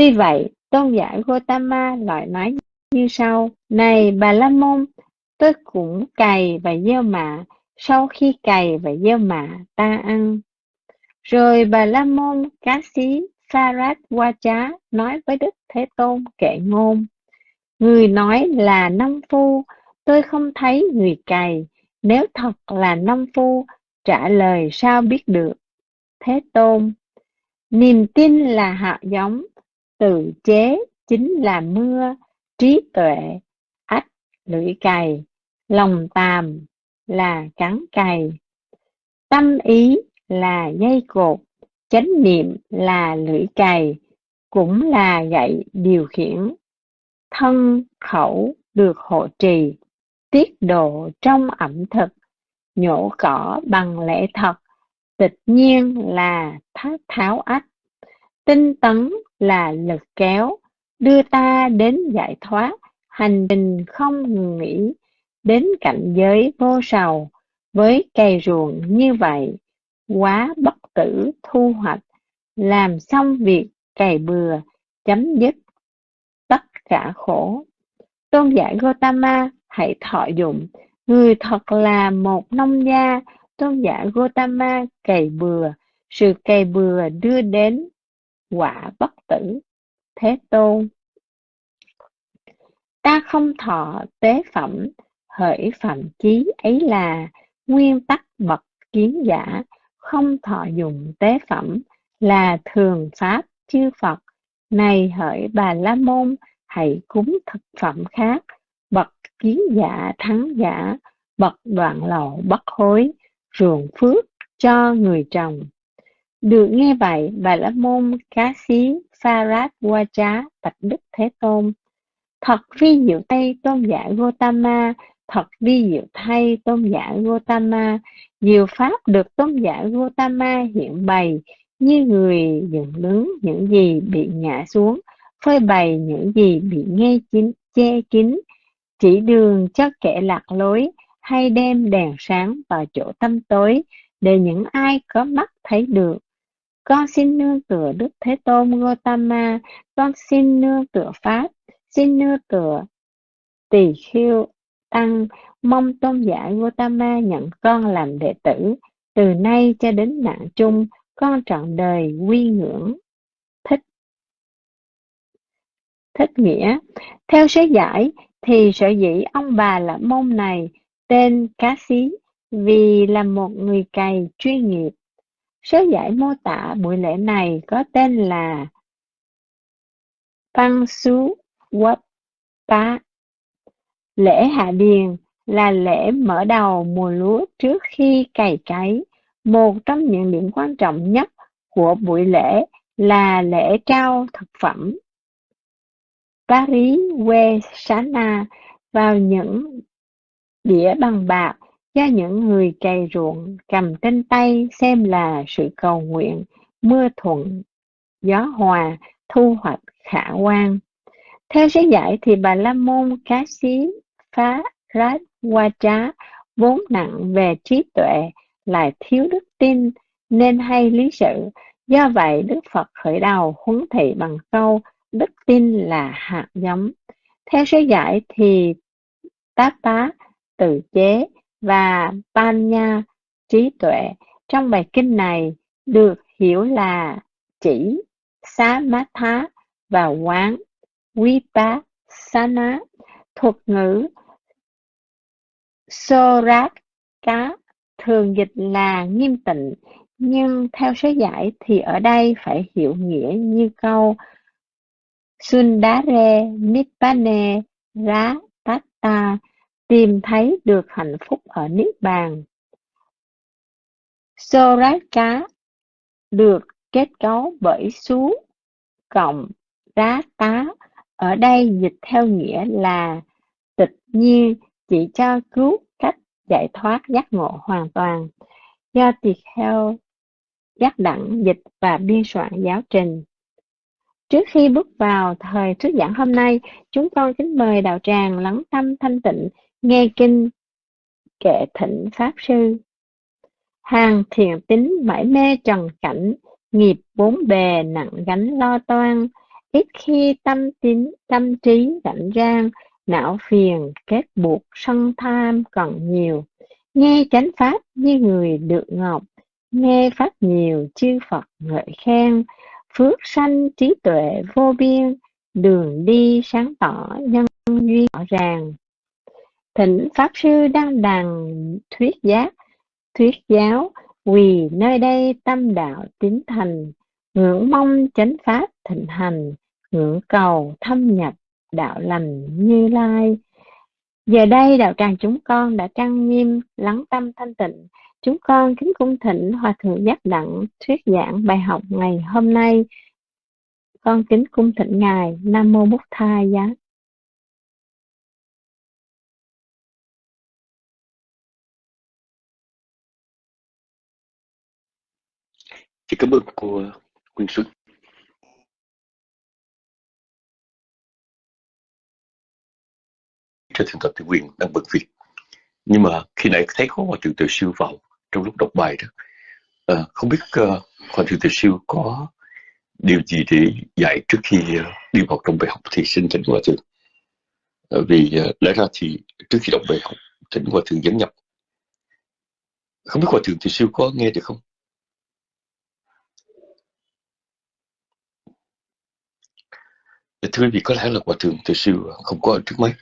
Tuy vậy, tôn giả Gotama lại nói như sau, Này Bà La Môn, tôi cũng cày và gieo mạ, sau khi cày và gieo mạ, ta ăn. Rồi Bà La Môn Cá sĩ Sarat Wacha nói với Đức Thế Tôn kệ ngôn. Người nói là nông phu, tôi không thấy người cày, nếu thật là nông phu, trả lời sao biết được. Thế Tôn, niềm tin là hạt giống, tự chế chính là mưa, trí tuệ, ách, lưỡi cày, lòng tàm là cắn cày, tâm ý là dây cột, chánh niệm là lưỡi cày, cũng là gậy điều khiển, thân khẩu được hộ trì, tiết độ trong ẩm thực, nhổ cỏ bằng lễ thật, tịch nhiên là thác tháo ách, tinh tấn là lực kéo, đưa ta đến giải thoát, hành trình không ngừng nghỉ, đến cảnh giới vô sầu, với cây ruộng như vậy, quá bất tử thu hoạch, làm xong việc cày bừa, chấm dứt tất cả khổ. Tôn giả Gotama hãy thọ dụng, người thật là một nông gia, tôn giả Gotama cày bừa, sự cày bừa đưa đến quả bất tử. Thế Tôn Ta không thọ tế phẩm, hỡi phạm chí ấy là nguyên tắc bậc kiến giả, không thọ dùng tế phẩm là thường pháp chư Phật. Này hỡi bà La Môn, hãy cúng thực phẩm khác, bậc kiến giả thắng giả, bậc đoạn lậu bất hối, ruộng phước cho người trồng. Được nghe vậy, bà La Môn cá xí Pha Rát Qua Trá bạch Đức Thế Tôn. Thật vi diệu thay tôn giả Gotama, thật vi diệu thay tôn giả Gotama, nhiều pháp được tôn giả Gotama hiện bày như người dựng đứng những gì bị ngã xuống, phơi bày những gì bị nghe chín, che kín, chỉ đường cho kẻ lạc lối hay đem đèn sáng vào chỗ tâm tối để những ai có mắt thấy được. Con xin nương tựa Đức Thế Tôn Gotama, con xin nương tựa Pháp, xin nương tựa Tỳ Khiêu Tăng, mong tôn giả Gotama nhận con làm đệ tử, từ nay cho đến nạn chung, con trọn đời quy ngưỡng. Thích Thích nghĩa. Theo sớ giải, thì sở dĩ ông bà là môn này tên Cá Xí vì là một người cày chuyên nghiệp Sớ giải mô tả buổi lễ này có tên là Phan Su Wat Pa. Lễ hạ điền là lễ mở đầu mùa lúa trước khi cày cấy. Một trong những điểm quan trọng nhất của buổi lễ là lễ trao thực phẩm. Paris We Sana vào những đĩa bằng bạc cho những người cày ruộng cầm trên tay xem là sự cầu nguyện, mưa thuận, gió hòa, thu hoạch khả quan. Theo sứ giải thì bà La Môn Cá Xí Phá Rát Hoa Trá vốn nặng về trí tuệ lại thiếu đức tin nên hay lý sự. Do vậy Đức Phật khởi đầu huấn thị bằng câu đức tin là hạt giống. Theo sứ giải thì tác tá tự chế và Panya trí tuệ. Trong bài kinh này được hiểu là chỉ xá thá và quán vipassana thuật ngữ sorat cá thường dịch là nghiêm tịnh, nhưng theo sớ giải thì ở đây phải hiểu nghĩa như câu Sundare Nibbane Rá Tata tìm thấy được hạnh phúc ở Niết Bàn. Soraka được kết cấu bởi xú cộng rá tá, ở đây dịch theo nghĩa là tịch nhiên chỉ cho cứu cách giải thoát giác ngộ hoàn toàn. Do tỳ kheo giác đẳng dịch và biên soạn giáo trình. Trước khi bước vào thời thuyết giảng hôm nay, chúng con kính mời đạo tràng lắng tâm thanh tịnh Nghe kinh kệ thỉnh Pháp Sư. Hàng thiền tính mãi mê trần cảnh, nghiệp bốn bề nặng gánh lo toan, ít khi tâm tín tâm trí rảnh rang não phiền kết buộc sân tham còn nhiều. Nghe chánh pháp như người được ngọc nghe pháp nhiều chư phật ngợi khen. Phước sanh trí tuệ vô biên đường đi sáng tỏ nhân duyên rõ ràng thỉnh pháp sư đăng đàn thuyết giác, thuyết giáo quỳ nơi đây tâm đạo tín thành, ngưỡng mong chánh pháp thịnh hành, ngưỡng cầu thâm nhập đạo lành như lai. Giờ đây đạo tràng chúng con đã trang nghiêm, lắng tâm thanh tịnh. Chúng con kính cung thỉnh hòa thượng giác đặng thuyết giảng bài học ngày hôm nay. Con kính cung thỉnh ngài nam mô bút tha giá Xin cảm ơn cô ờ, Quyên Xuân. Cho thượng tập thì quyền đang bận việc. Nhưng mà khi nãy thấy có Hòa Thượng Từ Siêu vào trong lúc đọc bài đó. À, không biết ờ, uh, Hòa Thượng Từ Siêu có điều gì để dạy trước khi uh, đi vào trong bài học thì xin thỉnh Hòa Thượng. À, vì uh, lẽ ra thì trước khi đọc bài học thỉnh Hòa Thượng dẫn nhập. Không biết Hòa Thượng Từ Siêu có nghe được không? Dạ thưa quý vị có lẽ là hòa thượng từ xưa không có ở trước mắt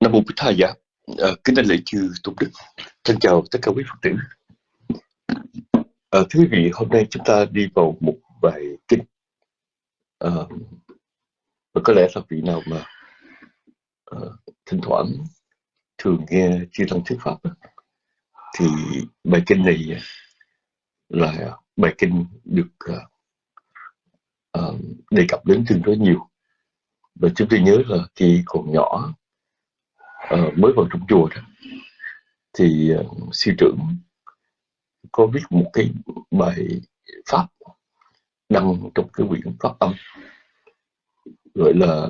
nam mô bích tha dạ à, kính đảnh lễ chư tôn đức. Thân chào tất cả quý phật tử. À, thưa quý vị hôm nay chúng ta đi vào một bài kinh. À, và có lẽ là vị nào mà à, thỉnh thoảng thường nghe chư tăng thuyết pháp thì bài kinh này là bài kinh được uh, đề cập đến tương đối nhiều. Và chúng tôi nhớ là khi còn nhỏ uh, mới vào trong chùa đó thì uh, sư trưởng có viết một cái bài pháp đăng trong cái quyển pháp âm gọi là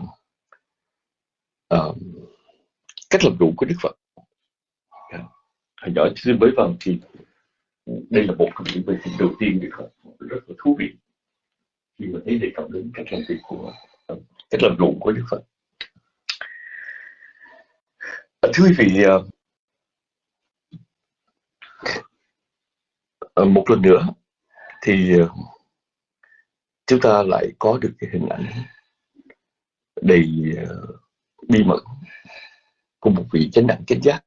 uh, cách làm đủ của đức phật. Dạ. Hồi nhỏ tôi mới vào vâng, thì đây là một trong những bài kinh đầu tiên đức phật. Rất là thú vị khi mà thấy đề cập đến ờ, cách làm việc của cách làm ruộng của Đức Phật. Ờ, thưa quý vị, ờ, một lần nữa thì chúng ta lại có được cái hình ảnh đầy bí mật của một vị chánh đẳng chánh giác.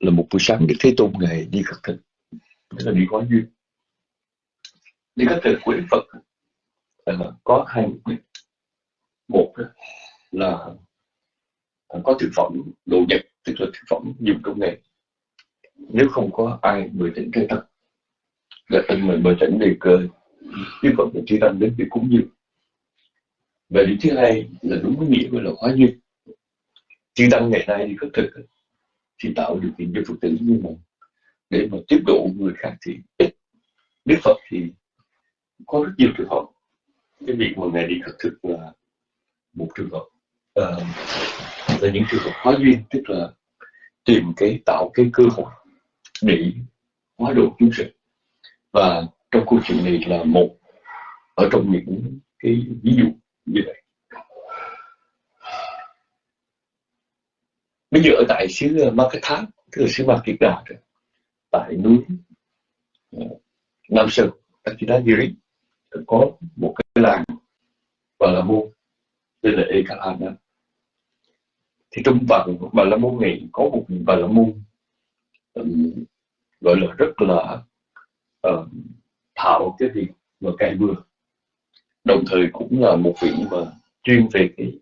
Là một buổi sáng Đức Thế Tôn ngày đi khất thực. Tức là đi hóa duyên như các thực của Phật. Có hai mục đích. Một là có thực phẩm đồ nhật tức là thực phẩm dùng công nghệ. Nếu không có ai mời tỉnh cây tăng là tân mời mời tỉnh đề cơ. Chứ còn phải chư tâm đến việc cúng dường. Và điểm thứ hai là đúng với nghĩa gọi là hóa duyên. Chư tăng ngày nay thì có thực thì tạo điều kiện cho Phật tử như mình. Để mà tiếp độ người khác thì ít. Đức Phật thì có rất nhiều trường hợp. Cái việc mà ngài đi khất thực là một trường hợp. Uh, là những trường hợp hóa duyên tức là tìm cái tạo cái cơ hội để hóa độ chúng sinh và trong câu chuyện này là một ở trong những cái ví dụ như vậy. Bây giờ ở tại xứ ờ, Makatha tức là xứ Makita tại núi ờ, Nam Sơn Takidagiri có một cái làng Bà La Môn tên là Ekalana thì trong vần Bà La Môn này có một Bà La Môn um, gọi là rất là um, thạo cái việc mà cày bừa. Đồng thời cũng là một vị mà chuyên về cái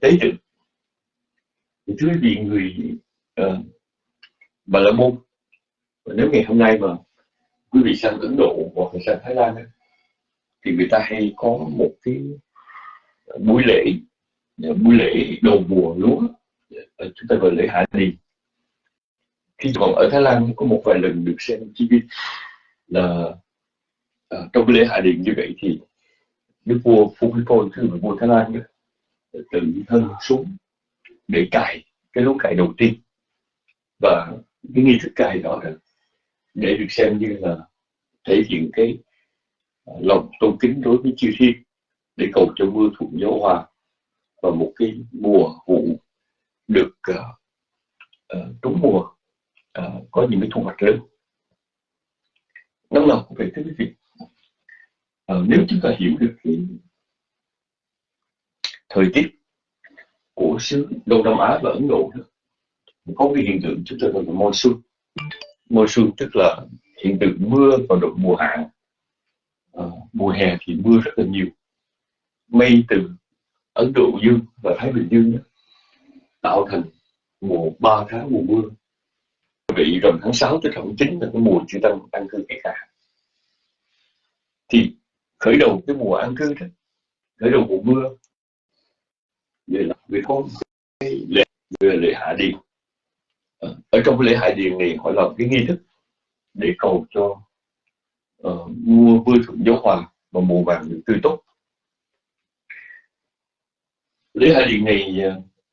tế tự. Thì thưa quý vị người uh, Bà La Môn nếu ngày hôm nay mà quý vị sang Ấn Độ hoặc là sang Thái Lan ấy, thì người ta hay có một cái buổi lễ buổi lễ đầu mùa lúa chúng ta gọi lễ hạ đình. khi còn ở Thái Lan có một vài lần được xem TV là à, trong cái lễ hạ điện như vậy thì đức vua Phumipol thứ vua Thái Lan đó, tự thân xuống để cài cái lúa cài đầu tiên và cái nghi thức cài đó để được xem như là thể hiện cái Ờ, lòng tôn kính đối với chư thiên để cầu cho mưa thuận gió hòa và một cái mùa vụ được uh, uh, trúng mùa uh, có những cái thu hoạch lớn. Năm nào cũng vậy thưa quý vị. Uh, nếu chúng ta hiểu được cái thời tiết của xứ Đông Nam Á và Ấn Độ đó, có cái hiện tượng chúng ta gọi là monsoon. Monsoon tức là hiện tượng mưa vào độ mùa hạn. Ờ, mùa hè thì mưa rất là nhiều. Mây từ Ấn Độ Dương và Thái Bình Dương đó, tạo thành mùa 3 tháng mùa mưa. Vị rằm tháng 6 tới tháng 9 là cái mùa chư tăng ăn cư cái cả. Thì khởi đầu cái mùa ăn cư đó khởi đầu mùa mưa vậy là vì có cái lễ về lễ hạ điền. Ờ, ở trong cái lễ hạ điền này họ làm cái nghi thức để cầu cho uh, mưa mưa thuận gió và mùa vàng được tươi tốt. Lễ hai điện này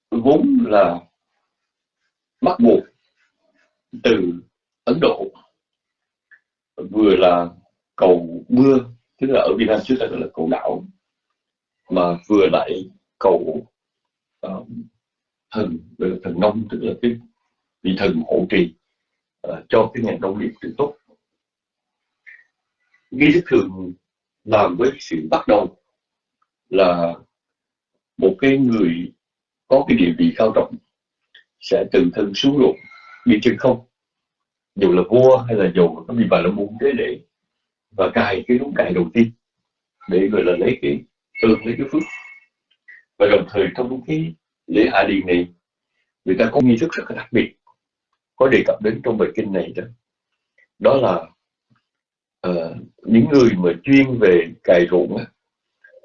ờ, vốn là bắt buộc từ Ấn Độ vừa là cầu mưa tức là ở Việt Nam trước ta gọi là cầu đạo mà vừa lại cầu uh, thần thần nông tức là cái vị thần hộ trì uh, cho cái ngành nông nghiệp được tốt nghi thức thường làm với sự bắt đầu là một cái người có cái địa vị cao trọng sẽ tự thân xuống ruộng, đi chân không. Dù là vua hay là dù có bị bà la môn thế để và cài cái đúng cài đầu tiên để gọi là lấy cái ơn, lấy cái phước. Và đồng thời trong cái lễ hạ điền này, người ta có nghi thức rất là đặc biệt, có đề cập đến trong bài kinh này đó. Đó là uh, những người mà chuyên về cài ruộng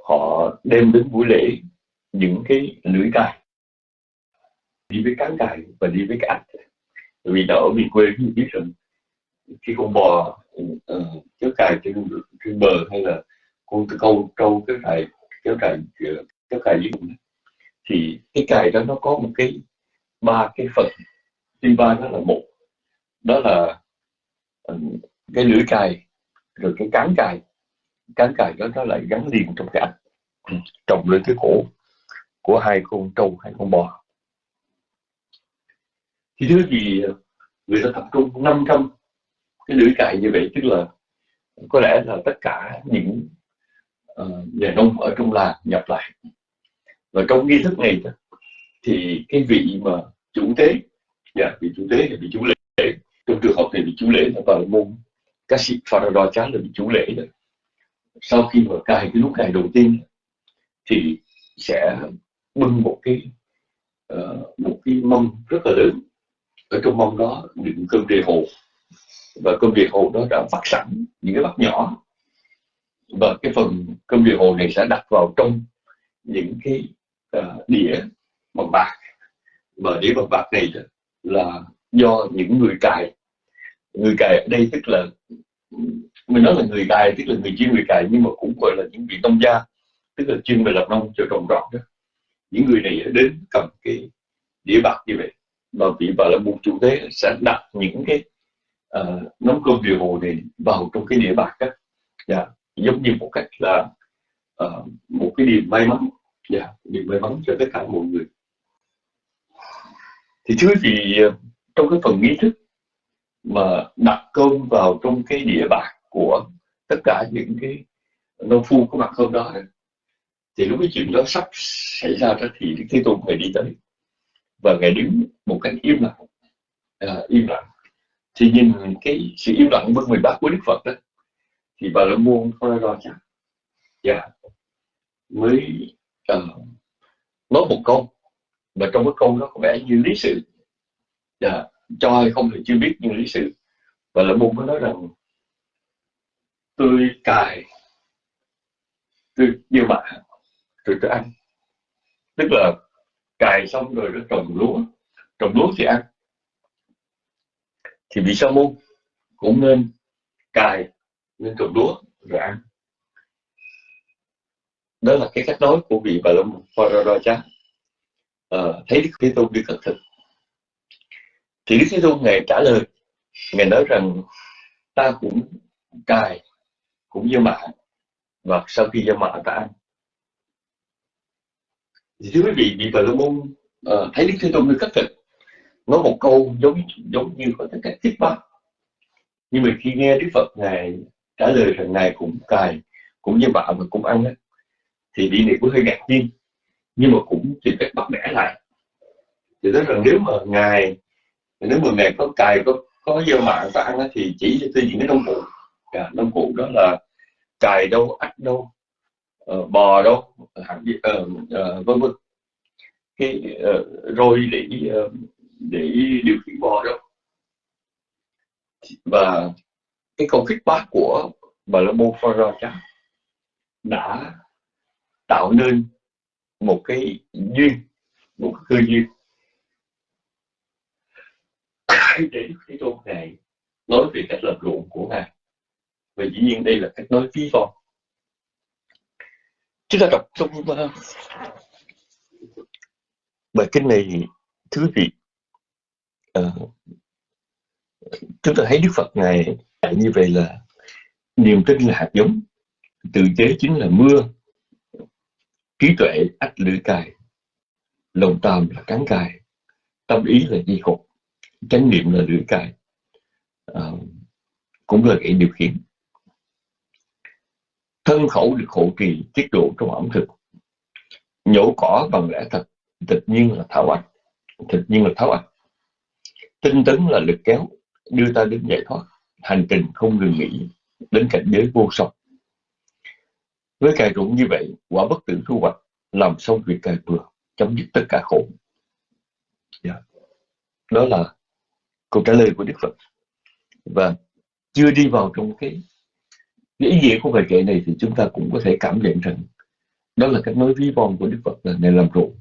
họ đem đến buổi lễ những cái lưỡi cài đi với cán cài và đi với cái vì nó ở miền quê thì biết rằng khi con bò uh, kéo cài trên, trên bờ hay là con câu trâu kéo cài kéo cài ờ, kéo cài dưới thì cái cài đó nó có một cái ba cái phần. Trên ba đó là một đó là uh, cái lưỡi cài rồi cái cán cài cán cài đó nó lại gắn liền trong cái ảnh trồng lên cái cổ của hai con trâu hai con bò. Thì thứ gì người ta tập trung 500 cái lưỡi cài như vậy tức là có lẽ là tất cả những uh, nhà nông ở trong làng nhập lại. Và trong nghi thức này thì cái vị mà chủ tế dạ, vị chủ tế thì vị chủ lễ trong trường hợp này vị chủ lễ là bà môn các sĩ Farador chán là vị chủ lễ đó sau khi mà cài cái lúc cài đầu tiên thì sẽ bưng một cái uh, một cái mâm rất là lớn. Ở trong mâm đó đựng cơm rìa hồ. Và cơm rìa hồ đó đã vắt sẵn những cái bát nhỏ. Và cái phần cơm rìa hồ này sẽ đặt vào trong những cái uh, đĩa bằng bạc. Và đĩa bằng bạc này là do những người cài người cài ở đây tức là mình nói là người cài tức là người chuyên người cài nhưng mà cũng gọi là những vị nông gia tức là chuyên về làm nông cho trồng trọt đó những người này đến cầm cái đĩa bạc như vậy và vị bà là một chủ tế sẽ đặt những cái ờ, uh, nắm cơm điều hồ này vào trong cái đĩa bạc đó yeah. giống như một cách là uh, một cái điểm may mắn dạ, yeah. điểm may mắn cho tất cả mọi người thì thứ gì ờ, trong cái phần nghi thức mà đặt cơm vào trong cái đĩa bạc của tất cả những cái nông phu có mặt hôm đó. Thì lúc cái chuyện đó sắp xảy ra đó thì Đức Thế Tôn phải đi tới và ngài đứng một cách im lặng. À, im lặng. Thì nhìn cái sự im lặng bất mười bát của Đức Phật đó thì bà la môn lo chắc dạ. Mới uh, nói một câu và trong cái câu đó có vẻ như lý sự. Dạ cho hay không thì chưa biết nhưng lý sự và là môn mới nói rằng tôi cài tôi yêu bạn rồi tôi ăn. Tức là cài xong rồi nó trồng lúa trồng lúa thì ăn. Thì vì sao môn cũng nên cài nên trồng lúa rồi ăn. Đó là cái cách nói của vị bà lâm Pharaoh ờ, thấy Đức Thế Tôn đi cẩn thận thì Đức Thế Tôn ngài trả lời ngài nói rằng ta cũng cài cũng như mạ và sau khi gieo mạ ta ăn. Thì thưa quý vị vị bà la môn uh, thấy đức thế tôn như khắc thực nói một câu giống giống như có tất cả tiếp bác. Nhưng mà khi nghe đức phật ngài trả lời rằng ngài cũng cài cũng như bạn và cũng ăn thì vị này cũng hơi ngạc nhiên nhưng mà cũng tìm cách bắt bẻ lại. Thì nói rằng nếu mà ngài nếu mà nghèo có cài có có gieo mạng ta ăn thì chỉ cho tôi những cái nông cụ. À, nông cụ đó là cài đâu ắt đâu uh, bò đâu hạt uh, uh, vân vân. Cái uh, rồi để uh, để điều khiển bò đâu và cái câu bác của bà la môn Pharaoh đã tạo nên một cái duyên một cái cơ duyên để Đức Thế Tôn Ngài nói về cách lập luận của Ngài. Và dĩ nhiên đây là cách nói ví von chúng ta đọc trong uh, bài kinh này thưa quý vị uh, chúng ta thấy Đức Phật Ngài như vậy là niềm tin là hạt giống tự chế chính là mưa trí tuệ ách lưỡi cài lòng tàm là cán cài tâm ý là di khục chánh niệm là lưỡi cài à, cũng là cái điều khiển. Thân khẩu được hộ trì tiết độ trong ẩm thực. Nhổ cỏ bằng lẽ thật tự nhiên là thảo ạch tự nhiên là tháo ạch. Tinh tấn là lực kéo đưa ta đến giải thoát. Hành trình không ngừng nghỉ đến cảnh giới vô song. Với cài rụng như vậy quả bất tử thu hoạch làm xong việc cài vừa chấm dứt tất cả khổ. Yeah. Đó là câu trả lời của đức phật. Và chưa đi vào trong cái cái ý nghĩa của bài kệ này thì chúng ta cũng có thể cảm nhận rằng đó là cách nói ví von của đức phật là này làm ruộng.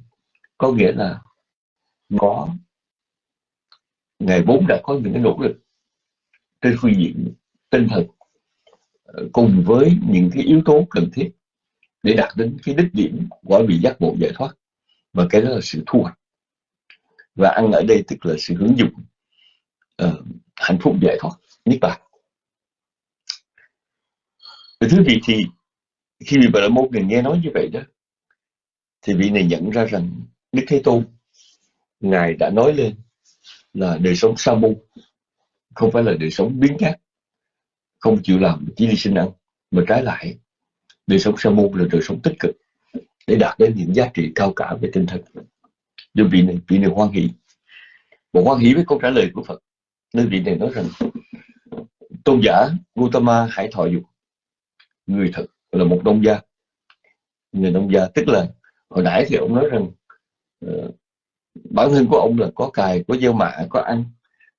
Có nghĩa là có ngày vốn đã có những cái nỗ lực trên phương diện tinh thần ờ, cùng với những cái yếu tố cần thiết để đạt đến cái đích điểm của vị giác ngộ giải thoát. Và cái đó là sự thu hoạch. Và ăn ở đây tức là sự hướng dụng uh, hạnh phúc giải thoát niết bàn thứ vị thì khi vị bà la môn này nghe nói như vậy đó thì vị này nhận ra rằng đức thế tôn ngài đã nói lên là đời sống sa môn không phải là đời sống biến khác không chịu làm chỉ đi sinh ăn mà trái lại đời sống sa môn là đời sống tích cực để đạt đến những giá trị cao cả về tinh thần. Do vị này vị này hoan hỷ. Một hoan hỷ với câu trả lời của Phật nên vị này nói rằng tôn giả Gautama hãy thọ dục người thật là một nông gia. Người nông gia tức là hồi nãy thì ông nói rằng uh, bản thân của ông là có cài có gieo mạ có ăn.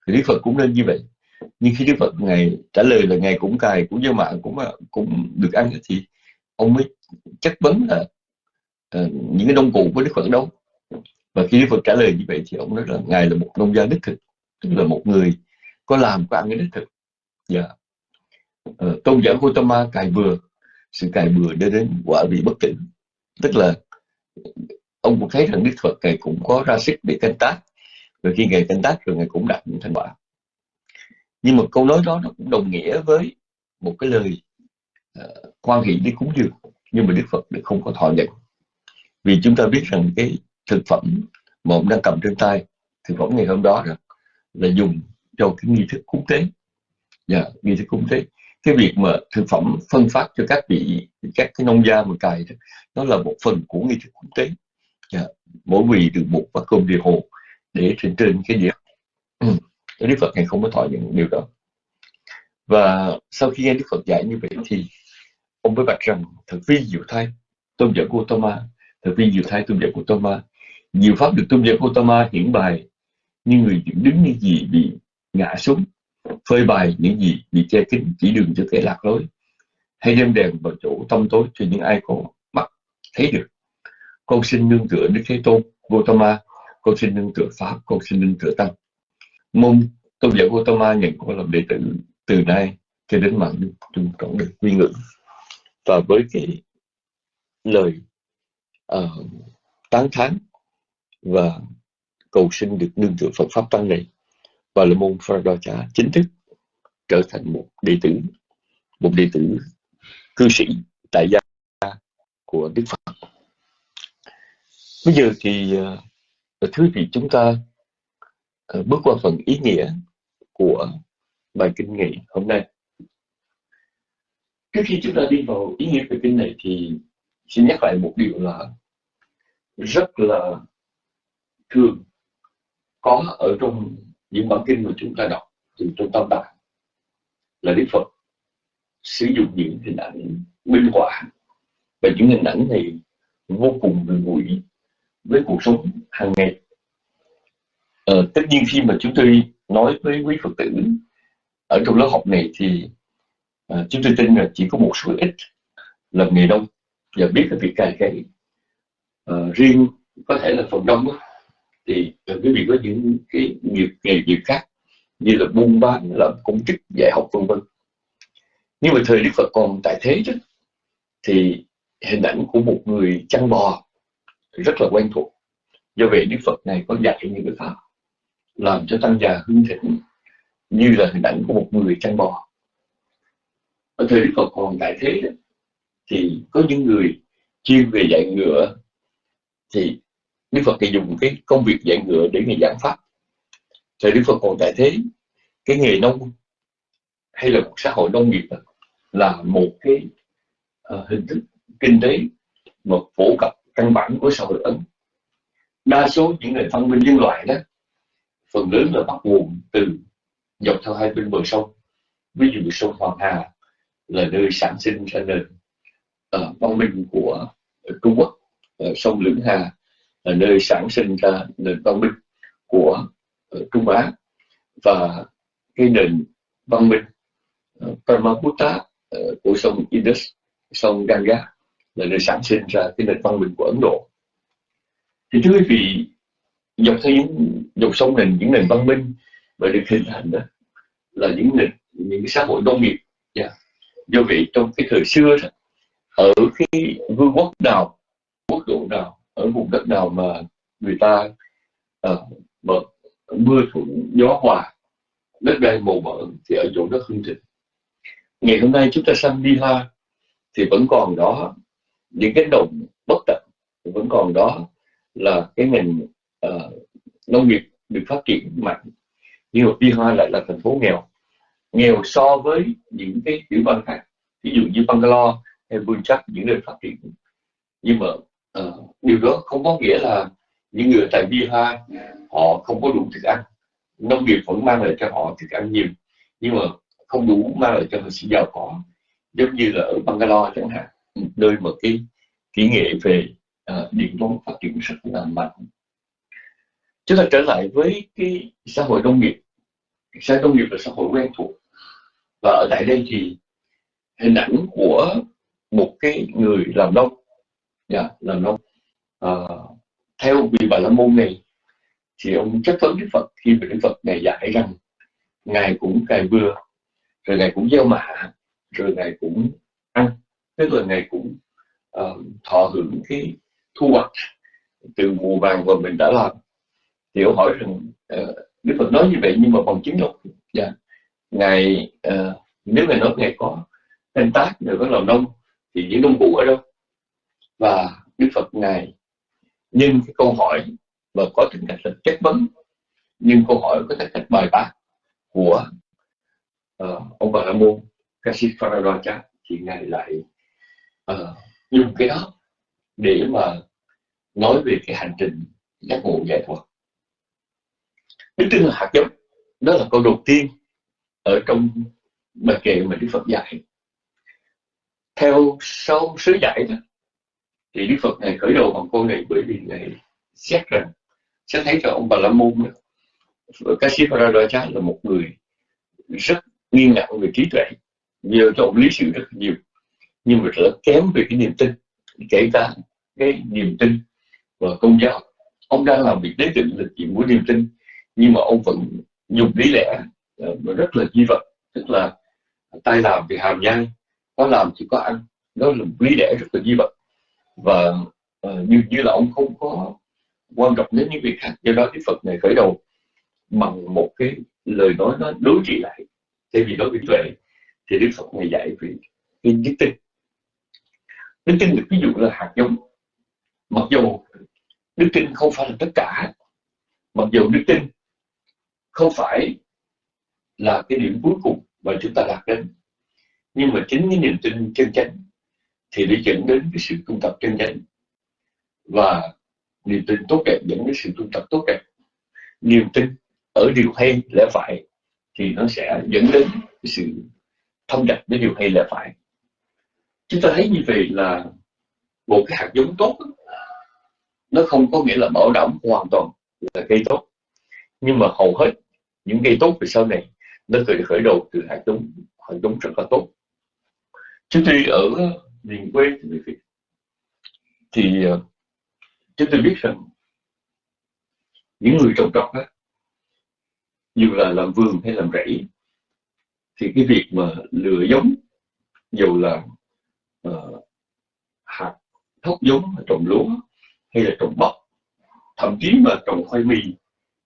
Thì Đức Phật cũng nên như vậy. Nhưng khi Đức Phật ngày trả lời là ngày cũng cài cũng gieo mạ cũng cũng được ăn thì ông mới chất vấn là uh, những cái nông cụ của Đức Phật đâu? Và khi Đức Phật trả lời như vậy thì ông nói là ngài là một nông gia đích thực tức là một người có làm có ăn cái đích thực. Dạ. Yeah. tôn giả Gautama cài vừa sự cài bừa đưa đến quả vị bất tử tức là ông cũng thấy rằng Đức Phật ngài cũng có ra sức để canh tác. Rồi khi ngài canh tác rồi ngài cũng đạt những thành quả. Nhưng mà câu nói đó nó cũng đồng nghĩa với một cái lời uh, quan hệ đi cúng dường. Nhưng mà Đức Phật lại không có thọ nhận. Vì chúng ta biết rằng cái thực phẩm mà ông đang cầm trên tay thực phẩm ngày hôm đó rồi là dùng cho cái nghi thức cúng tế dạ yeah, nghi thức cúng tế cái việc mà thực phẩm phân phát cho các vị các cái nông gia mà cài đó nó là một phần của nghi thức cúng tế yeah. mỗi vị được một bát cơm địa hồ để trên trên cái đĩa ừ. Đức Phật ngày không có thọ những điều đó và sau khi nghe Đức Phật dạy như vậy thì ông mới bạch rằng thật vi diệu thay tôn giả Gautama thật vi diệu thay tôn giả Gautama nhiều pháp được tôn giả Gautama hiển bài như người đứng những gì bị ngã xuống phơi bày những gì bị che kín chỉ đường cho kẻ lạc lối. Hay đem đèn vào chỗ tâm tối cho những ai có mắt thấy được. Con xin nương tựa Đức Thế Tôn Gautama. Con xin nương tựa Pháp con xin nương tựa Tăng. Mong tôn giả Gautama nhận con làm đệ tử từ nay cho đến mạng chung con được quy ngưỡng. Và với cái lời uh, tán thán và cầu xin được nương tựa Phật Pháp Tăng này và là môn Phật chính thức trở thành một đệ tử, một đệ tử cư sĩ tại gia của Đức Phật. Bây giờ thì thứ thưa vị, chúng ta à, bước qua phần ý nghĩa của bài kinh nghị hôm nay. Trước khi chúng ta đi vào ý nghĩa về kinh này thì xin nhắc lại một điều là rất là thường có ở trong những bản kinh mà chúng ta đọc từ trong tâm tạng là Đức Phật sử dụng những hình ảnh minh họa. Và những hình ảnh này vô cùng gần gũi với cuộc sống hàng ngày. Ờ, tất nhiên khi mà chúng tôi nói với quý Phật tử ở trong lớp học này thì à, chúng tôi tin là chỉ có một số ít làm nghề đông và biết cái việc cài cấy à, ờ, riêng có thể là phần đông đó, thì quý vị có những cái nghiệp nghề nghiệp khác như là buôn bán làm công chức dạy học vân vân. Nhưng mà thời đức phật còn tại thế chứ. Thì hình ảnh của một người chăn bò rất là quen thuộc. Do vậy đức phật này có dạy những cái pháp làm cho tăng già hưng thịnh như là hình ảnh của một người chăn bò. Ở thời đức phật còn tại thế đó, thì có những người chuyên về dạy ngựa thì đức phật thì dùng cái công việc dạy ngựa để ngày giảng pháp. Thời đức phật còn tại thế cái nghề nông hay là một xã hội nông nghiệp đó, là một cái uh, hình thức kinh tế mà phổ cập căn bản của xã hội ấn. Đa số những nền văn minh nhân loại đó phần lớn là bắt nguồn từ dọc theo hai bên bờ sông. Ví dụ sông Hoàng Hà là nơi sản sinh ra nền uh, văn minh của Trung Quốc uh, sông Lưỡng Hà là nơi sản sinh ra nền văn minh của ờ, Trung Á và cái nền văn minh uh, Brahmaputra ờ, của sông Indus sông Ganga là nơi sản sinh ra cái nền văn minh của Ấn Độ thì thưa quý vị dọc theo những dòng sông nền những nền văn minh và được hình thành đó là những nền những cái xã hội nông nghiệp yeah. Do vậy trong cái thời xưa đó, ở cái vương quốc nào quốc độ nào ở vùng đất nào mà người ta uh, mưa thuận gió hòa đất đai màu mỡ thì ở chỗ đó hương thịnh ngày hôm nay chúng ta sang Bihar thì vẫn còn đó những cái đồng bất tận vẫn còn đó là cái ngành uh, nông nghiệp được phát triển mạnh. Nhưng mà Bihar lại là thành phố nghèo nghèo so với những cái tiểu bang khác. Ví dụ như Bangalore hay Punjab những nơi phát triển. Nhưng mà uh, điều đó không có nghĩa là những người tại Bihar họ không có đủ thức ăn. Nông nghiệp vẫn mang lại cho họ thức ăn nhiều nhưng mà không đủ mang lại cho họ sự giàu có. Giống như là ở Bangalore chẳng hạn nơi mà cái kỹ nghệ về uh, điện toán phát triển rất là mạnh. Chúng ta trở lại với cái xã hội nông nghiệp. Xã hội nông nghiệp là xã hội quen thuộc. Và ở tại đây thì hình ảnh của một cái người làm nông yeah, dạ, làm nông uh, ờ, theo vị bà la môn này thì ông chất vấn đức phật khi mà đức phật này dạy rằng ngài cũng cài bừa rồi ngài cũng gieo mạ rồi ngài cũng ăn tức là ngài cũng uh, thọ hưởng cái thu hoạch từ mùa vàng mà mình đã làm thì ông hỏi rằng uh, đức phật nói như vậy nhưng mà bằng chứng đâu dạ yeah. ngài uh, nếu ngài nói ngài có canh tác rồi có làm nông thì những nông cụ ở đâu và đức phật ngài. Nhưng cái câu hỏi và có tính cách là chất vấn nhưng câu hỏi có tính cách bài bác của uh, ông bà la môn Kasipharadacha thì ngài lại uh, dùng cái đó để mà nói về cái hành trình giác ngộ giải thoát đức tin là hạt giống đó là câu đầu tiên ở trong bài kệ mà đức phật dạy. Theo sau sứ dạy đó thì đức phật này khởi đầu bằng câu này bởi vì ngài xét rằng sẽ thấy cho ông bà la môn Kasipharadacha là một người rất nghiêm ngặt về trí tuệ nhiều cho ông lý sự rất nhiều. Nhưng mà rất kém về cái niềm tin kể cả cái niềm tin và công giáo. Ông đang làm việc đế định là chuyện của niềm tin nhưng mà ông vẫn dùng lý lẽ uh, rất là di vật tức là tay làm thì hàm nhai có làm thì có ăn. Đó là một lý lẽ rất là di vật và uh, như như là ông không có quan trọng đến những việc khác. Do đó thì phật này khởi đầu bằng một cái lời nói nó đối trị lại. Thay vì nói với tuệ thì đức phật này dạy về cái Đức tin. Đức tin được ví dụ là hạt giống. Mặc dù đức tin không phải là tất cả mặc dù đức tin không phải là cái điểm cuối cùng mà chúng ta đạt đến. Nhưng mà chính cái niềm tin chân chánh thì để dẫn đến cái sự tu tập chân chánh và niềm tin tốt đẹp dẫn đến sự tu tập tốt đẹp. Niềm tin ở điều hay lẽ phải thì nó sẽ dẫn đến cái sự thông đạt với điều hay lẽ phải. Chúng ta thấy như vậy là một cái hạt giống tốt nó không có nghĩa là bảo đảm hoàn toàn là cây tốt. Nhưng mà hầu hết những cây tốt về sau này, nó khởi khởi đầu từ hạt giống hạt giống rất là tốt. Chúng tôi ở miền quê thì chúng tôi biết rằng những người trồng trọt á dù là làm vườn hay làm rẫy thì cái việc mà lựa giống dù là uh, hạt thóc giống trồng lúa hay là trồng bắp thậm chí mà trồng khoai mì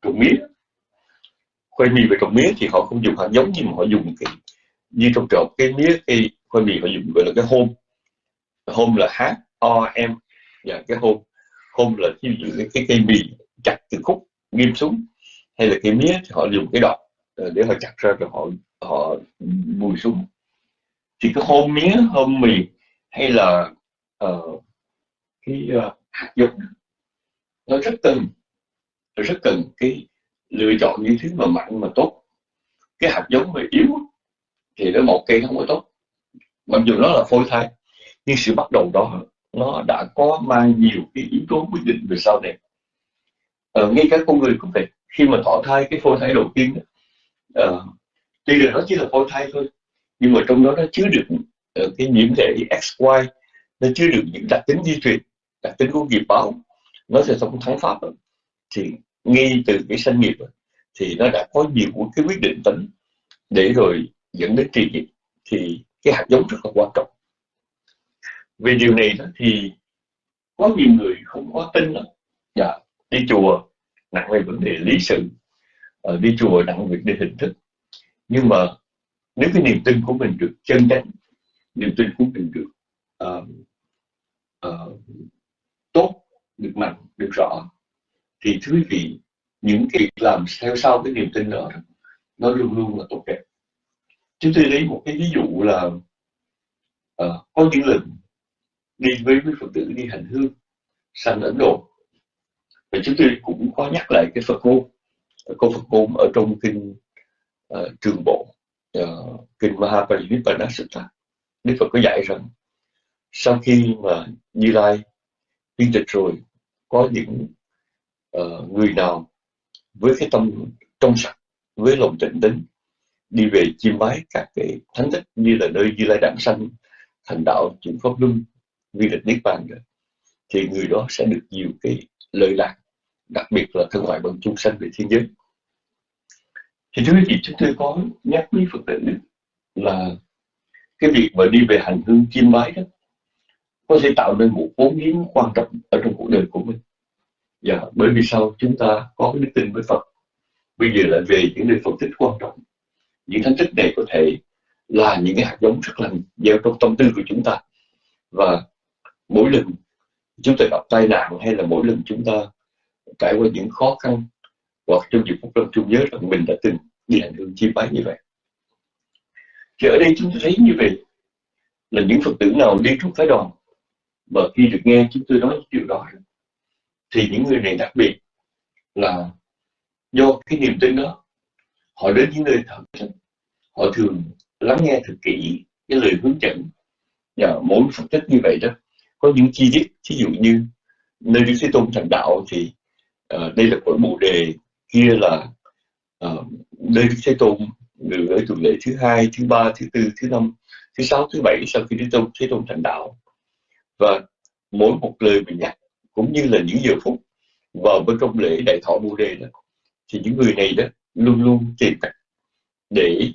trồng mía khoai mì và trồng mía thì họ không dùng hạt giống nhưng mà họ dùng cái như trong trọt cái mía cây khoai mì họ dùng gọi là cái hôm hôm là hát o em và cái hôm hôm là ví dụ cái, cái cây mì chặt từ khúc nghiêm xuống hay là cây mía thì họ dùng cái đọt ờ, để họ chặt ra rồi họ họ bùi xuống. Thì cái hôm mía hôm mì hay là uh, cái uh, hạt giống nó rất cần rất cần cái lựa chọn những thứ mà mạnh mà tốt. Cái hạt giống mà yếu thì nó một cây không có tốt. Mặc dù nó là phôi thai nhưng sự bắt đầu đó nó đã có mang nhiều cái yếu tố quyết định về sau này. Ờ, ngay cả con người cũng vậy. Khi mà thọ thai cái phôi thai đầu tiên uh, tuy là nó chỉ là phôi thai thôi nhưng mà trong đó nó chứa được uh, ờ, cái nhiễm thể XY nó chứa được những đặc tính di truyền đặc tính của nghiệp báo. Nó sẽ sống thắng pháp thì ngay từ cái sanh nghiệp thì nó đã có nhiều cái quyết định tính để rồi dẫn đến trì nghiệp. Thì cái hạt giống rất là quan trọng về điều này đó thì có nhiều người không có tin lắm. Dạ, đi chùa nặng về vấn đề lý sự ờ, đi chùa nặng về vấn hình thức. Nhưng mà nếu cái niềm tin của mình được chân chánh niềm tin của mình được uh, uh, tốt được mạnh được rõ thì thưa quý vị những việc làm theo sau cái niềm tin đó nó luôn luôn là tốt đẹp. Chúng tôi lấy một cái ví dụ là uh, có những lần đi với quý phật tử đi hành hương sang ấn độ. Và chúng tôi cũng có nhắc lại cái phật ngôn câu phật ngôn ở trong kinh uh, trường bộ uh, kinh Mahaparinibbana Sutta Đức Phật có dạy rằng sau khi mà Như Lai viên tịch rồi có những uh, người nào với cái tâm trong sạch với lòng tịnh tính đi về chiêm bái các cái thánh tích như là nơi Như Lai Đản Sanh thành đạo chuyển pháp luân vi lịch niết bàn rồi thì người đó sẽ được nhiều cái lợi lạc đặc biệt là thân ngoại bằng chúng sanh về thiên giới thì thưa quý vị chúng tôi có nhắc với phật tử là cái việc mà đi về hành hương chiêm bái đó có thể tạo nên một vốn hiến quan trọng ở trong cuộc đời của mình. Dạ, bởi vì sao? Chúng ta có cái đức tin với Phật. Bây giờ lại về những nơi Phật tích quan trọng những thánh tích này có thể là những cái hạt giống rất là gieo trong tâm tư của chúng ta. Và mỗi lần chúng ta gặp tai nạn hay là mỗi lần chúng ta trải qua những khó khăn hoặc trong dịp phút lâm chung nhớ rằng mình đã từng bị ảnh hưởng chi bái như vậy. Thì ở đây chúng ta thấy như vậy là những phật tử nào đi trong phái đoàn và khi được nghe chúng tôi nói điều đó thì những người này đặc biệt là do cái niềm tin đó, họ đến những nơi thật họ thường lắng nghe thật kỹ cái lời hướng dẫn và mỗi phật tích như vậy đó có những chi tiết ví dụ như nơi đức thế tôn thành đạo thì uh, đây là cõi bồ đề kia là uh, nơi đức thế tôn người ở tuần lễ thứ hai thứ ba thứ tư thứ năm thứ sáu thứ bảy sau khi đức tôn thế tôn thành đạo và mỗi một lời mình nhắc cũng như là những giờ phút vào bên trong lễ đại thọ bồ đề đó thì những người này đó luôn luôn tìm cách để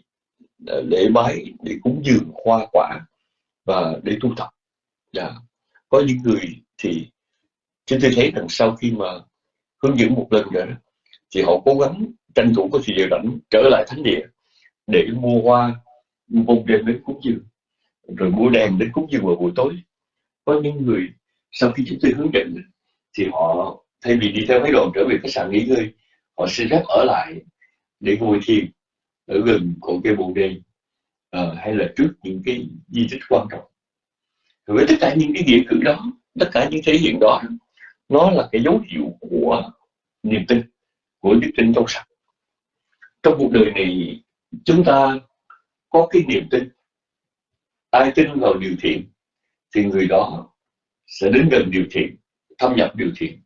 ờ, lễ bái để cúng dường hoa quả và để tu tập yeah có những người thì chúng tôi thấy rằng sau khi mà hướng dẫn một lần rồi đó thì họ cố gắng tranh thủ có thời giờ rảnh trở lại thánh địa để mua hoa bông đêm đến cúng dường rồi mua đèn đến cúng dường vào buổi tối. Có những người sau khi chúng tôi hướng dẫn thì họ thay vì đi theo mấy đoàn trở về khách sạn nghỉ ngơi họ xin phép ở lại để ngồi thiền ở gần cội cây bồ đề à, hay là trước những cái di tích quan trọng với tất cả những cái nghĩa cử đó tất cả những thể hiện đó nó là cái dấu hiệu của niềm tin của đức tin trong sạch. Trong cuộc đời này chúng ta có cái niềm tin. Ai tin vào điều thiện thì người đó sẽ đến gần điều thiện thâm nhập điều thiện.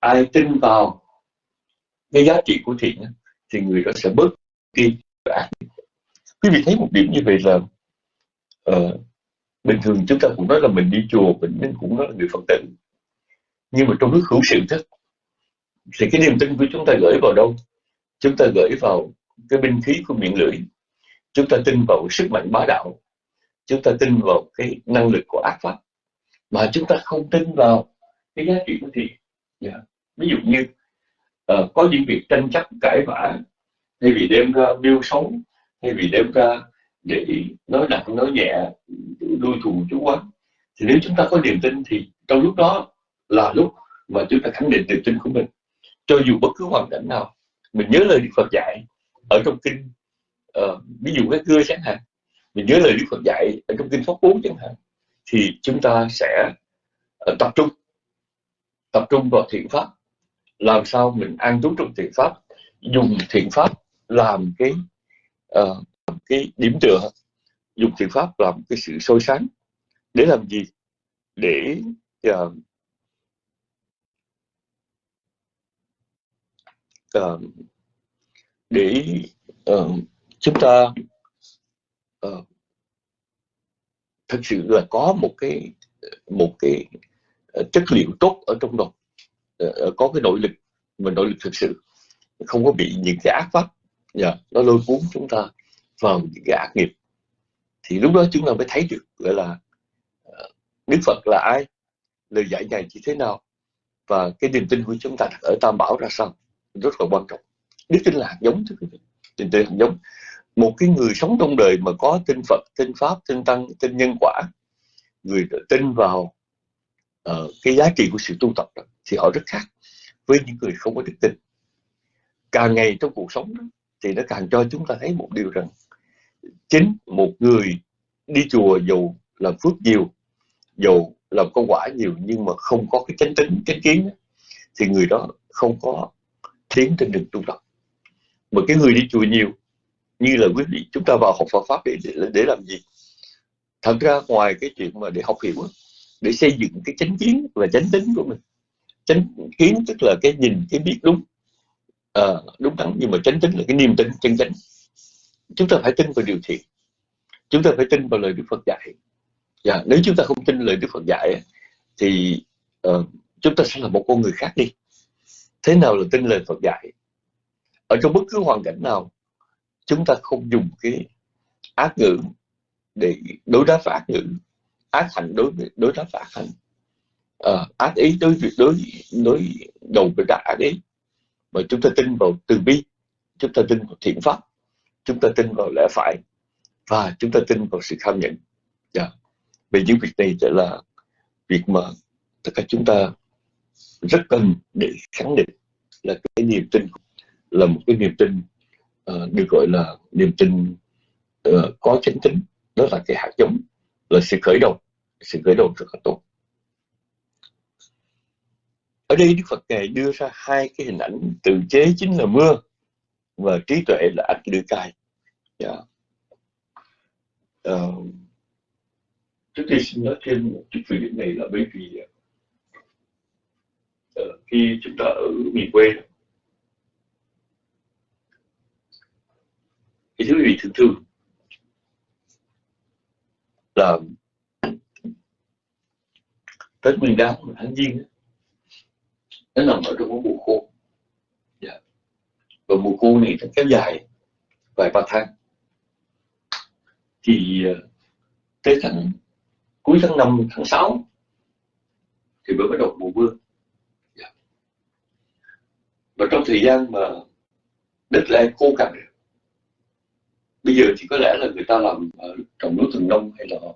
Ai tin vào cái giá trị của thiện thì người đó sẽ bớt đi. Ác quý vị thấy một điểm như vậy là uh, bình thường chúng ta cũng nói là mình đi chùa mình cũng nói là người phật tử. Nhưng mà trong lúc hữu sự thức thì cái niềm tin của chúng ta gửi vào đâu? Chúng ta gửi vào cái binh khí của miệng lưỡi. Chúng ta tin vào sức mạnh bá đạo. Chúng ta tin vào cái năng lực của ác pháp. Mà chúng ta không tin vào cái giá trị của thiện yeah. Dạ. Ví dụ như uh, có những việc tranh chấp cãi vã hay vì đem ra biêu sống hay vì đem ra để nói nặng nói nhẹ đuôi thù chú quán. Thì nếu chúng ta có niềm tin thì trong lúc đó là lúc mà chúng ta khẳng định niềm tin của mình. Cho dù bất cứ hoàn cảnh nào mình nhớ lời Đức Phật dạy ở trong kinh uh, ví dụ cái cưa chẳng hạn mình nhớ lời Đức Phật dạy ở trong kinh pháp cú chẳng hạn thì chúng ta sẽ uh, tập trung tập trung vào thiện pháp. Làm sao mình an trú trong thiện pháp dùng thiện pháp làm cái uh, cái điểm tựa dùng thiện pháp làm cái sự soi sáng. Để làm gì? Để uh, uh, để uh, chúng ta uh, thật sự là có một cái một cái chất liệu tốt ở trong đó. Uh, có cái nội lực mà nội lực thực sự không có bị những cái ác pháp yeah, nó lôi cuốn chúng ta vào những cái ác nghiệp. Thì lúc đó chúng ta mới thấy được gọi là ờ, Đức Phật là ai lời dạy ngài như thế nào và cái niềm tin của chúng ta ở Tam Bảo ra sao rất là quan trọng. Đức tin là hạt giống thưa quý vị tin tin hạt giống. Một cái người sống trong đời mà có tin Phật tin Pháp tin Tăng tin nhân quả người tin vào uh, cái giá trị của sự tu tập đó, thì họ rất khác với những người không có đức tin. Càng ngày trong cuộc sống đó, thì nó càng cho chúng ta thấy một điều rằng chính một người đi chùa dù làm phước nhiều dù làm công quả nhiều nhưng mà không có cái chánh tính chánh kiến thì người đó không có tiến trên đường tu tập. Mà cái người đi chùa nhiều như là quý vị chúng ta vào học Phật pháp để, để để làm gì? Thật ra ngoài cái chuyện mà để học hiểu để xây dựng cái chánh kiến và chánh tính của mình. Chánh kiến tức là cái nhìn cái biết đúng. À, đúng đắn nhưng mà chánh tính là cái niềm tin chân chánh chúng ta phải tin vào điều thiện. Chúng ta phải tin vào lời Đức Phật dạy. Và nếu chúng ta không tin lời Đức Phật dạy thì uh, chúng ta sẽ là một con người khác đi. Thế nào là tin lời Phật dạy? Ở trong bất cứ hoàn cảnh nào chúng ta không dùng cái ác ngữ để đối đáp với ác ngữ. Ác hành đối đối đáp với ác hành à, ờ, ác ý đối việc đối đối đầu với đại ác ý. Mà chúng ta tin vào từ bi. Chúng ta tin vào thiện pháp chúng ta tin vào lẽ phải và chúng ta tin vào sự tham nhận yeah. Dạ. Vì những việc này sẽ là việc mà tất cả chúng ta rất cần để khẳng định là cái niềm tin là một cái niềm tin uh, được gọi là niềm tin uh, có chánh tính. Đó là cái hạt giống là sự khởi đầu. Sự khởi đầu rất là tốt. Ở đây Đức Phật ngài đưa ra hai cái hình ảnh tự chế chính là mưa và trí tuệ là ách lưỡi cai yeah. uh, trước tiên xin nói thêm một chút về điểm này là bởi vì uh, khi chúng ta ở miền quê thì thứ gì thường thường là Tết Nguyên Đán tháng Giêng nó nằm ở trong một mùa khô và mùa khô này nó kéo dài vài ba tháng. Thì ờ, tới tháng cuối tháng 5, tháng 6 thì mới bắt đầu mùa mưa. Dạ. Và trong thời gian mà đất lại khô cằn bây giờ thì có lẽ là người ta làm trồng lúa thuần nông hay là họ,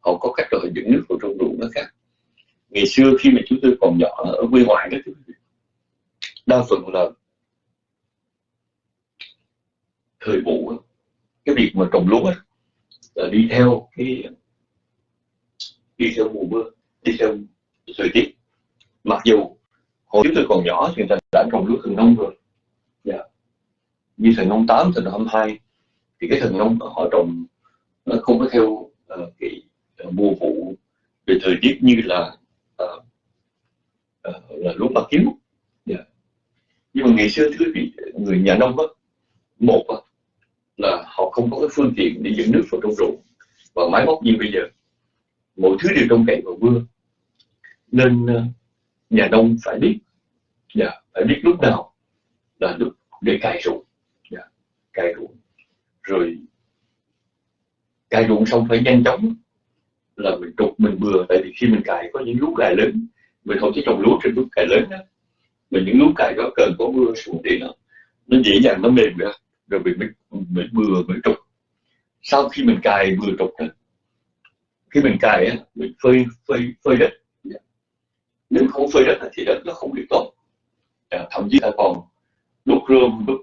họ có cách rồi dựng nước vào trong ruộng nó khác. Ngày xưa khi mà chúng tôi còn nhỏ ở quê ngoại đó đa phần là thời vụ cái việc mà trồng lúa là đi theo cái đi theo mùa mưa đi theo thời tiết mặc dù hồi chúng tôi còn nhỏ thì người ta đã trồng lúa thần nông rồi yeah. Dạ. như thần nông 8, thần nông 22 thì cái thần nông họ trồng nó không có theo uh, cái uh, mùa vụ về thời tiết như là uh, uh, là lúa bạc kiếm yeah. Dạ. nhưng mà ngày xưa thưa quý vị người nhà nông đó, một đó, là họ không có cái phương tiện để dẫn nước vào trong ruộng. Và máy móc như bây giờ mọi thứ đều trông cậy vào mưa. Nên ờ, nhà nông phải biết yeah, dạ, phải biết lúc nào là lúc để cài ruộng. Yeah, dạ, cài ruộng. Rồi cài ruộng xong phải nhanh chóng là mình trục mình bừa. Tại vì khi mình cài có những lúa cài lớn mình không chỉ trồng lúa trên lúa cài lớn đó. Mình những lúa cài đó cần có mưa xuống thì nó nó dễ dàng nó mềm ra rồi mình mới mình bừa mới trục. Sau khi mình cài bừa trục đó, khi mình cài á, mình phơi phơi phơi đất. Nếu không phơi đất thì đất nó không được tốt. À, thậm chí là còn đốt rơm, đốt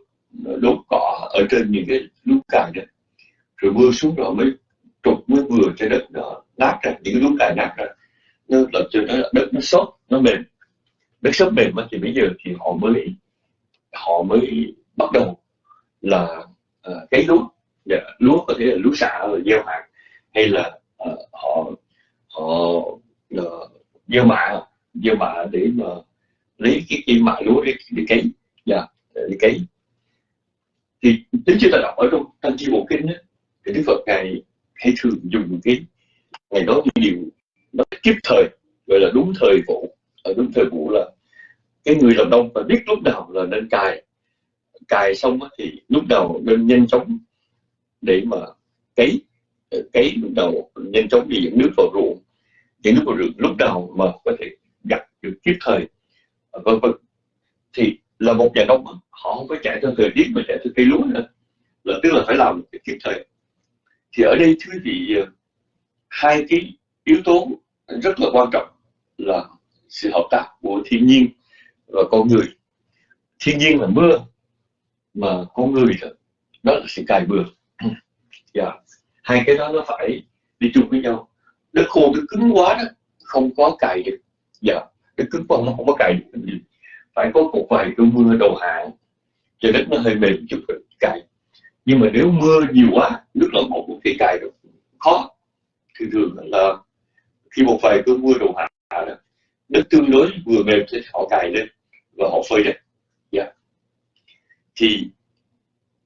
đốt cỏ ở trên những cái lúc cài đó. Rồi mưa xuống rồi mới trục, mới vừa cho đất nó nát ra, những cái lúc cài nát ra. Nó làm cho nó, đất nó sốt nó mềm. Đất sốt mềm thì bây giờ thì họ mới họ mới bắt đầu là uh, cấy lúa yeah. lúa có thể là lúa xạ gieo hạt hay là uh, họ họ uh, gieo mạ gieo mạ để mà lấy cái cây mạ lúa để, để cấy. Yeah, để cấy. Thì tính chưa ta đọc ở trong tăng chi bộ kinh đó, thì đức phật ngài hay thường dùng cái ngày đó như điều nó kịp thời gọi là đúng thời vụ. Ở đúng thời vụ là cái người làm nông phải biết lúc nào là nên cài cài xong thì lúc đầu nên nhanh chóng để mà cấy ờ, cấy lúc đầu nhanh chóng đi dẫn nước vào ruộng. Dẫn nước vào ruộng lúc đầu mà có thể gặt được kịp thời à, vân vân. Thì là một nhà nông họ không phải chạy theo thời tiết mà chạy theo cây lúa nữa. Là tức là phải làm kịp thời. Thì ở đây thưa vị ờ, hai cái yếu tố rất là quan trọng là sự hợp tác của thiên nhiên và con người. Thiên nhiên là mưa mà con người đó là sự cài bừa yeah. Dạ. hai cái đó nó phải đi chung với nhau đất khô nó cứng quá đó không có cài được dạ yeah. đất cứng quá nó không có cài được gì phải có một vài cơn mưa đầu hạn cho đất nó hơi mềm chút rồi cài nhưng mà nếu mưa nhiều quá nước lẫn một thì cài được khó thường thường là khi một vài cơn mưa đầu hạn đất tương đối vừa mềm thì họ cài lên và họ phơi đất yeah. Thì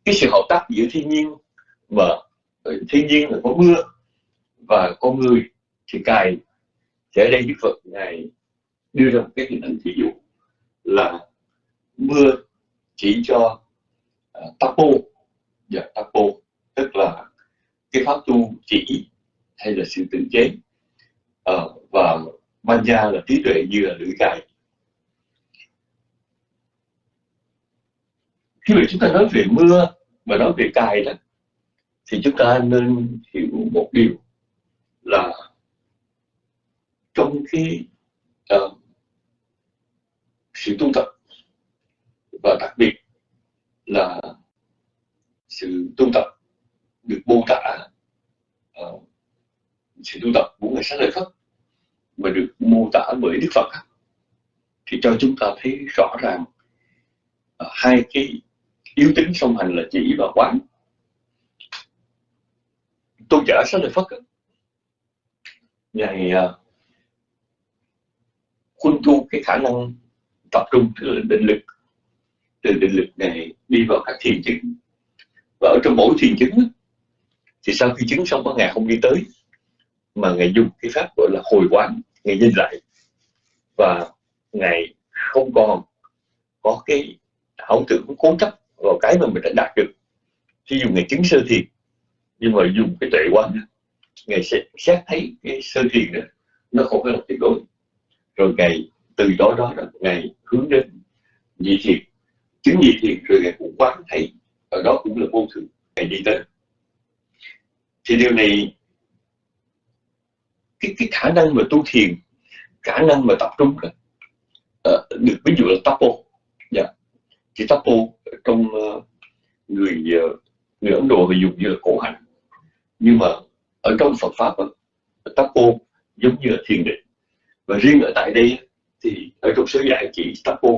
cái sự hợp tác giữa thiên nhiên và ờ, thiên nhiên là có mưa và con người thì cài thì ở đây Đức Phật ngài đưa ra một cái hình ảnh ví dụ là mưa chỉ cho ờ, uh, tapo và tapo tức là cái pháp tu chỉ hay là sự tự chế. Uh, và manja là trí tuệ như là lưỡi cài. Khi mà chúng ta nói về mưa mà nói về cài đó thì chúng ta nên hiểu một điều là trong cái uh, ờ, sự tu tập và đặc biệt là sự tu tập được mô tả uh, sự tu tập của người sáng lời Phật mà được mô tả bởi Đức Phật thì cho chúng ta thấy rõ ràng uh, hai cái yếu tính song hành là chỉ và quán. Tôn giả sáng lợi Phật ngày uh, à, khuân thu cái khả năng tập trung từ định lực từ định lực này đi vào các thiền chứng. Và ở trong mỗi thiền chứng thì sau khi chứng xong có ngày không đi tới mà ngày dùng cái pháp gọi là hồi quán ngày nhìn lại. Và ngày không còn có cái ảo tưởng cố chấp vào cái mà mình đã đạt được khi dùng ngài chứng sơ thiền nhưng mà dùng cái tuệ quan ngài sẽ xét thấy cái sơ thiền đó nó không phải là tuyệt đối. Rồi ngài từ đó đó là ngài hướng đến nhị thiền. Chứng nhị thiền rồi ngài cũng quán thấy ở đó cũng là vô thường ngài đi tới. Thì điều này cái cái khả năng mà tu thiền khả năng mà tập trung đó, uh, ờ, được ví dụ là tapo dạ. Yeah. chỉ tapo trong ờ, người ờ, người ấn độ thì dùng như là cổ hạnh nhưng mà ở trong phật pháp đó, tapo giống như là thiền định. Và riêng ở tại đây thì ở trong số giải chỉ tapo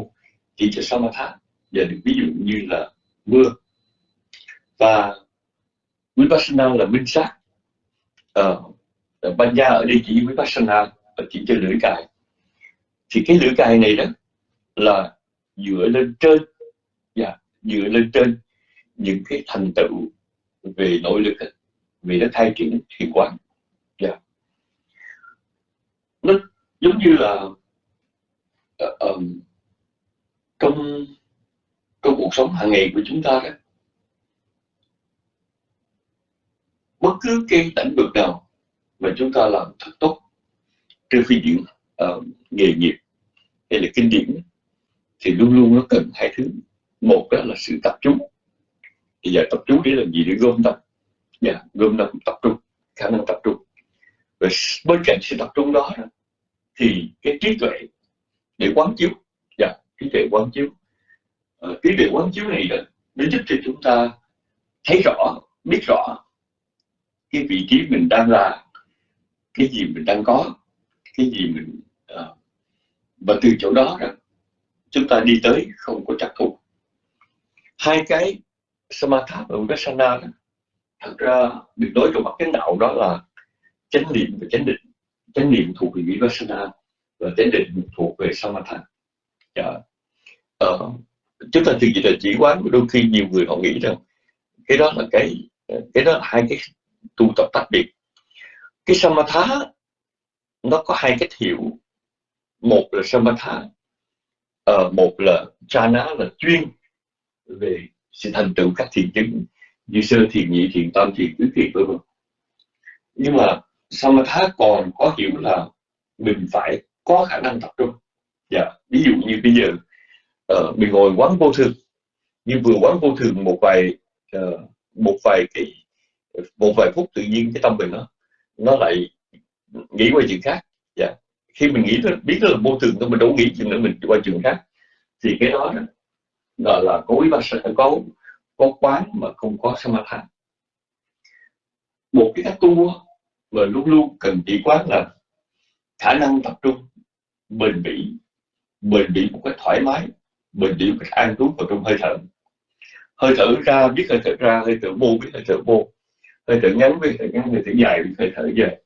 chỉ cho samatha. Và được ví dụ như là mưa. Và vipassana là minh sát. Ờ, Ban gia ở đây chỉ vipassana chỉ cho lưỡi cài. Thì cái lưỡi cài này đó là dựa lên trên yeah, dựa lên trên những cái thành tựu về nội lực về nó khai triển thiền quán yeah. Dạ. nó giống như là uh, um, trong trong cuộc sống hàng ngày của chúng ta đó bất cứ cái lĩnh vực nào mà chúng ta làm thật tốt trên phi diện uh, ờ, nghề nghiệp hay là kinh điển thì luôn luôn nó cần hai thứ một đó là sự tập trung. Thì giờ tập trung để làm gì để gom tập yeah, dạ, gom tập tập trung khả năng tập trung. Và bên cạnh sự tập trung đó, thì cái trí tuệ để quán chiếu. Yeah, dạ, trí tuệ quán chiếu. À, trí tuệ quán chiếu này đó nó giúp cho chúng ta thấy rõ biết rõ cái vị trí mình đang là cái gì mình đang có cái gì mình à, và từ chỗ đó đó chúng ta đi tới không có chắc thù hai cái samatha và vipassana đó thật ra được nói trong mặt chánh đạo đó là chánh niệm và chánh định. Chánh niệm thuộc về vipassana và chánh định thuộc về samatha. Dạ. ờ, chúng ta thường chỉ là chỉ quán đôi khi nhiều người họ nghĩ rằng cái đó là cái cái đó là hai cái tu tập tách biệt. Cái samatha nó có hai cách hiểu. Một là samatha uh, một là chana là chuyên về sự thành tựu các thiền chứng như sơ thiền nhị thiền tam thiền tứ thiền vân vân. Nhưng mà samatha còn có hiểu là mình phải có khả năng tập trung? Dạ ví dụ như bây giờ uh, mình ngồi quán vô thường. Nhưng vừa quán vô thường một vài uh, một vài cái một vài phút tự nhiên cái tâm mình nó nó lại nghĩ qua chuyện khác. Dạ khi mình nghĩ biết đó là vô thường thôi mình đâu nghĩ chuyện nữa mình qua chuyện khác. Thì cái đó, đó đó là có quý bác có có quán mà không có samatha một cái cách tu mà luôn luôn cần chỉ quán là khả năng tập trung, bền bỉ bền bỉ một cách thoải mái, bền bỉ một cách an trú vào trong hơi thở. Hơi thở ra, biết hơi thở ra, hơi thở vô, biết hơi thở vô. Hơi thở ngắn với hơi thở ngắn, hơi thở dài biết hơi thở dài.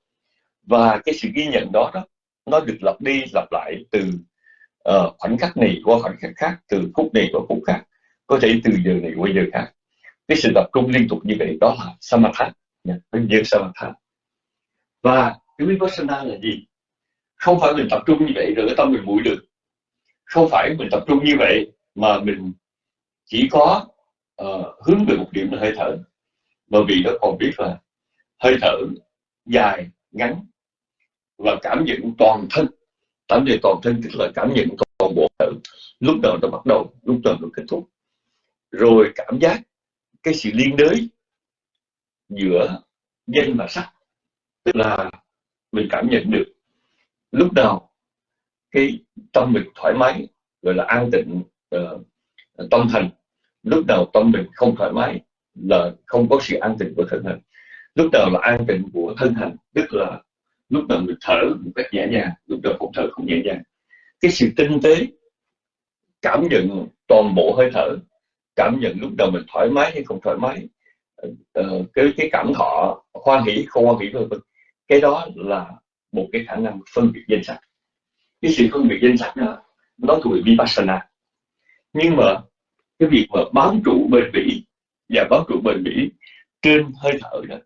Và cái sự ghi nhận đó đó, nó được lặp đi lặp lại từ uh, khoảnh khắc này qua khoảnh khắc khác từ phút này qua phút khác có thể từ giờ này qua giờ khác. Cái sự tập trung liên tục như vậy đó là samatha nhân như samatha. Và cái vipassana là gì? Không phải mình tập trung như vậy rồi cái tâm mình mũi được. Không phải mình tập trung như vậy mà mình chỉ có uh, hướng về một điểm là hơi thở. Mà vì nó còn biết là hơi thở dài ngắn và cảm nhận toàn thân cảm nhận toàn thân tức là cảm nhận toàn bộ thở lúc nào nó bắt đầu lúc nào nó kết thúc. Rồi cảm giác cái sự liên đới giữa danh và sắc tức là mình cảm nhận được lúc nào cái tâm mình thoải mái gọi là an tịnh uh, tâm thành. Lúc nào tâm mình không thoải mái là không có sự an tịnh của thân hành lúc nào là an tịnh của thân hành tức là lúc đầu mình thở một cách nhẹ nhàng lúc đầu cũng thở không nhẹ nhàng. Cái sự tinh tế cảm nhận toàn bộ hơi thở cảm nhận lúc đầu mình thoải mái hay không thoải mái uh, cái cái cảm thọ hoan hỷ không hoan hỷ vân vân. Cái đó là một cái khả năng phân biệt danh sách cái sự phân biệt danh sách đó nó thuộc về vipassana. Nhưng mà cái việc mà bám trụ bền bỉ và bám trụ bền bỉ trên hơi thở đó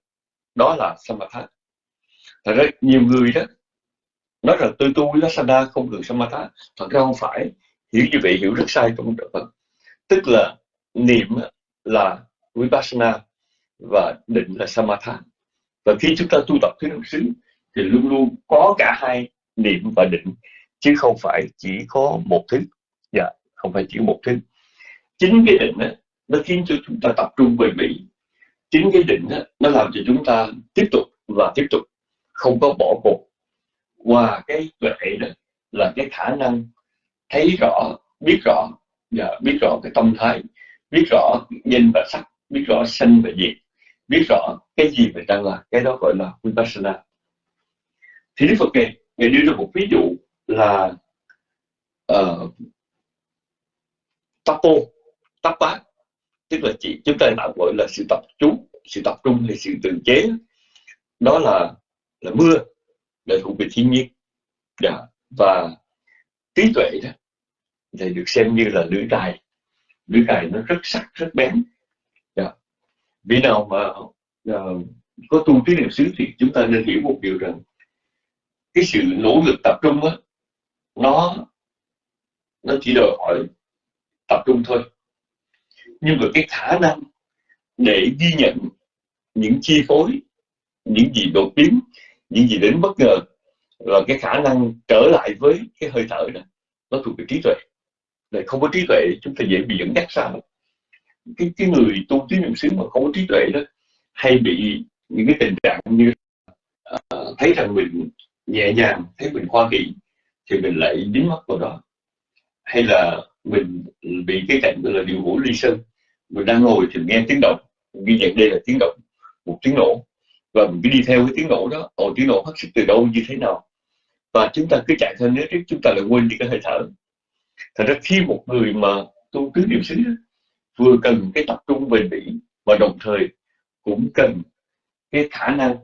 đó là samatha thật ra nhiều người đó nói rằng tôi tu vipassana không được samatha. Thật ra không phải. Hiểu như vậy hiểu rất sai trong đạo Phật. Tức là niệm là vipassana và định là samatha. Và khi chúng ta tu tập thứ năm xứ thì luôn luôn có cả hai niệm và định chứ không phải chỉ có một thứ. Dạ không phải chỉ một thứ. Chính cái định đó, nó khiến cho chúng ta tập trung bền bỉ chính cái định đó, nó làm cho chúng ta tiếp tục và tiếp tục không có bỏ cuộc. Qua cái tuệ đó là cái khả năng thấy rõ biết rõ và biết rõ cái tâm thái biết rõ nhìn và sắc biết rõ sanh và diệt biết rõ cái gì mình đang làm cái đó gọi là vipassana. Thì đức phật này ngài đưa ra một ví dụ là uh, tapo tapa tức là chỉ chúng ta tạm gọi là sự tập trung sự tập trung hay sự tự chế. Đó là là mưa là thuộc về thiên nhiên dạ. và trí tuệ đó thì được xem như là lưỡi cài lưỡi cài nó rất sắc rất bén dạ. vì nào mà uh, có tu trí niệm xứ thì chúng ta nên hiểu một điều rằng cái sự nỗ lực tập trung đó nó nó chỉ đòi hỏi tập trung thôi nhưng mà cái khả năng để ghi nhận những chi phối những gì đột biến những gì đến bất ngờ là cái khả năng trở lại với cái hơi thở đó nó thuộc về trí tuệ. Để không có trí tuệ chúng ta dễ bị dẫn dắt sao? Cái cái người tu trí niệm xứ mà không có trí tuệ đó hay bị những cái tình trạng như uh, thấy rằng mình nhẹ nhàng thấy mình khoa kỳ thì mình lại dính mắt vào đó. Hay là mình bị cái cảnh là điều hữu ly sơn mình đang ngồi thì nghe tiếng động ghi nhận đây là tiếng động một tiếng nổ và mình cứ đi theo cái tiếng nổ đó. Ồ tiếng nổ phát xuất từ đâu như thế nào? Và chúng ta cứ chạy theo. Nếu trước chúng ta lại quên đi cái hơi thở thật ra khi một người mà tu tứ niệm xứ vừa cần cái tập trung bền bỉ và đồng thời cũng cần cái khả năng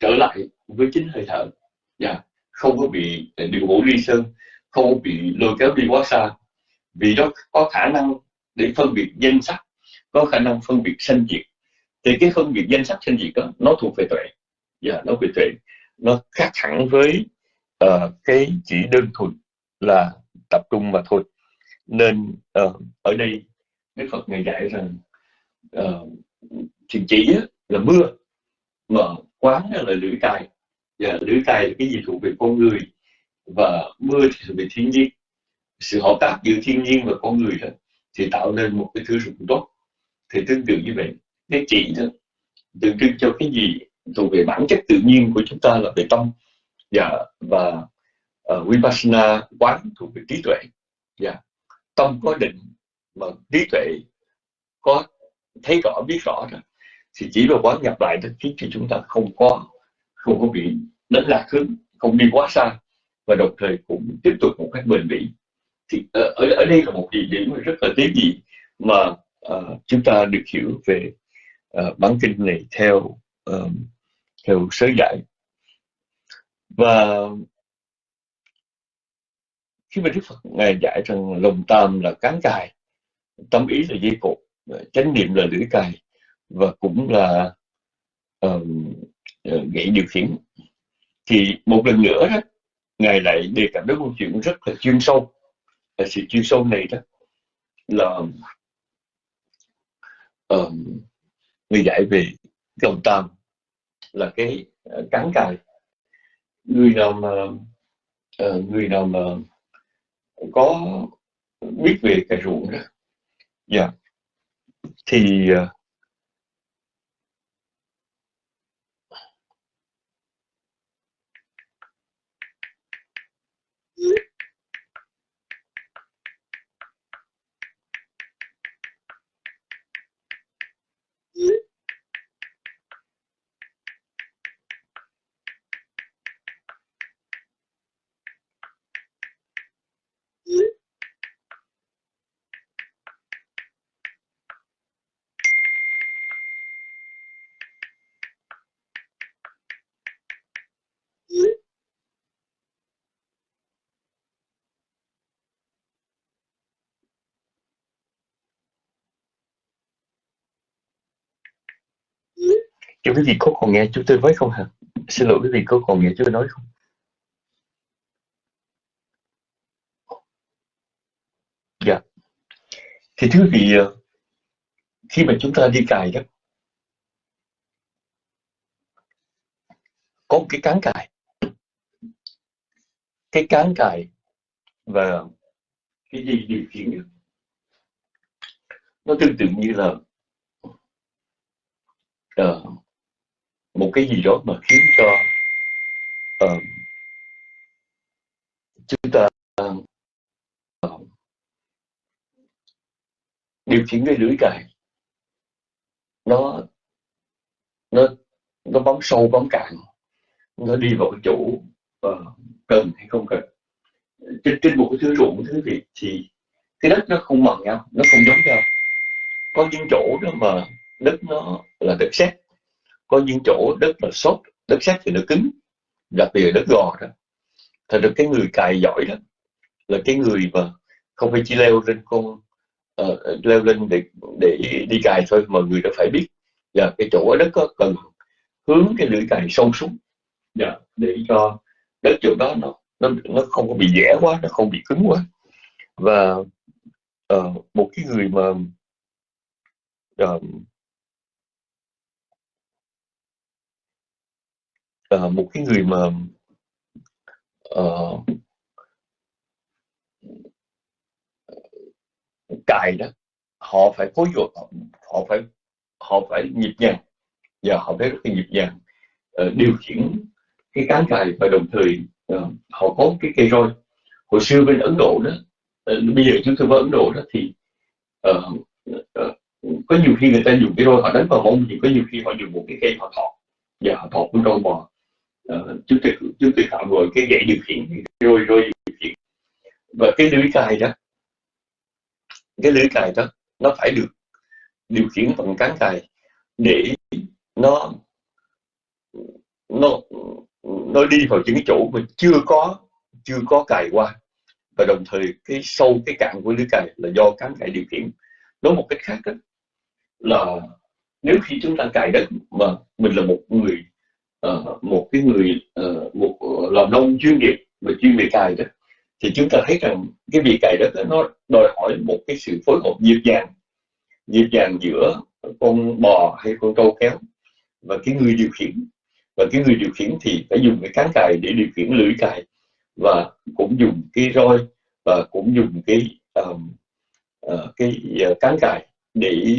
trở lại với chính hơi thở. Yeah. Dạ, không có bị à, điều ngũ ly sơn không có bị lôi kéo đi quá xa. Vì nó có khả năng để phân biệt danh sắc có khả năng phân biệt sanh diệt thì cái phân biệt danh sắc trên diệt đó nó thuộc về tuệ. Yeah, nó về tuệ. Nó khác hẳn với uh, cái chỉ đơn thuần là tập trung mà thôi. Nên uh, ở đây Đức Phật ngày dạy rằng ờ, uh, thì chỉ là mưa mà quán là lưỡi cài. Và lưỡi cài là cái gì thuộc về con người và mưa thì thuộc về thiên nhiên. Sự hợp tác giữa thiên nhiên và con người đó thì tạo nên một cái thứ rụng tốt. Thì tương tự như vậy cái chỉ đó tượng trưng cho cái gì? Thuộc về bản chất tự nhiên của chúng ta là về tâm. Dạ và uh, vipassana quán thuộc về trí tuệ. Yeah. tâm có định mà trí tuệ có thấy rõ biết rõ đó thì chỉ là quán nhập lại đó khiến cho chúng ta không có không có bị đánh lạc hướng không đi quá xa và đồng thời cũng tiếp tục một cách bền bỉ. Thì ở, ở đây là một địa điểm rất là tế nhị mà uh, chúng ta được hiểu về Ờ, uh, bản kinh này theo um, theo sớ giải và khi mà Đức Phật ngài dạy rằng lòng tam là cán cài tâm ý là dây cột ờ, chánh niệm là lưỡi cài và cũng là um, gậy điều khiển thì một lần nữa đó ngài lại đề cập đến câu chuyện rất là chuyên sâu. Là sự chuyên sâu này đó là um, người dạy về lòng tam là cái ờ, cắn cài người nào mà ờ, người nào mà có biết về cái ruộng đó dạ yeah. thì ờ, uh, quý vị có còn nghe chúng tôi nói không hả? Xin lỗi quý vị có còn nghe chúng tôi nói không? Dạ. Thì thưa quý vị, ờ, khi mà chúng ta đi cài đó, có một cái cán cài. Cái cán cài và cái gì điều khiển nó tương tự như là uh, một cái gì đó mà khiến cho uh, ta ờ, điều khiển cái lưỡi cài nó nó nó bấm sâu bấm cạn nó đi vào cái chỗ uh, cần hay không cần. Trên, trên một cái thứ ruộng thứ gì thì cái đất nó không bằng nhau nó không giống nhau. Có những chỗ đó mà đất nó là đất sét có những chỗ đất là sốt đất sét thì nó cứng đặc biệt là đất gò đó. Thật ra cái người cài giỏi đó là cái người mà không phải chỉ leo lên con uh, leo lên để để đi cài thôi mà người đó phải biết và cái chỗ ở đất có cần hướng cái lưỡi cài sâu xuống dạ, để cho đất chỗ đó nó nó nó không có bị dẻ quá nó không bị cứng quá. Và uh, một cái người mà uh, uh, một cái người mà uh, cài đó họ phải phối hợp họ phải họ phải nhịp nhàng. Và họ phải rất là nhịp nhàng. Uh, điều khiển cái cán cài và đồng thời uh, họ có cái cây roi. Hồi xưa bên Ấn Độ đó uh, bây giờ chúng tôi vào Ấn Độ đó thì uh, uh, có nhiều khi người ta dùng cái roi họ đánh vào mông thì có nhiều khi họ dùng một cái cây họ thọ. Và họ thọ con trâu bò chúng tôi chúng tôi tạo rồi cái gậy điều khiển rồi rồi điều khiển. Và cái lưới cài đó cái lưới cài đó nó phải được điều khiển bằng cán cài để nó nó nó đi vào những cái chỗ mà chưa có chưa có cài qua. Và đồng thời cái sâu cái cạn của lưới cài là do cán cài điều khiển. Nói một cách khác đó, là nếu khi chúng ta cài đất mà mình là một người uh, một cái người uh, một ờ, làm nông chuyên nghiệp mà chuyên về cài đó thì chúng ta thấy rằng cái việc cài đất đó, nó đòi hỏi một cái sự phối hợp nhịp nhàng nhịp nhàng giữa con bò hay con trâu kéo và cái người điều khiển. Và cái người điều khiển thì phải dùng cái cán cài để điều khiển lưỡi cài và cũng dùng cái roi và cũng dùng cái um, uh, cái uh, cán cài để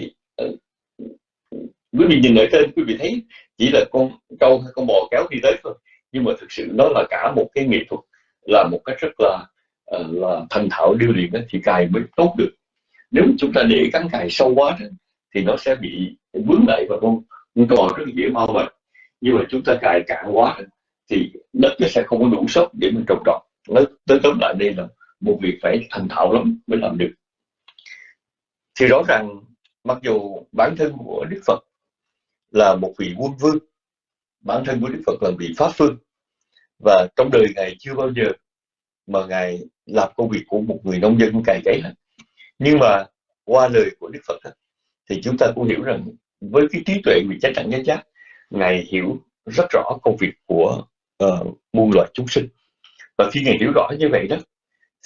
quý vị nhìn ở trên quý vị thấy chỉ là con trâu hay con bò kéo đi tới thôi. Nhưng mà thực sự nó là cả một cái nghệ thuật, là một cách rất là ờ, là thành thạo điêu luyện thì cài mới tốt được. Nếu chúng ta để cắn cài sâu quá thì nó sẽ bị vướng lại và con cò rất dễ mau mệt nhưng mà chúng ta cài cạn quá thì đất nó sẽ không có đủ sốc để mình trồng trọt. Nó tới tóm lại đây là một việc phải thành thạo lắm mới làm được. Thì rõ ràng, mặc dù bản thân của đức phật là một vị quân vương bản thân của đức phật là vị pháp phương và trong đời ngài chưa bao giờ mà ngài làm công việc của một người nông dân cày cấy hết. Nhưng mà qua lời của đức phật thì chúng ta cũng hiểu rằng với cái trí tuệ vị chánh đẳng chánh giác ngài hiểu rất rõ công việc của uh, muôn loài chúng sinh. Và khi ngài hiểu rõ như vậy đó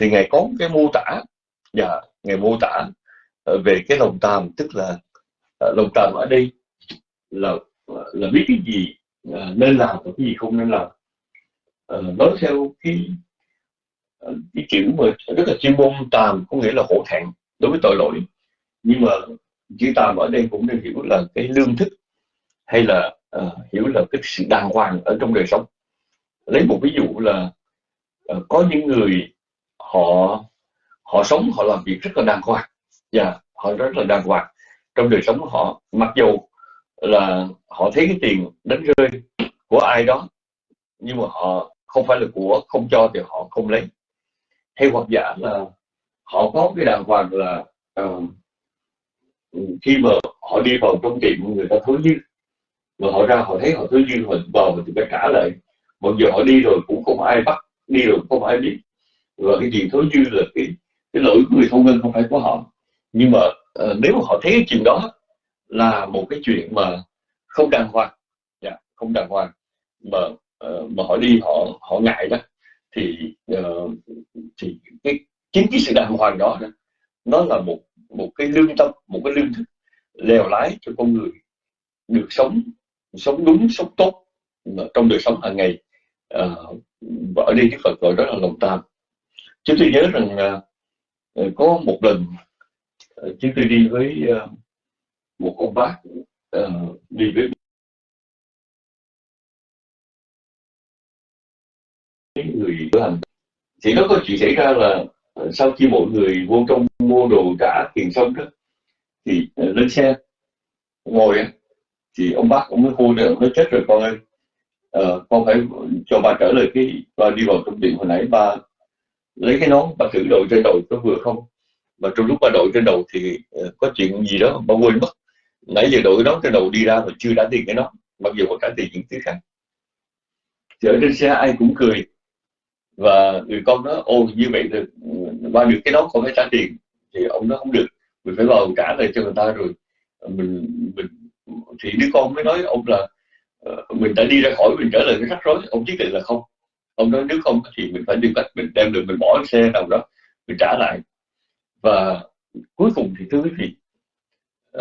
thì ngài có cái mô tả và ngài mô tả ờ, về cái lòng tàm tức là uh, lòng tàm ở đây là là biết cái gì à, nên làm và cái gì không nên làm. À, nói theo cái à, cái chữ mà rất là chuyên môn tàm có nghĩa là hổ thẹn đối với tội lỗi. Nhưng mà chữ tàm ở đây cũng nên hiểu là cái lương thức hay là uh, hiểu là cái sự đàng hoàng ở trong đời sống. Lấy một ví dụ là uh, có những người họ họ sống họ làm việc rất là đàng hoàng. Và yeah, họ rất là đàng hoàng. Trong đời sống họ mặc dù là họ thấy cái tiền đánh rơi của ai đó nhưng mà họ không phải là của không cho thì họ không lấy. Hay hoặc giả là họ có cái đàng hoàng là uh, khi mà họ đi vào trong tiệm người ta thối dư mà họ ra họ thấy họ thối dư họ vào thì phải trả lại. Mặc dù họ đi rồi cũng không ai bắt đi rồi không ai biết. Và cái gì thối dư là cái cái lỗi của người thông minh không phải của họ. Nhưng mà uh, nếu mà họ thấy cái chuyện đó là một cái chuyện mà không đàng hoàng. Dạ, không đàng hoàng. Mà uh, mà họ đi họ họ ngại đó. Thì uh, thì cái chính cái sự đàng hoàng đó, đó nó là một một cái lương tâm một cái lương thức lèo lái cho con người được sống sống đúng sống tốt trong đời sống hàng ngày. Ờ, và ở đây Đức Phật gọi đó là lòng tham. Chúng tôi nhớ rằng uh, có một lần uh, chúng tôi đi với uh, một ông bác uh, đi với những người cửa hành. Thì nó có chuyện xảy ra là ờ, sau khi mọi người vô trong mua đồ trả tiền xong đó thì uh, lên xe ngồi thì ông bác ông mới hô nữa nó chết rồi con ơi uh, con phải cho ba trở lại cái ba đi vào trong điện hồi nãy ba lấy cái nón ba thử đội trên đầu có vừa không? Mà trong lúc ba đội trên đầu thì uh, có chuyện gì đó ba quên mất nãy giờ đội nón trên đầu đi ra mà chưa trả tiền cái nón mặc dù có trả tiền những thứ khác thì ở trên xe ai cũng cười. Và người con nói ô, như vậy được ừ, qua được cái đó không phải trả tiền. Thì ông nó không được. Mình phải vào trả lại cho người ta rồi. Mình mình, thì đứa con mới nói ông là ờ, mình đã đi ra khỏi, mình trở lại cái rắc rối. Ông quyết định là không. Ông nói nếu không thì mình phải đi cách mình đem được, mình bỏ xe nào đó, mình trả lại. Và cuối cùng thì thưa quý vị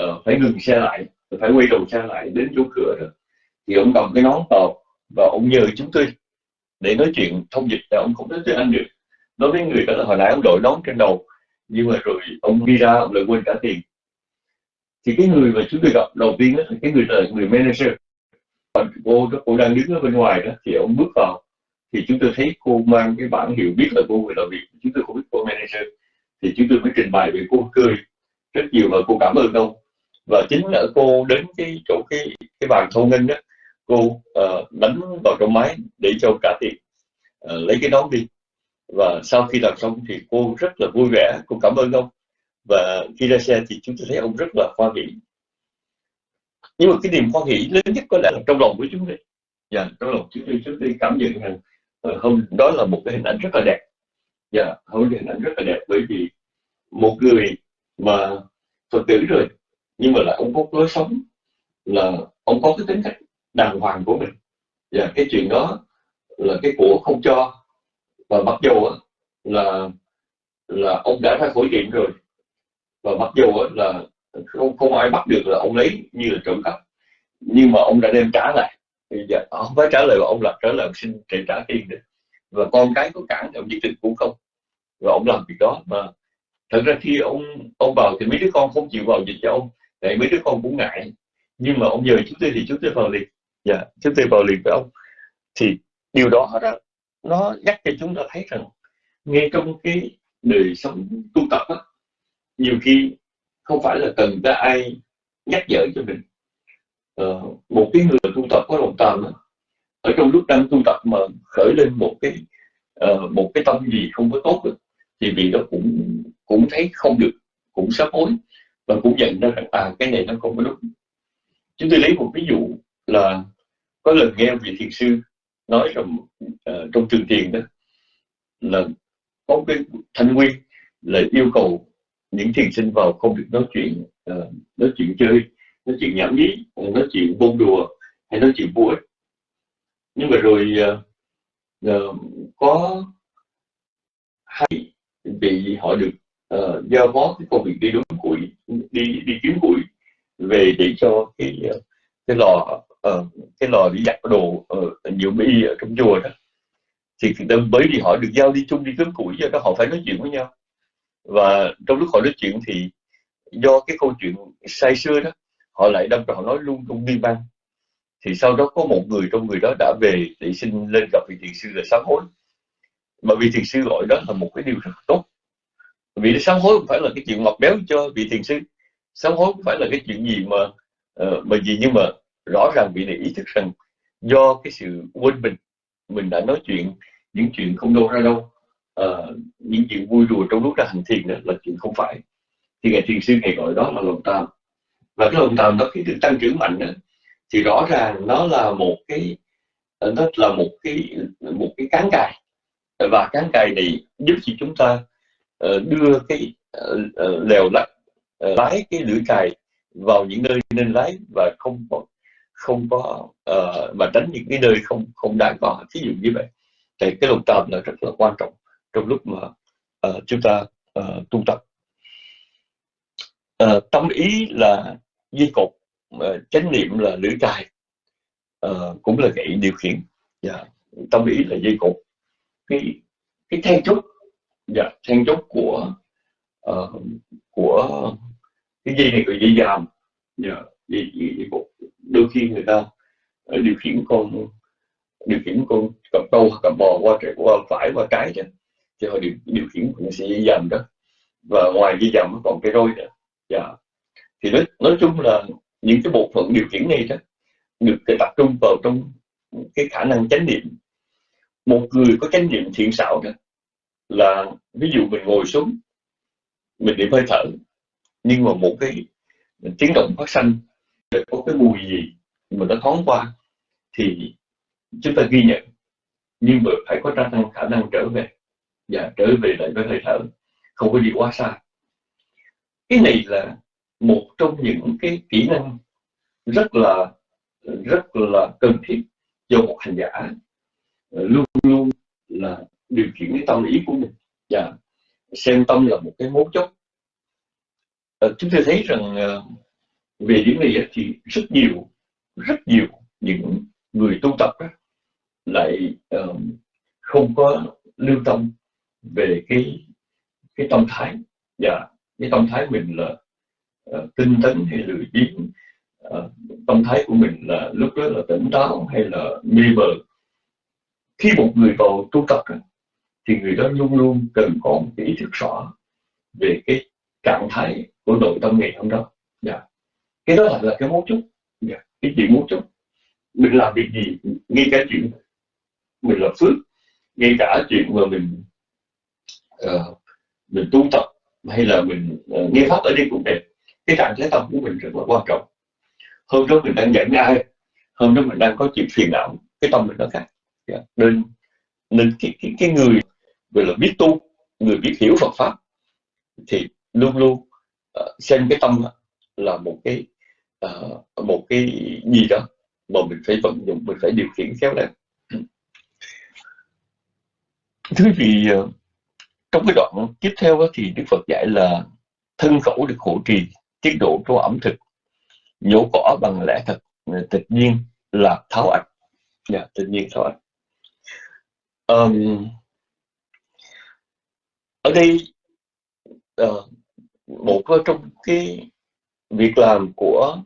uh, phải ngừng xe lại phải quay đầu xe lại đến chỗ cửa rồi. Thì ông cầm cái nón tàu và ông nhờ chúng tôi để nói chuyện thông dịch là ông không nói tiếng Anh được. Nói với người đó là hồi nãy ông đội nón trên đầu nhưng mà rồi ông đi ra ông lại quên trả tiền. Thì cái người mà chúng tôi gặp đầu tiên đó là cái người là người manager. Và cô cô đang đứng ở bên ngoài đó thì ông bước vào. Thì chúng tôi thấy cô mang cái bản hiệu biết là cô người làm việc chúng tôi không biết cô manager. Thì chúng tôi mới trình bày về cô cười rất nhiều và cô cảm ơn ông và chính là cô đến cái chỗ cái cái bàn thu ngân đó cô uh, đánh vào trong máy để cho cả tiền uh, ờ, lấy cái nón đi. Và sau khi làm xong thì cô rất là vui vẻ cô cảm ơn ông. Và khi ra xe thì chúng tôi thấy ông rất là hoan hỷ nhưng mà cái niềm hoan hỷ lớn nhất có lẽ là trong lòng của chúng tôi. Dạ yeah, trong lòng chúng tôi chúng tôi cảm nhận rằng ờ, hôm đó là một cái hình ảnh rất là đẹp. Dạ yeah, hôm hình ảnh rất là đẹp bởi vì một người mà phật tử rồi nhưng mà là ông có lối sống, là ông có cái tính cách đàng hoàng của mình. Và cái chuyện đó là cái của không cho. Và mặc dù là là ông đã ra khỏi chuyện rồi. Và mặc dù là không không ai bắt được là ông lấy như là trộm cắp. Nhưng mà ông đã đem trả lại. Bây à, ông phải trả lời ông là trả lời xin trả trả tiền được và con cái có cản ông nhất định cũng không. Và ông làm việc đó mà thật ra khi ông ông vào thì mấy đứa con không chịu vào dịch cho ông để mấy đứa con cũng ngại. Nhưng mà ông nhờ chúng tôi thì chúng tôi vào liền. Dạ chúng tôi vào liền với ông. Thì điều đó đó nó nhắc cho chúng ta thấy rằng ngay trong cái đời sống tu tập đó, nhiều khi không phải là cần ta ai nhắc nhở cho mình. Ờ, một cái người tu tập có lòng tàm đó, ở trong lúc đang tu tập mà khởi lên một cái uh, một cái tâm gì không có tốt đó, thì vì đó cũng cũng thấy không được cũng sắp hối và cũng nhận ra rằng à cái này nó không có đúng. Chúng tôi lấy một ví dụ là có lần nghe vị thiền sư nói rằng uh, ờ, trong trường tiền đó là có cái thanh nguyên là yêu cầu những thiền sinh vào không được nói chuyện uh, nói chuyện chơi nói chuyện nhảm nhí nói chuyện bông đùa hay nói chuyện vui nhưng mà rồi uh, uh, có hai vị họ được uh, giao phó cái công việc đi đúng củi đi đi kiếm củi về để cho cái cái lò uh, cái lò đi giặt đồ uh, nhiều mỹ ở trong chùa đó. Thì bởi vì họ được giao đi chung đi kiếm củi cho đó họ phải nói chuyện với nhau. Và trong lúc họ nói chuyện thì do cái câu chuyện say xưa đó họ lại đâm ra họ nói luôn tung đi ban. Thì sau đó có một người trong người đó đã về để xin lên gặp vị thiền sư là sám hối. Mà vị thiền sư gọi đó là một cái điều rất tốt. Vì sám hối không phải là cái chuyện ngọt béo cho vị thiền sư sám hối không phải là cái chuyện gì mà uh, mà gì nhưng mà rõ ràng vị này ý thức rằng do cái sự quên mình mình đã nói chuyện những chuyện không đâu ra đâu uh, những chuyện vui đùa trong lúc ra hành thiền đó là chuyện không phải. Thì ngài thiền sư ngày gọi đó là lòng tam và cái lòng tam đó khi được tăng trưởng mạnh đó, thì rõ ràng nó là một cái ờ, nó là một cái một cái cán cài. Và cán cài này giúp cho chúng ta đưa cái lèo lách Ờ, lái cái lưỡi cài vào những nơi nên lái và không có không có uh, mà tránh những cái nơi không không đáng có. Ví dụ như vậy. Thì cái lục tam là rất là quan trọng trong lúc mà uh, chúng ta uh, tu tập. Uh, tâm ý là dây cột uh, chánh niệm là lưỡi cài uh, cũng là gậy điều khiển. Yeah. Tâm ý là dây cột. Cái cái then chốt dạ yeah, then chốt của uh, của cái dây này gọi dây dàm. Yeah, dây, dây, dây đôi khi người ta ờ, điều khiển con điều khiển con cặp trâu cặp bò qua trái qua phải qua trái chứ. Thì họ điều, điều khiển bằng sợi dây dầm đó. Và ngoài dây dầm còn cái roi nữa. Dạ. thì nói, nói chung là những cái bộ phận điều khiển này đó được tập trung vào trong cái khả năng chánh niệm. Một người có chánh niệm thiện xảo đó là ví dụ mình ngồi xuống mình điểm hơi thở. Nhưng mà một cái tiếng động phát sinh có cái mùi gì mà nó thoáng qua, thì chúng ta ghi nhận. Nhưng mà phải có khả năng khả năng trở về. Và trở về lại với hơi thở, không có gì quá xa. Cái này là một trong những cái kỹ năng rất là rất là cần thiết cho một hành giả. Luôn luôn là điều khiển cái tâm ý của mình. Và xem tâm là một cái mấu chốt. À, chúng ta thấy rằng à, về điểm này thì rất nhiều rất nhiều những người tu tập đó, lại uh, không có lưu tâm về cái cái tâm thái. Và cái tâm thái mình là uh, tinh tấn hay lười biếng uh, tâm thái của mình là lúc đó là tỉnh táo hay là mê mờ. Khi một người vào tu tập thì người đó luôn luôn cần có một cái ý thức rõ về cái trạng thái của nội tâm ngày hôm đó yeah. Dạ. cái đó là, là cái mấu chốt yeah. Dạ. cái chuyện mấu chốt mình làm việc gì ngay cả chuyện mình làm phước ngay cả chuyện mà mình uh, mình tu tập hay là mình uh, nghe pháp ở đây cũng đẹp cái trạng thái tâm của mình rất là quan trọng hôm đó mình đang giận ai hôm đó mình đang có chuyện phiền não cái tâm mình nó khác yeah. Dạ. nên nên cái, cái, cái người gọi là biết tu người biết hiểu Phật pháp thì luôn luôn uh, xem cái tâm là một cái uh, một cái gì đó mà mình phải vận dụng mình phải điều khiển khéo léo. Thứ vị uh, trong cái đoạn tiếp theo đó, thì Đức Phật dạy là thân khẩu được hộ trì tiết độ cho ẩm thực. Nhổ cỏ bằng lẽ thật tự nhiên là tháo ạch yeah, dạ, tự nhiên tháo ạch um, ở đây uh, một trong cái việc làm của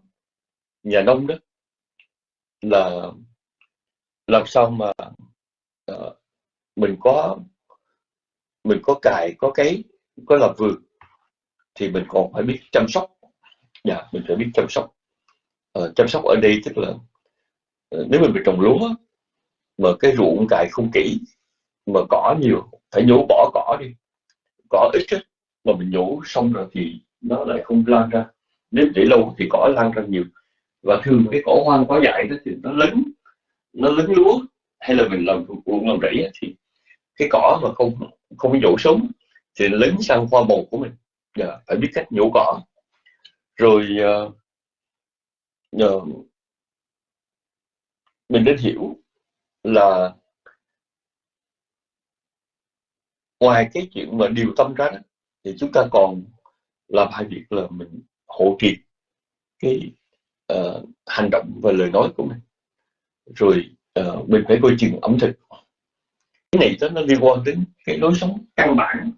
nhà nông đó là làm sao mà uh, mình có mình có cài có cái có làm vườn thì mình còn phải biết chăm sóc. Dạ mình phải biết chăm sóc. Uh, chăm sóc ở đây tức là uh, nếu mình bị trồng lúa mà cái ruộng cài không kỹ mà cỏ nhiều phải nhổ bỏ cỏ đi cỏ ít ấy, mà mình nhổ xong rồi thì nó lại không lan ra. Nếu để lâu thì cỏ lan ra nhiều. Và thường cái cỏ hoang quá dại đó thì nó lấn nó lấn lúa hay là mình làm ruộng làm rẫy thì cái cỏ mà không không nhổ sống thì lấn sang hoa màu của mình. Yeah, dạ, phải biết cách nhổ cỏ. Rồi uh, uh, mình nên hiểu là ngoài cái chuyện mà điều tâm ra đó, thì chúng ta còn làm hai việc là mình hộ trì cái uh, hành động và lời nói của mình rồi uh, mình phải coi chừng ẩm thực cái này đó nó liên quan đến cái lối sống căn bản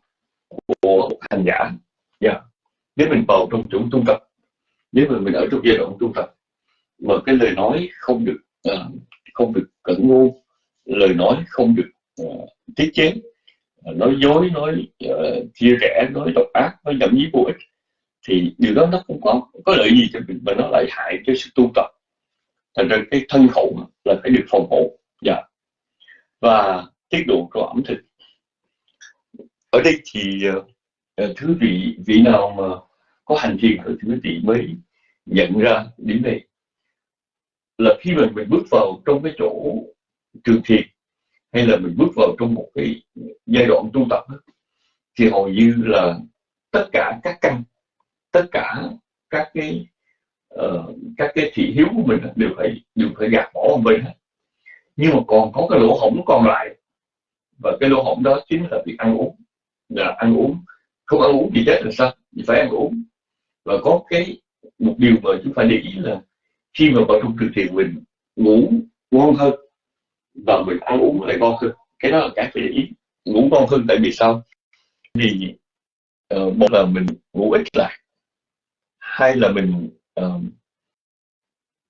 của hành giả yeah. Dạ. nếu mình vào trong chỗ tu tập nếu mà mình ở trong giai đoạn tu tập mà cái lời nói không được uh, không được cẩn ngu lời nói không được uh, tiết chế nói dối nói uh, chia rẽ nói độc ác nói nhậm nhí vô ích thì điều đó nó không có có lợi gì cho mình mà nó lại hại cho sự tu tập. Thành ra cái thân khẩu là phải được phòng hộ dạ. Và tiết độ của ẩm thực. Ở đây thì uh, thứ vị vị nào mà có hành thiền thì thứ vị mới nhận ra điểm này. Là khi mà mình bước vào trong cái chỗ trường thiền hay là mình bước vào trong một cái giai đoạn tu tập đó, thì hầu như là tất cả các căn tất cả các cái uh, các cái thị hiếu của mình đều phải đều phải gạt bỏ một bên nhưng mà còn có cái lỗ hổng còn lại và cái lỗ hổng đó chính là việc ăn uống. Là ăn uống không ăn uống thì chết là sao? Thì phải ăn uống. Và có cái một điều mà chúng phải để ý là khi mà vào trong trường thiền mình ngủ ngon hơn và mình ăn uống lại ngon hơn. Cái đó là cái phải để ý ngủ ngon hơn. Tại vì sao? Vì uh, một là mình ngủ ít lại. Hai là mình uh,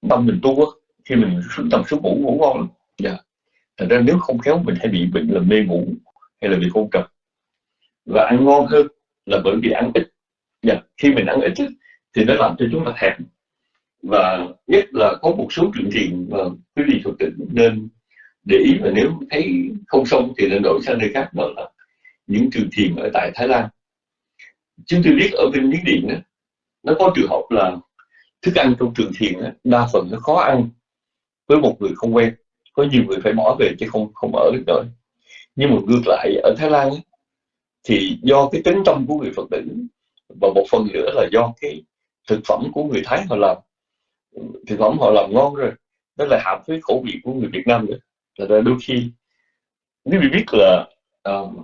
tâm mình tu khi mình xuống tầm xuống ngủ ngủ ngon lắm. Dạ. Thành ra nếu không khéo mình hay bị bệnh là mê ngủ hay là bị hôn trầm và ăn ngon hơn là bởi vì ăn ít. Dạ. khi mình ăn ít thì nó làm cho chúng ta thèm. Và nhất là có một số chuyện thiền mà quý vị thực tỉnh nên để ý và nếu thấy không xong thì nên đổi sang nơi khác đó là những trường thiền ở tại Thái Lan. Chúng tôi biết ở bên Miến Điện đó, nó có trường hợp là thức ăn trong trường thiền đó, đa phần nó khó ăn với một người không quen. Có nhiều người phải bỏ về chứ không không ở được nữa. Nhưng mà ngược lại ở Thái Lan ấy, thì do cái tính tâm của người Phật tử và một phần nữa là do cái thực phẩm của người Thái họ làm thực phẩm họ làm ngon rồi đó là hợp với khẩu vị của người Việt Nam nữa là ra đôi khi nếu bị biết là um,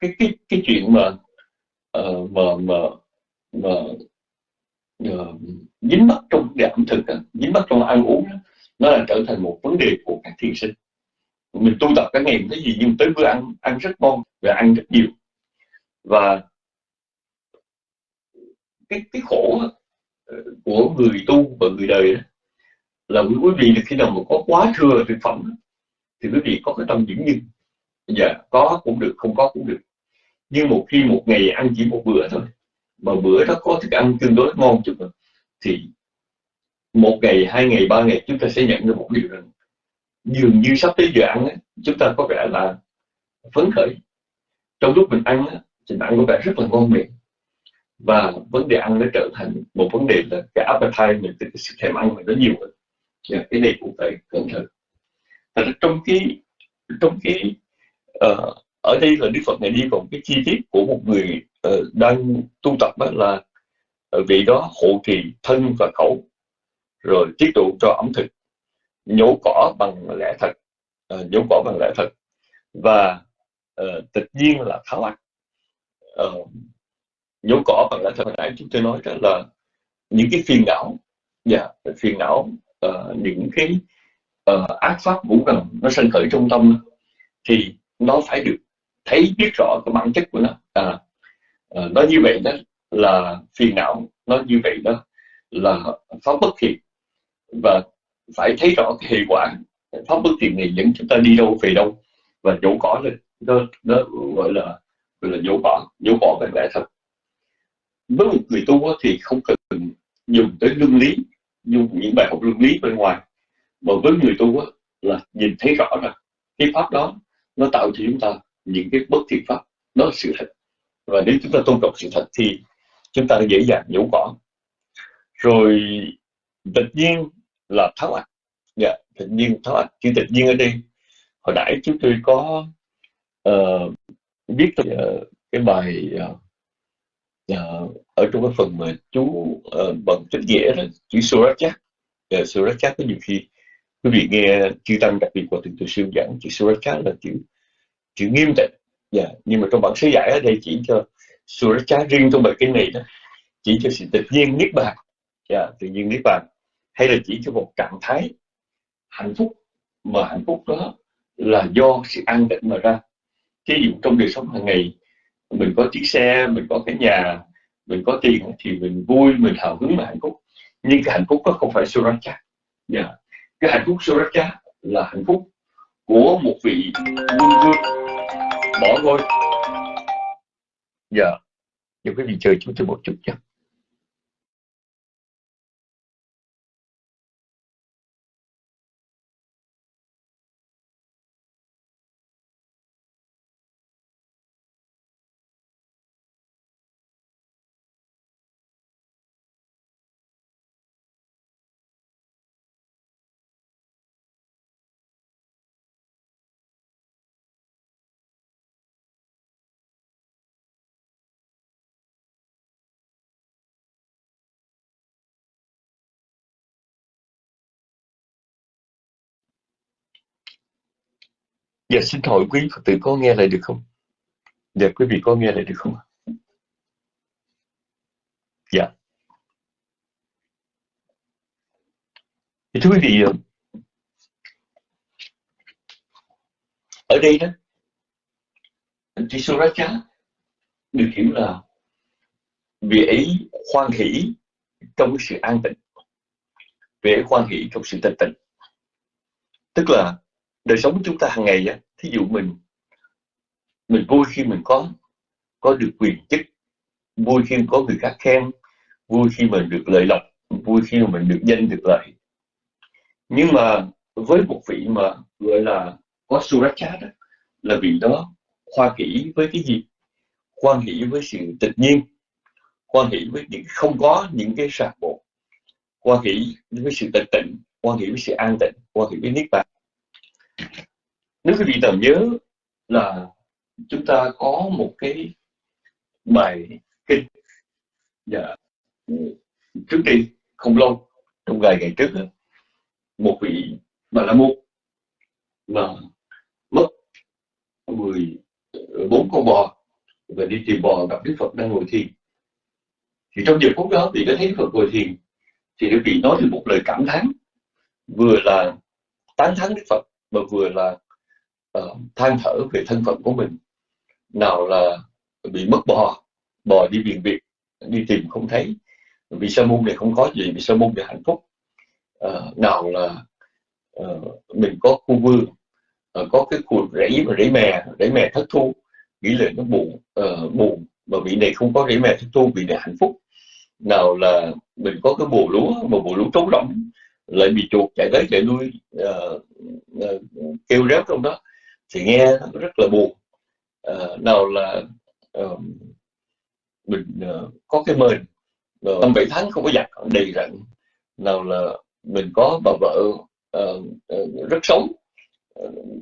cái cái cái chuyện mà uh, mà mà mà uh, dính mắc trong cái ẩm thực dính mắc trong ăn uống nó là trở thành một vấn đề của các thiền sinh. Mình tu tập cả ngày cái gì nhưng tới bữa ăn ăn rất ngon và ăn rất nhiều. Và cái cái khổ của người tu và người đời đó, là quý vị là khi nào mà có quá thừa thực phẩm thì quý vị có cái tâm dưỡng như dạ có cũng được không có cũng được. Nhưng một khi một ngày ăn chỉ một bữa thôi mà bữa đó có thức ăn tương đối ngon chút thì một ngày hai ngày ba ngày chúng ta sẽ nhận được một điều rằng dường như sắp tới giờ ăn ấy, chúng ta có vẻ là phấn khởi. Trong lúc mình ăn thì ăn có vẻ rất là ngon miệng. Và vấn đề ăn nó trở thành một vấn đề là cái appetite mình cái sự thèm ăn mình nó nhiều hơn. Yeah, cái này cũng phải cẩn thận. Trong cái trong cái uh, ở đây là Đức Phật này đi vào cái chi tiết của một người uh, đang tu tập đó là ờ, vị đó hộ trì thân và khẩu rồi tiết độ cho ẩm thực nhổ cỏ bằng lẽ thật uh, nhổ cỏ bằng lẽ thật và uh, tịch nhiên là tháo ác uh, nhổ cỏ bằng lẽ thật. Hồi nãy chúng tôi nói đó là những cái phiền não dạ yeah, phiền não uh, những cái uh, ác pháp ngũ ngầm nó sân khởi trong tâm thì nó phải được thấy biết rõ cái bản chất của nó. À, uh, nó như vậy đó là phiền não nó như vậy đó là pháp bất thiện. Và phải thấy rõ cái hệ quả. Pháp bất thiện này dẫn chúng ta đi đâu về đâu và dỗ cỏ lên. Nó, nó gọi là gọi là dỗ cỏ dỗ cỏ về lẽ thật. Với một người tu thì không cần dùng tới luân lý dùng những bài học luân lý bên ngoài mà với người tu là nhìn thấy rõ rằng cái pháp đó nó tạo cho chúng ta những cái bất thiện pháp đó là sự thật. Và nếu chúng ta tôn trọng sự thật thì chúng ta dễ dàng nhổ cỏ. Rồi tự nhiên là tháo ạch dạ tự nhiên tháo ạch chữ tự nhiên ở đây hồi nãy chúng tôi có uh, viết uh, cái bài uh, uh, ở trong cái phần mà chú uh, bằng tính nghĩa là chữ surat chat yeah, surat Suracha có nhiều khi quý vị nghe chư tăng đặc biệt của từng từ sư giảng chữ Suracha là chữ chữ nghiêm tịnh yeah. nhưng mà trong bản sứ giải ở đây chỉ cho Suracha riêng trong bài kinh này đó chỉ cho sự tự nhiên niết bàn yeah, tự nhiên niết bàn hay là chỉ cho một trạng thái hạnh phúc mà hạnh phúc đó là do sự an tịnh mà ra ví dụ trong đời sống hàng ngày mình có chiếc xe mình có cái nhà mình có tiền thì mình vui mình hào hứng và hạnh phúc nhưng cái hạnh phúc đó không phải suracha yeah. Dạ, cái hạnh phúc suracha là hạnh phúc của một vị quân vương bỏ ngôi dạ yeah. những quý vị chờ chúng tôi một chút nhé Dạ xin hỏi quý Phật tử có nghe lại được không? Dạ quý vị có nghe lại được không? Dạ. Thì thưa quý vị, ờ, ở đây đó, Tisuracha được hiểu là vị ấy khoan hỷ trong sự an tịnh, vị ấy khoan hỷ trong sự tịnh tịnh. Tức là đời sống của chúng ta hàng ngày á, thí dụ mình mình vui khi mình có có được quyền chức, vui khi có người khác khen, vui khi mình được lợi lộc, vui khi mà mình được danh được lợi. Nhưng mà với một vị mà gọi là có suracha đó là vị đó khoa hỷ với cái gì? Khoan hỷ với sự tự nhiên khoan hỷ với những không có những cái sạc bộ khoan hỷ với sự tịch tịnh khoan hỷ với sự an tịnh khoan hỷ với niết bàn nếu quý vị nào nhớ là chúng ta có một cái bài kinh dạ, trước đây không lâu trong vài ngày trước một vị bà la môn mà mất mười bốn con bò và đi tìm bò gặp đức phật đang ngồi thiền. Thì trong giờ phút đó thì đã thấy phật ngồi thiền thì đức vị nói được một lời cảm thán vừa là tán thán đức phật mà vừa là uh, than thở về thân phận của mình. Nào là bị mất bò bò đi biển việc đi tìm không thấy. Vì sa môn này không có gì vì sa môn này hạnh phúc. Uh, nào là uh, mình có khu vương uh, có cái khu rẫy mà rẫy mè rẫy mè thất thu. Nghĩ là nó buồn uh, buồn mà vị này không có rẫy mè thất thu vị này hạnh phúc. Nào là mình có cái bồ lúa mà bồ lúa trống rỗng lại bị chuột chạy tới chạy lui uh, uh, kêu réo trong đó thì nghe rất là buồn. Uh, nào là uh, mình uh, có cái mền ờ, năm bảy tháng không có giặt đầy rặn. Nào là mình có bà vợ uh, uh, rất sống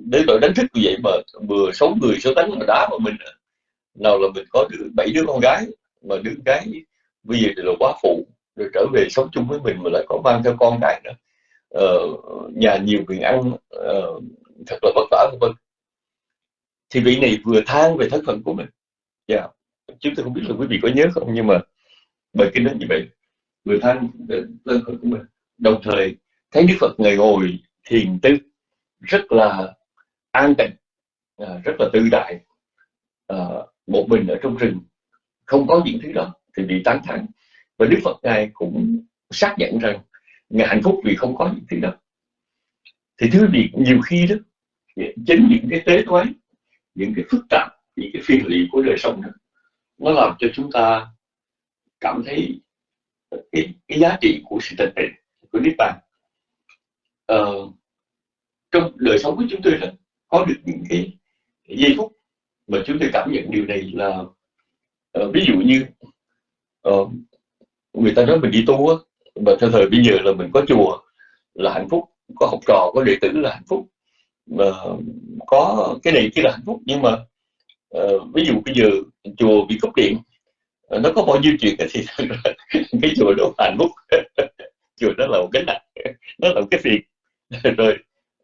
đến tội đánh thức như vậy mà vừa sống người số đánh mà đá vào mình. Nào là mình có bảy đứa con gái mà đứa gái bây giờ thì là quá phụ rồi trở về sống chung với mình mà lại có mang theo con cái nữa. Ờ, nhà nhiều quyền ăn uh, thật là vất vả vân thì vị này vừa than về thân phận của mình. Dạ. Yeah. chúng tôi không biết là quý vị có nhớ không nhưng mà bài kinh nó như vậy vừa than về thân phận của mình. Đồng thời thấy đức phật ngày ngồi thiền tư rất là an tịnh à, rất là tư đại à, một mình ở trong rừng. Không có những thứ đó thì bị tán thán. Và đức phật ngài cũng xác nhận rằng ngài hạnh phúc vì không có những thứ đó. Thì thứ việc nhiều khi đó chính những cái tế toán những cái phức tạp những cái phiền lụy của đời sống đó nó làm cho chúng ta cảm thấy cái, cái giá trị của sự tịch tịnh của niết bàn. Ờ, trong đời sống của chúng tôi là có được những cái, giây phút mà chúng tôi cảm nhận điều này là uh, ví dụ như uh, người ta nói mình đi tu á mà theo thời bây giờ là mình có chùa là hạnh phúc có học trò có đệ tử là hạnh phúc mà có cái này kia là hạnh phúc nhưng mà uh, ví dụ bây giờ chùa bị cúp điện ờ, nó có bao nhiêu chuyện thì cái chùa đó hạnh phúc. Chùa đó là một cái nặng nó là một cái phiền. Rồi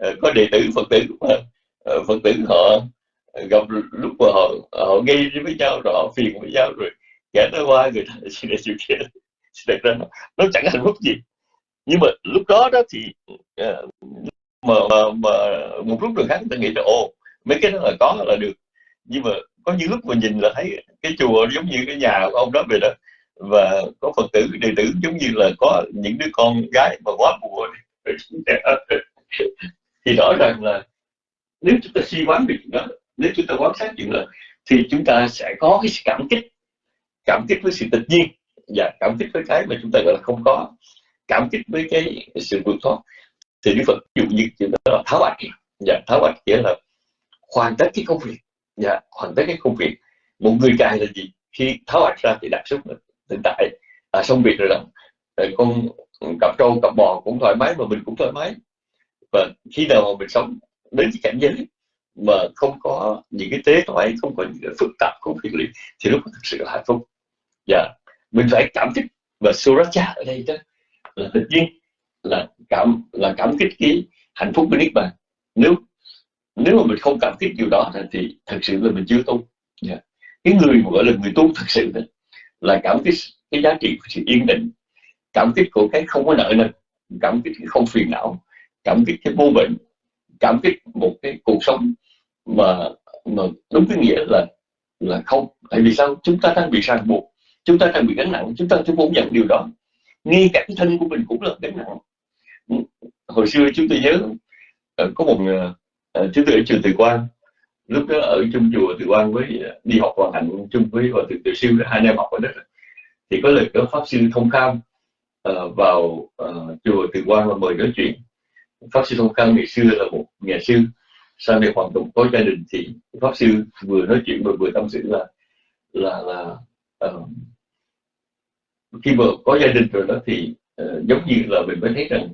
uh, có đệ tử phật tử mà uh, phật tử họ gặp lúc mà họ họ nghi với nhau rồi họ phiền với nhau rồi kẻ nó qua người ta xin này chịu kia thật ra nó, nó chẳng hạnh phúc gì. Nhưng mà lúc đó đó thì uh, mà, mà, mà một lúc được khác người ta nghĩ là ồ mấy cái đó là có là được. Nhưng mà có những lúc mà nhìn là thấy cái chùa giống như cái nhà của ông đó vậy đó. Và có phật tử đệ tử giống như là có những đứa con gái mà quá buồn thì rõ ràng là nếu chúng ta suy quán được đó nếu chúng ta quan sát chuyện đó thì chúng ta sẽ có cái cảm kích. Cảm kích với sự tự nhiên và cảm kích với cái mà chúng ta gọi là không có. Cảm kích với cái sự vượt thoát thì Đức Phật ví dụ như chữ đó là tháo bạch, dạ tháo bạch nghĩa là hoàn tất cái công việc. Dạ hoàn tất cái công việc. Một người cài là gì? Khi tháo bạch ra thì đặt xúc hiện tại. À, xong việc rồi đó. Con cặp trâu cặp bò cũng thoải mái mà mình cũng thoải mái. Và khi nào mà mình sống đến cái cảnh giới mà không có những cái tế thoại không có những cái phức tạp không phiền lụy thì lúc thực sự là hạnh phúc. Dạ mình phải cảm kích và suracha ở đây đó. Là tự nhiên là cảm là cảm kích cái hạnh phúc của niết bàn. Nếu nếu mà mình không cảm kích điều đó thì thật sự là mình chưa tu. Yeah. Cái người mà gọi là người tu thật sự đó, là cảm kích cái giá trị của sự yên định cảm kích của cái không có nợ nần cảm kích cái không phiền não cảm kích cái vô bệnh cảm kích một cái cuộc sống mà mà đúng cái nghĩa là là không. Tại vì sao? Chúng ta đang bị ràng buộc chúng ta đang bị gánh nặng chúng ta chúng muốn nhận điều đó. Ngay cả cái thân của mình cũng là gánh nặng hồi xưa chúng tôi nhớ ờ, có một ờ, ờ, chúng tôi ở trường Từ Quan lúc đó ở chung chùa từ quan với đi học hoàn hạnh chung với hòa thượng tiểu siêu hai năm học ở đó. Thì có lần đó pháp sư thông kham uh, vào uh, chùa từ quan và mời nói chuyện. Pháp sư thông kham ngày xưa là một nhà sư. Sau này hoàn toàn có gia đình thì pháp sư vừa nói chuyện vừa vừa tâm sự là là là uh, khi mà có gia đình rồi đó thì uh, giống như là mình mới thấy rằng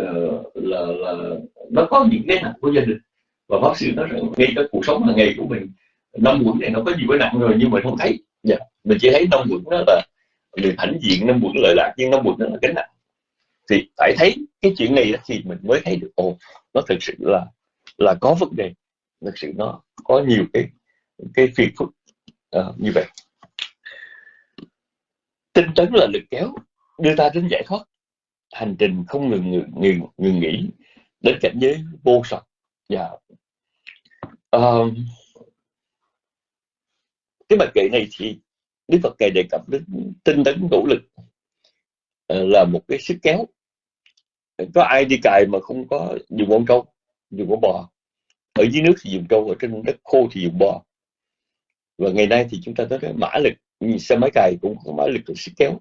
uh, là là nó có những cái nặng của gia đình. Và bác sĩ nói rằng ngay cái cuộc sống hàng ngày của mình năm quẩn này nó có gì có nặng rồi nhưng mà không thấy. Dạ. mình chỉ thấy năm quẩn đó là mình hãnh diện năm quẩn lợi lạc nhưng năm quẩn đó là cái nặng. Thì phải thấy cái chuyện này thì mình mới thấy được ồ nó thực sự là là có vấn đề. Thực sự nó có nhiều cái cái phiền phức uh, như vậy. Tinh tấn là lực kéo đưa ta đến giải thoát hành trình không ngừng ngừng, ngừng, ngừng nghỉ đến cảnh giới vô sạch. Và uh, cái bài kệ này thì Đức Phật kệ đề cập đến tinh tấn nỗ lực ờ, là một cái sức kéo. Có ai đi cài mà không có dùng con trâu dùng con bò? Ở dưới nước thì dùng trâu ở trên đất khô thì dùng bò. Và ngày nay thì chúng ta thấy mã lực xe máy cài cũng có mã lực sức kéo.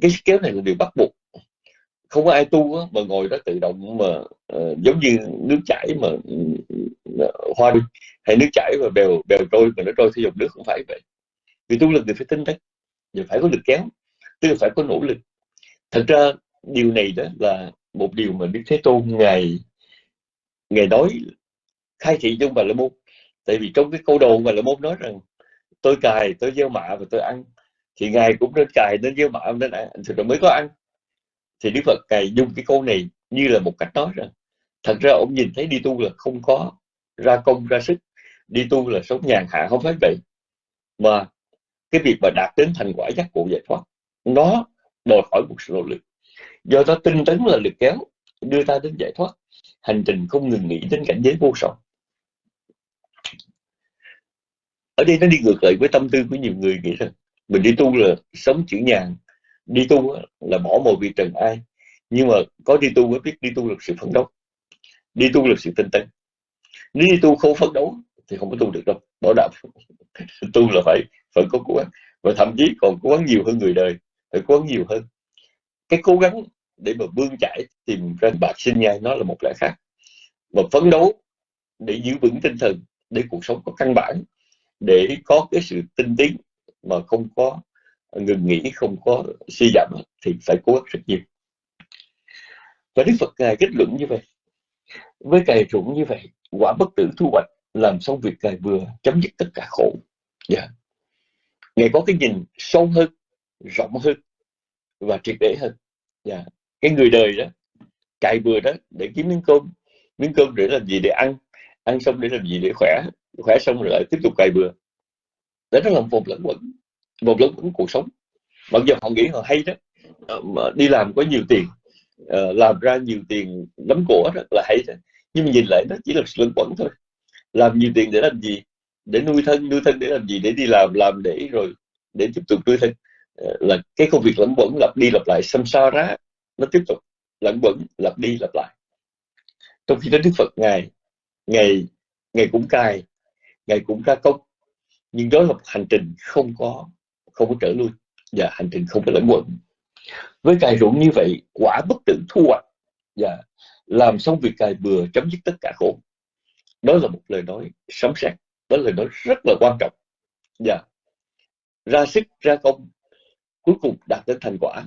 Cái sức kéo này là điều bắt buộc không có ai tu á, mà ngồi đó tự động mà uh, giống như nước chảy mà uh, hoa đi. Hay nước chảy mà bèo bèo trôi mà nó trôi theo dòng nước không phải vậy. Vì tu lực thì phải tinh tấn và phải có lực kéo tức là phải có nỗ lực. Thật ra điều này đó là một điều mà đức thế tôn ngày ngày nói khai thị trong bà la môn. Tại vì trong cái câu đầu bà la môn nói rằng tôi cài tôi gieo mạ và tôi ăn. Thì ngài cũng nên cài nên gieo mạ nên ăn. Thì mới có ăn thì Đức Phật cài dùng cái câu này như là một cách nói rằng, thật ra ông nhìn thấy đi tu là không có ra công, ra sức. Đi tu là sống nhàn hạ, không phải vậy. Mà cái việc mà đạt đến thành quả giác ngộ giải thoát, nó đòi hỏi một sự nỗ lực. Do đó tinh tấn là lực kéo, đưa ta đến giải thoát. Hành trình không ngừng nghỉ đến cảnh giới vô song. Ở đây nó đi ngược lại với tâm tư của nhiều người nghĩ rằng, mình đi tu là sống chữ nhàn đi tu là bỏ mồi vì trần ai. Nhưng mà có đi tu mới biết đi tu là sự phấn đấu. Đi tu là sự tinh tấn. Nếu đi tu không phấn đấu thì không có tu được đâu. Bỏ đạo. Tu là phải phải có cố gắng. Và thậm chí còn cố gắng nhiều hơn người đời. Phải cố gắng nhiều hơn. Cái cố gắng để mà bươn chải tìm ra bạc sinh nhai, nó là một lẽ khác. Mà phấn đấu để giữ vững tinh thần, để cuộc sống có căn bản, để có cái sự tinh tiến mà không có ngừng nghỉ không có suy giảm thì phải cố gắng rất nhiều và Đức Phật Ngài kết luận như vậy với cài ruộng như vậy, quả bất tử thu hoạch làm xong việc cài vừa chấm dứt tất cả khổ yeah. Dạ. Ngài có cái nhìn sâu hơn, rộng hơn và triệt để hơn yeah. Dạ. cái người đời đó cài bừa đó để kiếm miếng cơm miếng cơm để làm gì để ăn ăn xong để làm gì để khỏe khỏe xong rồi lại tiếp tục cài bừa để nó làm vòng lẫn quẩn một lớn của cuộc sống. Mặc dù họ nghĩ họ hay đó. Ờ, mà đi làm có nhiều tiền ờ, làm ra nhiều tiền lắm của rất là hay đó. nhưng mà nhìn lại nó chỉ là sự lẫn quẩn thôi. Làm nhiều tiền để làm gì? Để nuôi thân nuôi thân để làm gì? Để đi làm làm để rồi để tiếp tục nuôi thân. Ờ, là cái công việc lẫn quẩn, lặp đi lặp lại, xăm xa ra nó tiếp tục lẫn quẩn, lặp đi lặp lại. Trong khi đó đức phật ngài ngày ngày cũng cài ngày cũng ra công. Nhưng đó là một hành trình không có không có trở lui và hành trình không có lẫn quẩn. Với cài ruộng như vậy, quả bất tử thu hoạch và làm xong việc cài bừa chấm dứt tất cả khổ. Đó là một lời nói sấm sét, đó là lời nói rất là quan trọng. Và ra sức, ra công, cuối cùng đạt đến thành quả.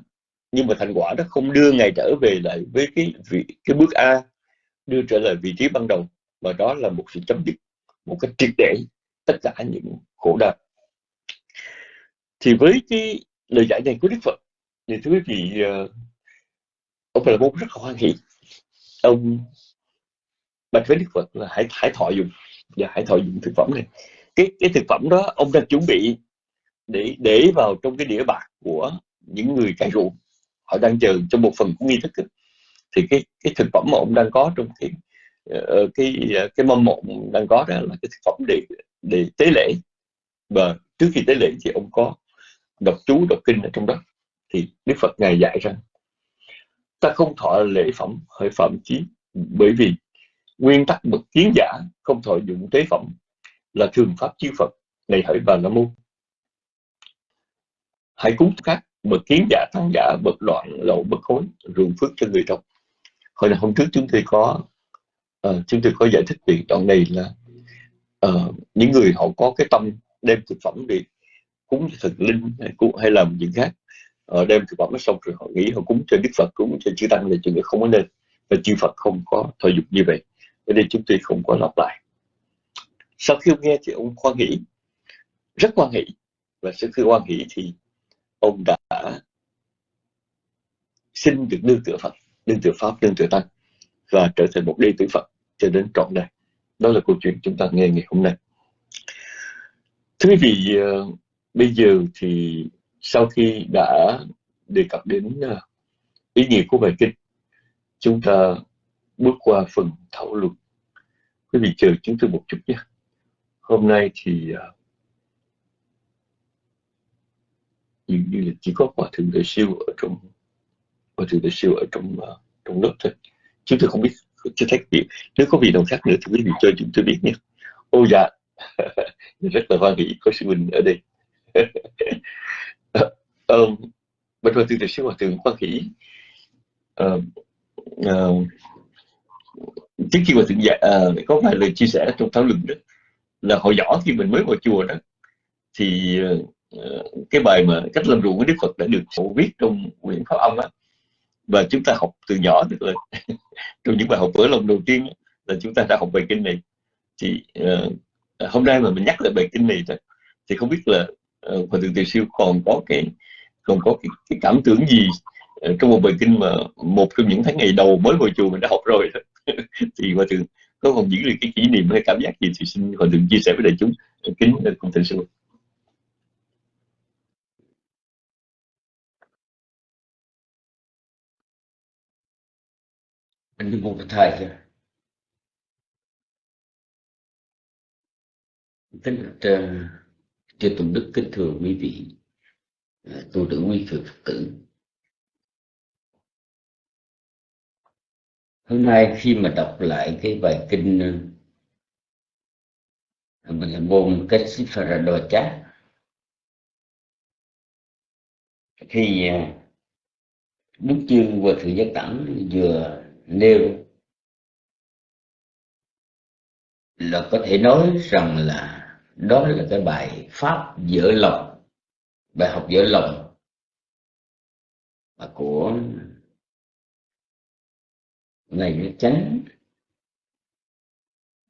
Nhưng mà thành quả đó không đưa ngài trở về lại với cái vị, cái bước A, đưa trở lại vị trí ban đầu. Mà đó là một sự chấm dứt, một cái triệt để tất cả những khổ đau thì với cái lời giải này của Đức Phật thì thưa quý vị uh, ông là bố rất là hoan hỷ. Ông bạch với Đức Phật là hãy hãy thọ dùng và hãy thọ dụng thực phẩm này. Cái cái thực phẩm đó ông đang chuẩn bị để để vào trong cái đĩa bạc của những người cai ruộng. Họ đang chờ trong một phần của nghi thức thì cái cái thực phẩm mà ông đang có trong cái ờ, ờ, cái cái mâm mộng đang có đó là cái thực phẩm để để tế lễ. Và trước khi tế lễ thì ông có đọc chú đọc kinh ở trong đó thì Đức Phật ngài dạy rằng ta không thọ lễ phẩm hơi phẩm chí bởi vì nguyên tắc bậc kiến giả không thọ dụng tế phẩm là thường pháp chư Phật. Này hỡi bà la môn hãy cúng các bậc kiến giả tăng giả bậc loạn lậu bậc khối ruộng phước cho người trong hồi là hôm trước chúng tôi có uh, chúng tôi có giải thích về đoạn này là uh, những người họ có cái tâm đem thực phẩm để cúng cho thần linh hay, hay làm những khác uh, đem thực phẩm nó xong rồi họ nghĩ họ cúng cho đức phật cúng cho chư tăng là chuyện không có nên. Và chư phật không có thọ dục như vậy. Cho nên chúng tôi không có lặp lại. Sau khi ông nghe thì ông khoan nghĩ rất khoan hỷ và sau khi khoan hỷ thì ông đã xin được nương tựa Phật, nương tựa Pháp, nương tựa Tăng và trở thành một đệ tử Phật cho đến trọn đời. Đó là câu chuyện chúng ta nghe ngày hôm nay. Thưa quý vị, ờ, bây giờ thì sau khi đã đề cập đến à, ý nghĩa của bài kinh, chúng ta bước qua phần thảo luận. Quý vị chờ chúng tôi một chút nhé. Hôm nay thì à, dường như là chỉ có hòa thượng đại siêu ở trong hòa thượng đại siêu ở trong uh, trong lớp thôi chúng tôi không biết chưa thấy việc nếu có vị nào khác nữa thì quý vị cho chúng tôi biết nhé ô dạ rất là hoan hỷ có sư huynh ở đây um, bạch hòa từ từ sinh hòa thượng quan hỷ um, um, trước khi hòa thượng dạ, uh, có vài lời chia sẻ trong thảo luận đó là hồi nhỏ khi mình mới vào chùa đó thì uh, cái bài mà cách làm ruộng của Đức Phật đã được phổ viết trong quyển Pháp Âm á và chúng ta học từ nhỏ được là trong những bài học vỡ lòng đầu tiên là chúng ta đã học bài kinh này. Thì uh, hôm nay mà mình nhắc lại bài kinh này thì không biết là và Thượng Từ Siêu còn có cái còn có cái, cái cảm tưởng gì ờ, trong một bài kinh mà một trong những tháng ngày đầu mới vào chùa mình đã học rồi thì Hòa Thượng có còn giữ được cái kỷ niệm hay cảm giác gì thì xin Hòa Thượng chia sẻ với đại chúng ờ, kính ờ, cùng Thượng Sư. Mình một cái thời kìa. Kính uh, chư tùng đức kính thưa quý vị à, tu trưởng quý phật tử. Hôm nay khi mà đọc lại cái bài kinh à, mình là môn cách sĩ đồ chát khi đức à, chương và thượng giác Tẳng vừa nêu là có thể nói rằng là đó là cái bài pháp dở lòng. Bài học dở lòng của ngài nguyễn Chánh.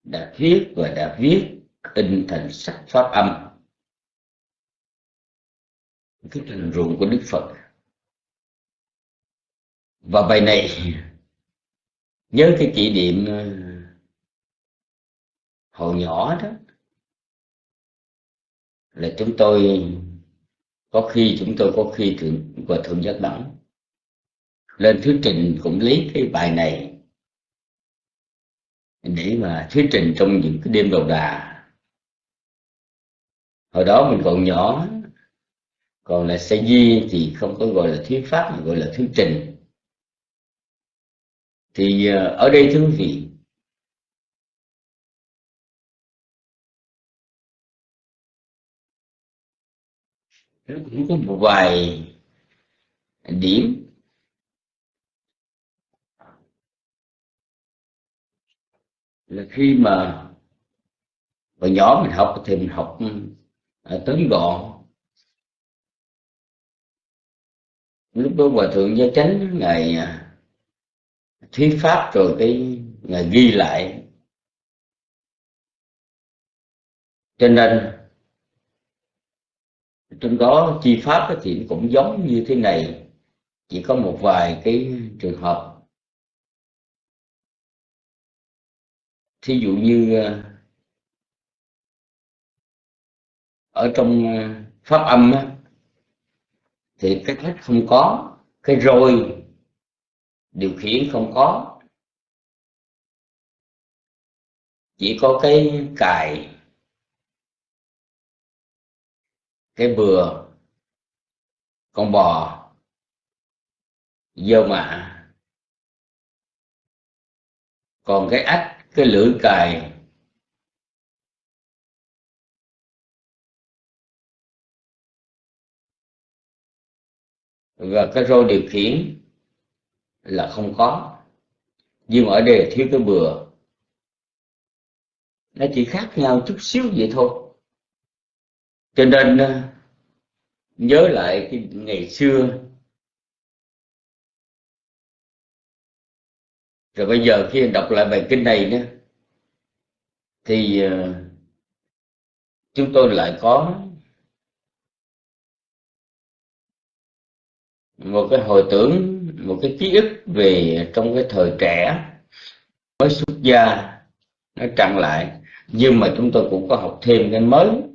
Đã viết và đã viết in thành sách pháp âm. Cái thành ruộng của Đức Phật. Và bài này, nhớ cái kỷ niệm ờ, hồi nhỏ đó là chúng tôi, có khi chúng tôi có khi thượng và thượng giác đẳng. Lên thuyết trình cũng lấy cái bài này để mà thuyết trình trong những cái đêm đầu đà. Hồi đó mình còn nhỏ, còn là xe di thì không có gọi là thuyết pháp, mà gọi là thuyết trình. Thì ờ, ở đây thưa quý vị nó cũng có một vài điểm. Là khi mà hồi nhỏ mình học thì mình học ừ, ở tấn gọn. Lúc đó hòa thượng gia chánh ngày à, thuyết pháp rồi cái ngày ghi lại. Cho nên trong đó chi pháp thì cũng giống như thế này. Chỉ có một vài cái trường hợp. Thí dụ như ờ, ở trong ờ, pháp âm thì cái thách không có, cái rồi điều khiển không có. Chỉ có cái cài cái bừa, con bò, dơ mạ còn cái ách cái lưỡi cài và cái rô điều khiển là không có. Nhưng ở đây thiếu cái bừa. Nó chỉ khác nhau chút xíu vậy thôi cho nên ờ, nhớ lại cái ngày xưa. Rồi bây giờ khi đọc lại bài kinh này nữa, thì ờ, chúng tôi lại có một cái hồi tưởng, một cái ký ức về trong cái thời trẻ mới xuất gia, nó trăng lại. Nhưng mà chúng tôi cũng có học thêm cái mới.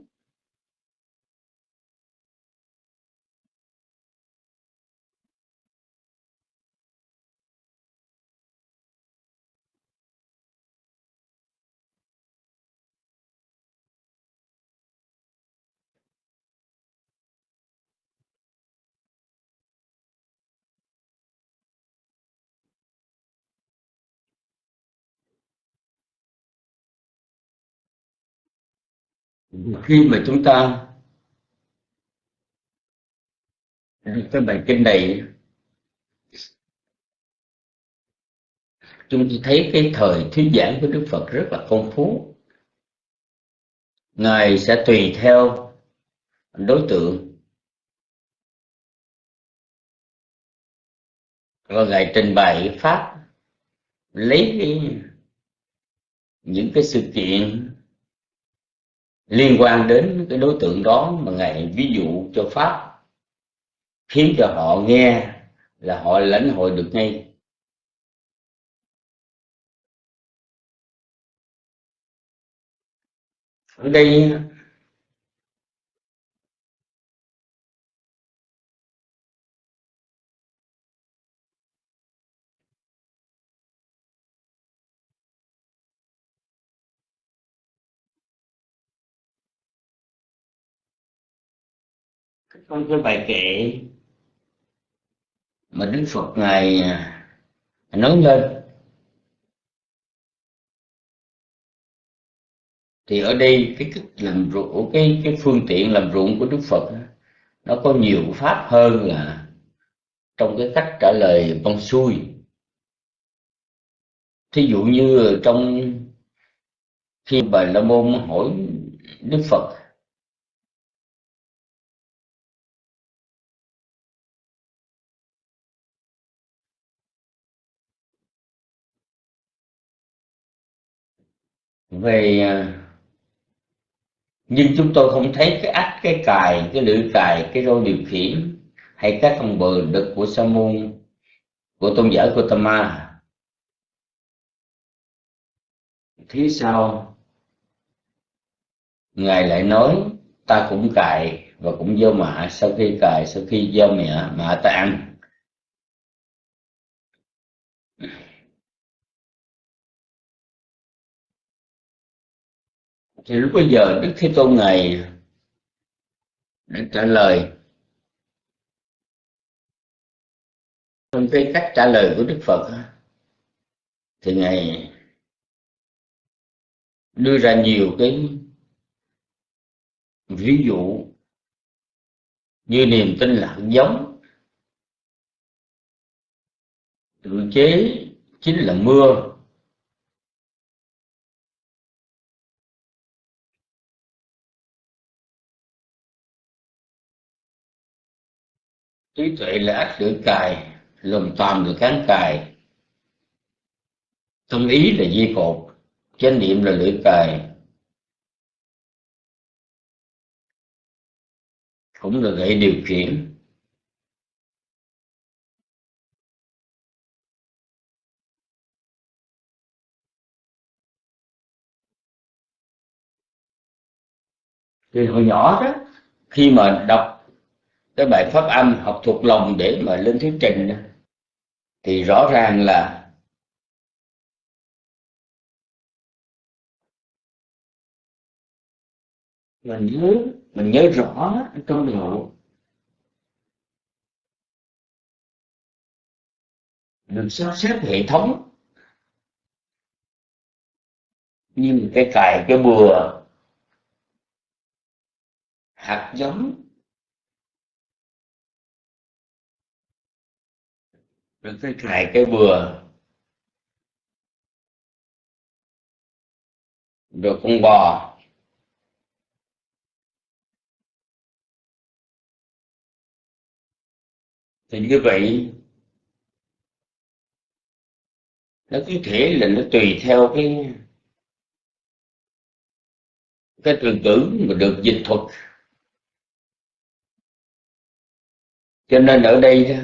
Khi mà chúng ta cái bài kinh này chúng tôi thấy cái thời thuyết giảng của Đức Phật rất là phong phú. Ngài sẽ tùy theo đối tượng. Và ngài trình bày pháp lấy cái, những cái sự kiện liên quan đến cái đối tượng đó mà ngài ví dụ cho pháp, khiến cho họ nghe là họ lãnh hội được ngay. Ở đây trong cái bài kệ mà Đức Phật ngài à, nói lên. Thì ở đây cái cái làm ruộng cái cái phương tiện làm ruộng của Đức Phật nó có nhiều pháp hơn là trong cái cách trả lời băng xuôi thí dụ như trong khi bà la môn hỏi Đức Phật về à, nhưng chúng tôi không thấy cái ách, cái cài, cái lưỡi cài, cái rô điều khiển, hay các con bờ đực của sa môn, của tôn giả của Tama phía sau ngài lại nói, ta cũng cài và cũng vô mạ sau khi cài, sau khi vô mẹ, mạ ta ăn. Thì lúc bây giờ đức thế tôn ngài đã trả lời. Trong cái cách trả lời của đức phật thì ngài đưa ra nhiều cái ví dụ như niềm tin là hạt giống. Tự chế chính là mưa. Trí tuệ là ách lưỡi cài, lòng toàn được cán cài. Tâm ý là di cột, chánh niệm là lưỡi cài. Cũng là gậy điều khiển. Thì hồi nhỏ đó, khi mà đọc cái bài pháp âm học thuộc lòng để mà lên thuyết trình thì rõ ràng là mình nhớ mình nhớ rõ trong đầu được sắp xếp hệ thống. Như cái cài, cái bừa hạt giống rồi cái cài cái bừa rồi con bò thì như vậy, nó có thể là nó tùy theo cái cái từ ngữ mà được dịch thuật. Cho nên ở đây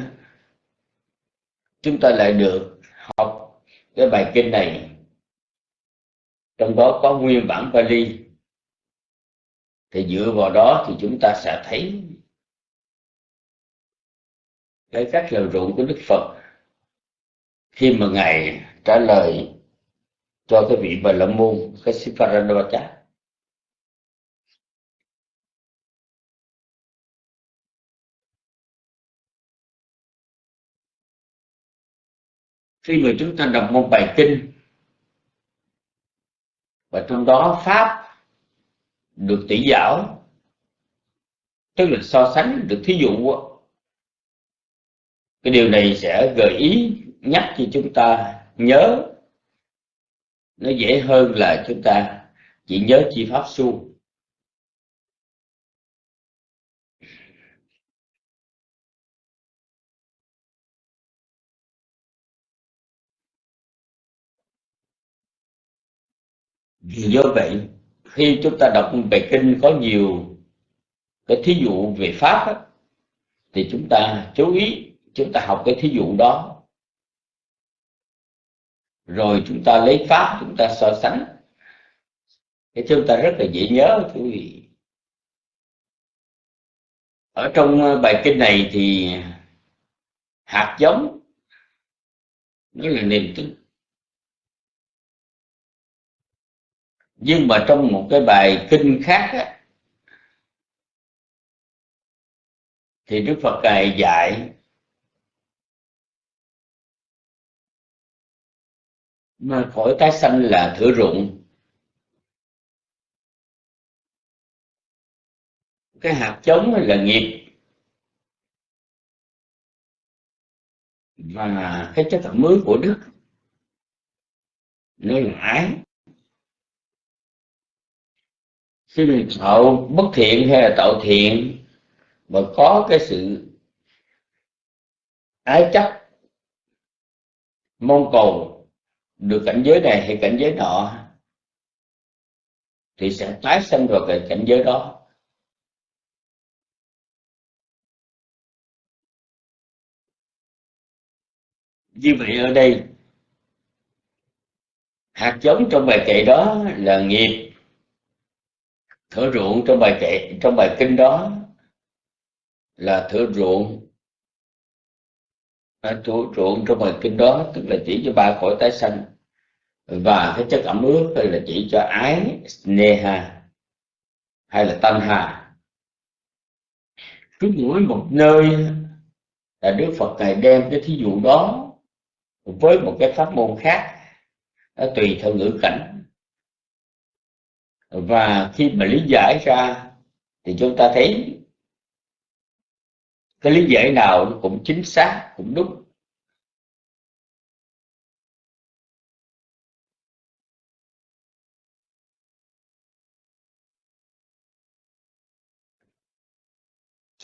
chúng ta lại được học cái bài kinh này. Trong đó có nguyên bản Pali. Thì dựa vào đó thì chúng ta sẽ thấy cái cách lời ruộng của Đức Phật. Khi mà ngài trả lời cho cái vị Bà La Môn, cái Siparanavacha khi mà chúng ta đọc một bài kinh, và trong đó pháp được tỷ giáo, tức là so sánh được thí dụ cái điều này sẽ gợi ý, nhắc cho chúng ta nhớ. Nó dễ hơn là chúng ta chỉ nhớ chi pháp su. Vì do vậy khi chúng ta đọc bài kinh có nhiều cái thí dụ về pháp á, thì chúng ta chú ý chúng ta học cái thí dụ đó. Rồi chúng ta lấy pháp chúng ta so sánh. Để chúng ta rất là dễ nhớ quý vị. Ở trong ờ, bài kinh này thì hạt giống nó là niềm tin nhưng mà trong một cái bài kinh khác á, thì Đức Phật ngài dạy mà khỏi tái sanh là thửa ruộng. Cái hạt giống là nghiệp. Và cái chất thẩm mới của đức nó là ái khi mình tạo bất thiện hay là tạo thiện, mà có cái sự ái chấp, mong cầu được cảnh giới này hay cảnh giới nọ, thì sẽ tái sinh vào cái cảnh giới đó. Như vậy ở đây, hạt giống trong bài kệ đó là nghiệp thửa ruộng trong bài kệ trong bài kinh đó là thửa ruộng. À, thửa ruộng trong bài kinh đó tức là chỉ cho ba khỏi tái sanh và cái chất ẩm ướt hay là chỉ cho ái sneha hay là tanha cứ mỗi một nơi là đức phật ngài đem cái thí dụ đó với một cái pháp môn khác nó tùy theo ngữ cảnh và khi mà lý giải ra, thì chúng ta thấy cái lý giải nào nó cũng chính xác, cũng đúng.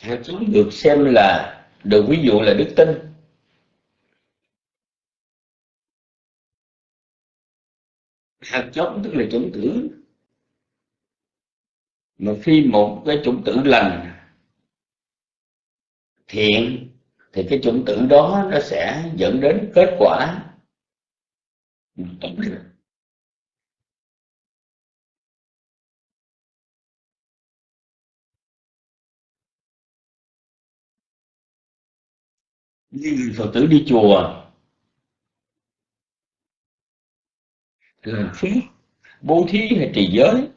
Hạt giống được xem là được ví dụ là đức tin. Hạt giống tức là chủng tử mà khi một cái chủng tử lành thiện, thì cái chủng tử đó nó sẽ dẫn đến kết quả tốt người như phật tử đi chùa, làm phí bố thí hay trì giới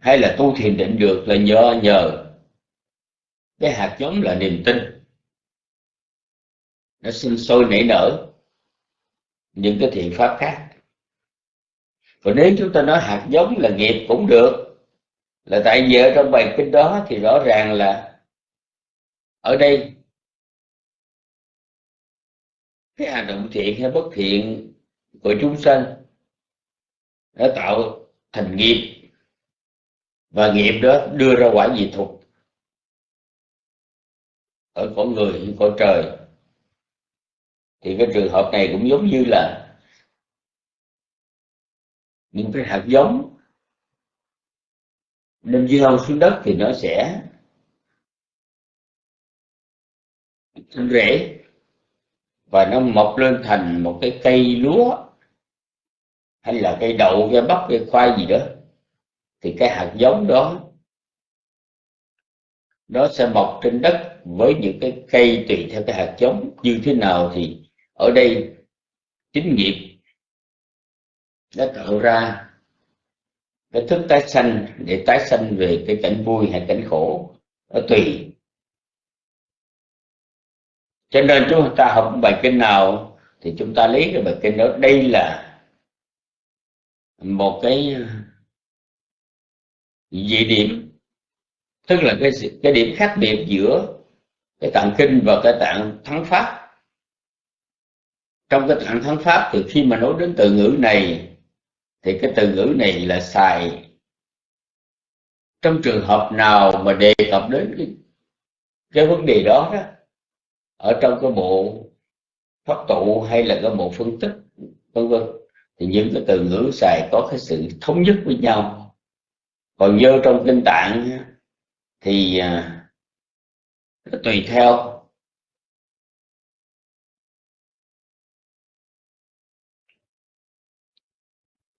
hay là tu thiền định được là nhờ nhờ cái hạt giống là niềm tin. Nó sinh sôi nảy nở. Những cái thiện pháp khác. Và nếu chúng ta nói hạt giống là nghiệp cũng được, là tại vì ở trong bài kinh đó thì rõ ràng là ở đây cái hành động thiện hay bất thiện của chúng sanh đã tạo thành nghiệp và nghiệp đó đưa ra quả gì thuộc? Ở cõi người cõi trời. Thì cái trường hợp này cũng giống như là những cái hạt giống nên gieo xuống đất thì nó sẽ rễ. Và nó mọc lên thành một cái cây lúa, hay là cây đậu, cây bắp, cây khoai gì đó thì cái hạt giống đó, nó sẽ mọc trên đất với những cái cây tùy theo cái hạt giống. Như thế nào thì ở đây chính nghiệp đã tạo ra cái thức tái sanh để tái sanh về cái cảnh vui hay cảnh khổ, nó tùy. Cho nên chúng ta học bài kinh nào thì chúng ta lấy cái bài kinh đó. Đây là một cái dị điểm. Tức là cái cái điểm khác biệt giữa cái tạng kinh và cái tạng thắng pháp. Trong cái tạng thắng pháp thì khi mà nói đến từ ngữ này thì cái từ ngữ này là xài. Trong trường hợp nào mà đề cập đến cái, cái vấn đề đó đó ở trong cái bộ pháp tụ hay là cái bộ phân tích vân vân thì những cái từ ngữ xài có cái sự thống nhất với nhau còn vô trong kinh tạng thì à, nó tùy theo.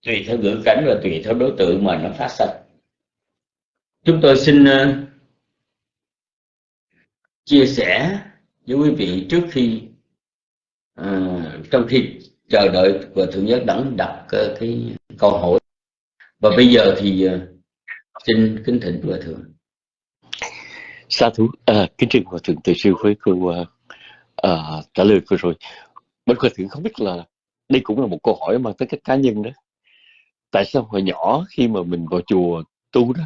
Tùy theo ngữ cảnh và tùy theo đối tượng mà nó phát sinh chúng tôi xin à, chia sẻ với quý vị trước khi à, trong khi chờ đợi và thượng nhất đẳng đặt à, cái câu hỏi. Và bây giờ thì uh, xin kính thỉnh hòa thượng sa thú à, kính trình hòa thượng từ sư với cô à, à, trả lời vừa rồi. Bất hòa thượng không biết là đây cũng là một câu hỏi mang tới các cá nhân đó. Tại sao hồi nhỏ khi mà mình vào chùa tu đó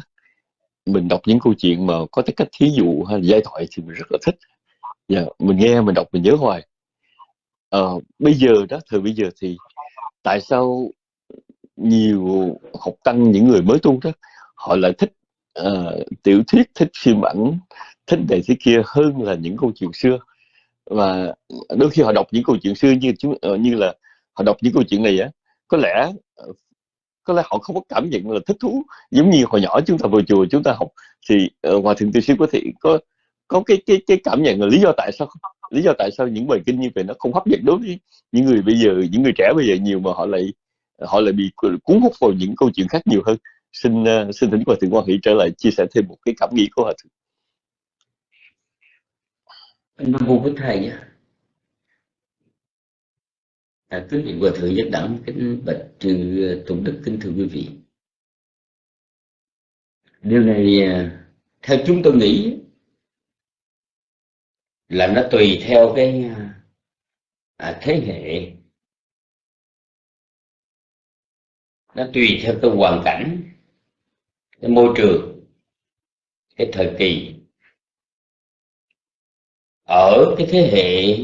mình đọc những câu chuyện mà có cái cách thí dụ hay là giai thoại thì mình rất là thích. Dạ, mình nghe mình đọc mình nhớ hoài. À, bây giờ đó thời bây giờ thì tại sao nhiều học tăng những người mới tu đó họ lại thích uh, tiểu thuyết thích phim ảnh thích này thế kia hơn là những câu chuyện xưa. Và đôi khi họ đọc những câu chuyện xưa như chúng uh, như là họ đọc những câu chuyện này á có lẽ ờ, có lẽ họ không có cảm nhận là thích thú. Giống như hồi nhỏ chúng ta vào chùa chúng ta học thì uh, hòa thượng từ sư có thể có có cái cái cái cảm nhận là lý do tại sao lý do tại sao những bài kinh như vậy nó không hấp dẫn đối với những người bây giờ những người trẻ bây giờ nhiều mà họ lại họ lại bị cuốn hút vào những câu chuyện khác nhiều hơn xin uh, xin thỉnh hòa thượng quan hỷ trở lại chia sẻ thêm một cái cảm nghĩ của hòa thượng. Nam mô với thầy nhé. À, kính vị hòa thượng nhất đẳng kính bạch trừ ờ, tụng đức kính thưa quý vị. Điều này ờ, theo chúng tôi nghĩ là nó tùy theo cái à, thế hệ. Nó tùy theo cái hoàn cảnh cái môi trường, cái thời kỳ, ở cái thế hệ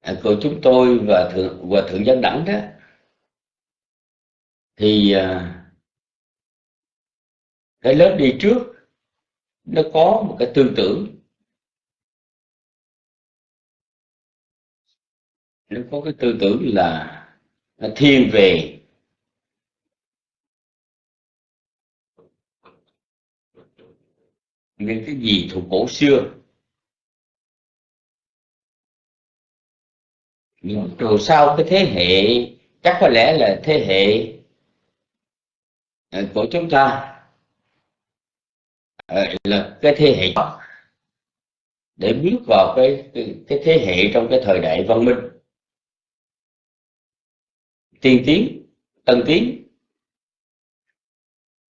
à, của chúng tôi và thượng và thượng dân đẳng đó, thì à, cái lớp đi trước, nó có một cái tư tưởng. Nó có cái tư tưởng là nó thiên về những cái gì thuộc cổ xưa? Rồi sau cái thế hệ chắc có lẽ là thế hệ ờ, của chúng ta ờ, là cái thế hệ để bước vào cái, cái cái thế hệ trong cái thời đại văn minh. Tiên tiến tân tiến.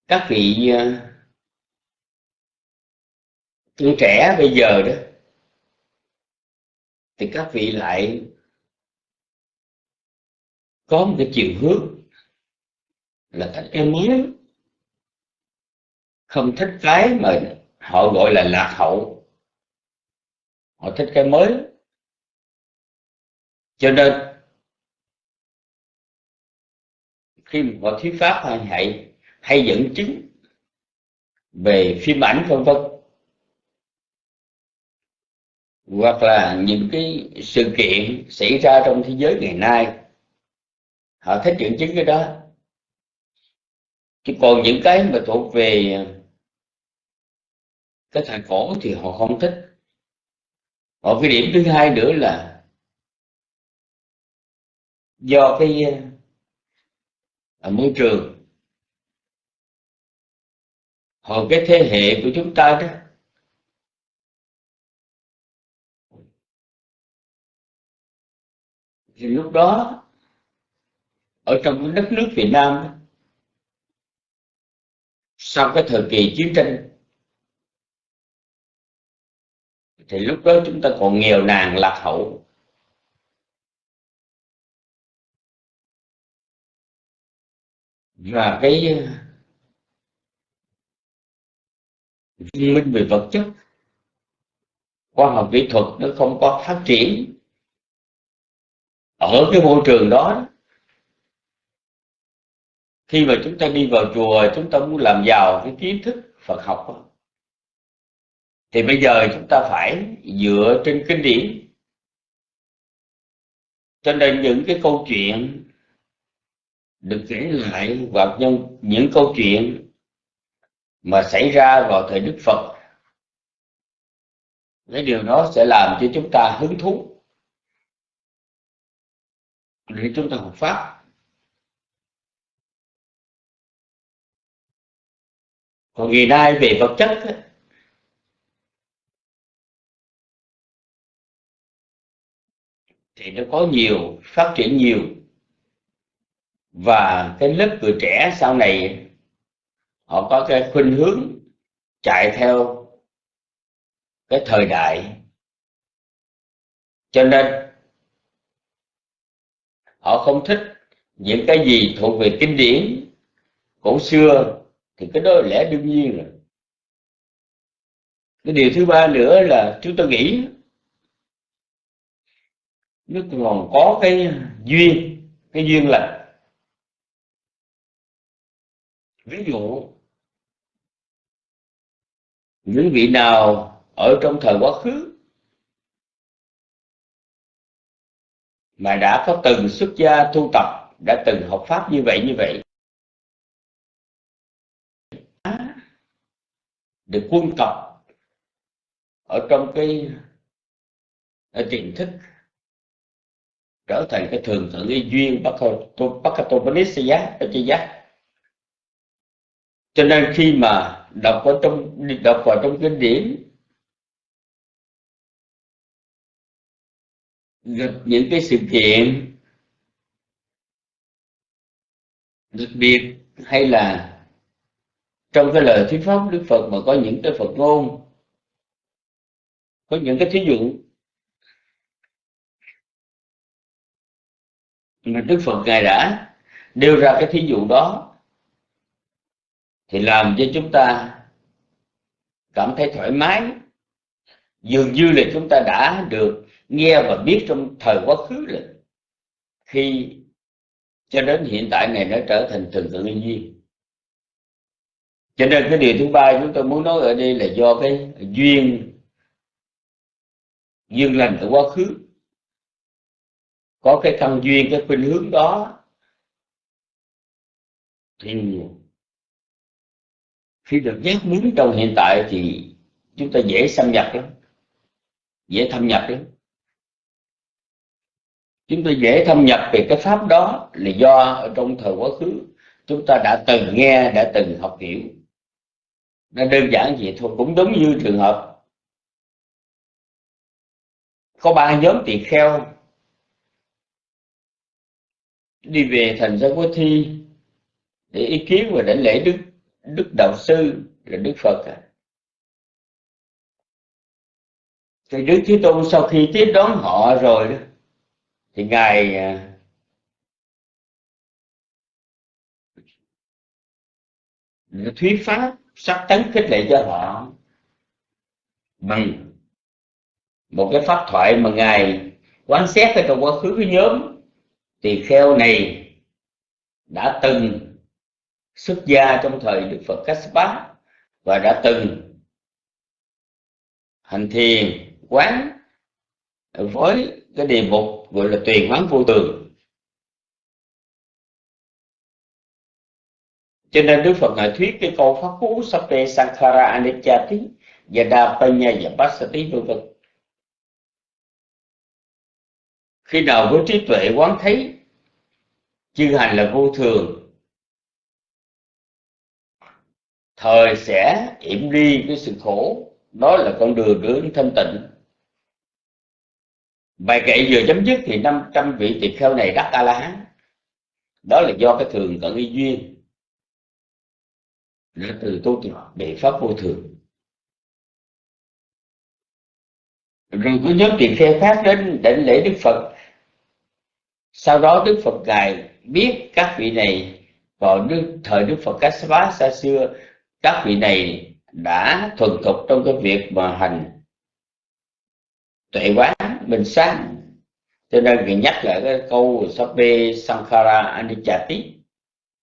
Các vị ờ, tuổi trẻ bây giờ đó thì các vị lại có một cái chiều hướng là thích cái mới không thích cái mà họ gọi là lạc hậu. Họ thích cái mới. Cho nên khi mà họ thuyết pháp hay hay, hay dẫn chứng về phim ảnh vân vân hoặc là những cái sự kiện xảy ra trong thế giới ngày nay, họ thích dẫn chứng cái đó. Chứ còn những cái mà thuộc về cái thời cổ thì họ không thích. Ở cái điểm thứ hai nữa là do cái à, môi trường. Hồi cái thế hệ của chúng ta đó thì lúc đó, ở trong đất nước Việt Nam, sau cái thời kỳ chiến tranh, thì lúc đó chúng ta còn nghèo nàn lạc hậu. Và cái văn minh về vật chất, khoa học kỹ thuật nó không có phát triển ở cái môi trường đó khi mà chúng ta đi vào chùa chúng ta muốn làm giàu cái kiến thức Phật học thì bây giờ chúng ta phải dựa trên kinh điển. Cho nên những cái câu chuyện được kể lại hoặc những, những câu chuyện mà xảy ra vào thời Đức Phật cái điều đó sẽ làm cho chúng ta hứng thú để chúng ta học pháp còn ngày nay về vật chất thì nó có nhiều, phát triển nhiều. Và cái lớp người trẻ sau này, họ có cái khuynh hướng chạy theo cái thời đại. Cho nên họ không thích những cái gì thuộc về kinh điển. Cổ xưa thì cái đó là lẽ đương nhiên rồi. Cái điều thứ ba nữa là chúng tôi nghĩ nó còn có cái duyên cái duyên là ví dụ, những vị nào ở trong thời quá khứ mà đã có từng xuất gia tu tập, đã từng học pháp như vậy như vậy. Được quân tập ở trong cái ở tiềm thức, trở thành cái thường thượng y duyên Pakatopanisya giác cho nên khi mà đọc vào trong, đọc vào trong kinh điển những cái sự kiện. Đặc biệt hay là trong cái lời thuyết pháp Đức Phật mà có những cái Phật ngôn, có những cái thí dụ. Mà Đức Phật ngài đã đưa ra cái thí dụ đó thì làm cho chúng ta cảm thấy thoải mái. Dường như là chúng ta đã được nghe và biết trong thời quá khứ là khi cho đến hiện tại này nó trở thành thường tự nhiên. Cho nên cái điều thứ ba chúng tôi muốn nói ở đây là do cái duyên duyên lành ở quá khứ. Có cái căn duyên, cái khuynh hướng đó, thì khi được giác muốn trong hiện tại thì chúng ta dễ xâm nhập lắm, dễ thâm nhập lắm chúng ta dễ thâm nhập về cái pháp đó là do ở trong thời quá khứ, chúng ta đã từng nghe, đã từng học hiểu. Nó đơn giản vậy thôi, cũng đúng như trường hợp có ba nhóm tỳ kheo đi về thành ra quốc thi để ý kiến và đảnh lễ đức đức đạo sư là đức phật à. thì đức thế tôn sau khi tiếp đón họ rồi đó thì ngài à, thuyết pháp sắc tấn khích lệ cho họ bằng một cái pháp thoại mà ngài quan xét ở trong quá khứ cái nhóm tỳ kheo này đã từng xuất gia trong thời Đức Phật Kassapa và đã từng hành thiền, quán với cái đề mục gọi là tuyền hoán vô tường. Cho nên Đức Phật ngài thuyết cái câu pháp cú Sape Sankhara Anicchati đa Panya Yapasati vân vân. Khi nào với trí tuệ quán thấy chư hành là vô thường, thời sẽ yểm đi cái sự khổ, đó là con đường đến thanh tịnh bài kệ vừa chấm dứt thì 500 vị tỳ kheo này đắc a la hán đó là do cái thường cận y duyên. Là từ tu tập biện pháp vô thường. Rồi có nhóm tỳ kheo khác đến đảnh lễ đức phật. Sau đó đức phật ngài biết các vị này vào đức, thời đức phật Kassapa xa xưa các vị này đã thuần thục trong cái việc mà hành tuệ quán bình sáng cho nên người nhắc lại cái câu sape Sankhara Anichati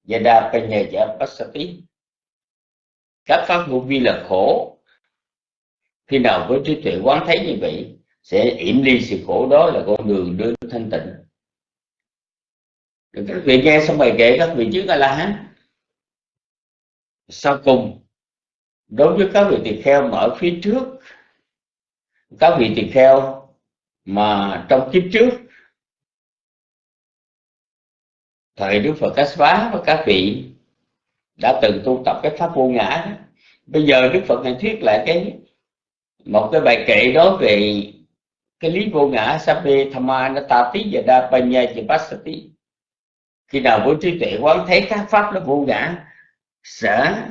Yada Panyaya Pasati các pháp vô vi là khổ. Khi nào với trí tuệ quán thấy như vậy, sẽ yểm ly sự khổ đó là con đường đến thanh tịnh. Các vị nghe xong bài kệ các vị trước a la hán sau cùng, đối với các vị tỳ kheo mở ở phía trước, các vị tỳ kheo mà trong kiếp trước, thời Đức Phật Kassapa và các vị đã từng tu tập cái pháp vô ngã bây giờ Đức Phật này thuyết lại cái, một cái bài kệ đó về cái lý vô ngã Sabbe Thamma Natati và Đa Panya Chipasati khi nào với trí tuệ quán, thấy các pháp nó vô ngã, sẽ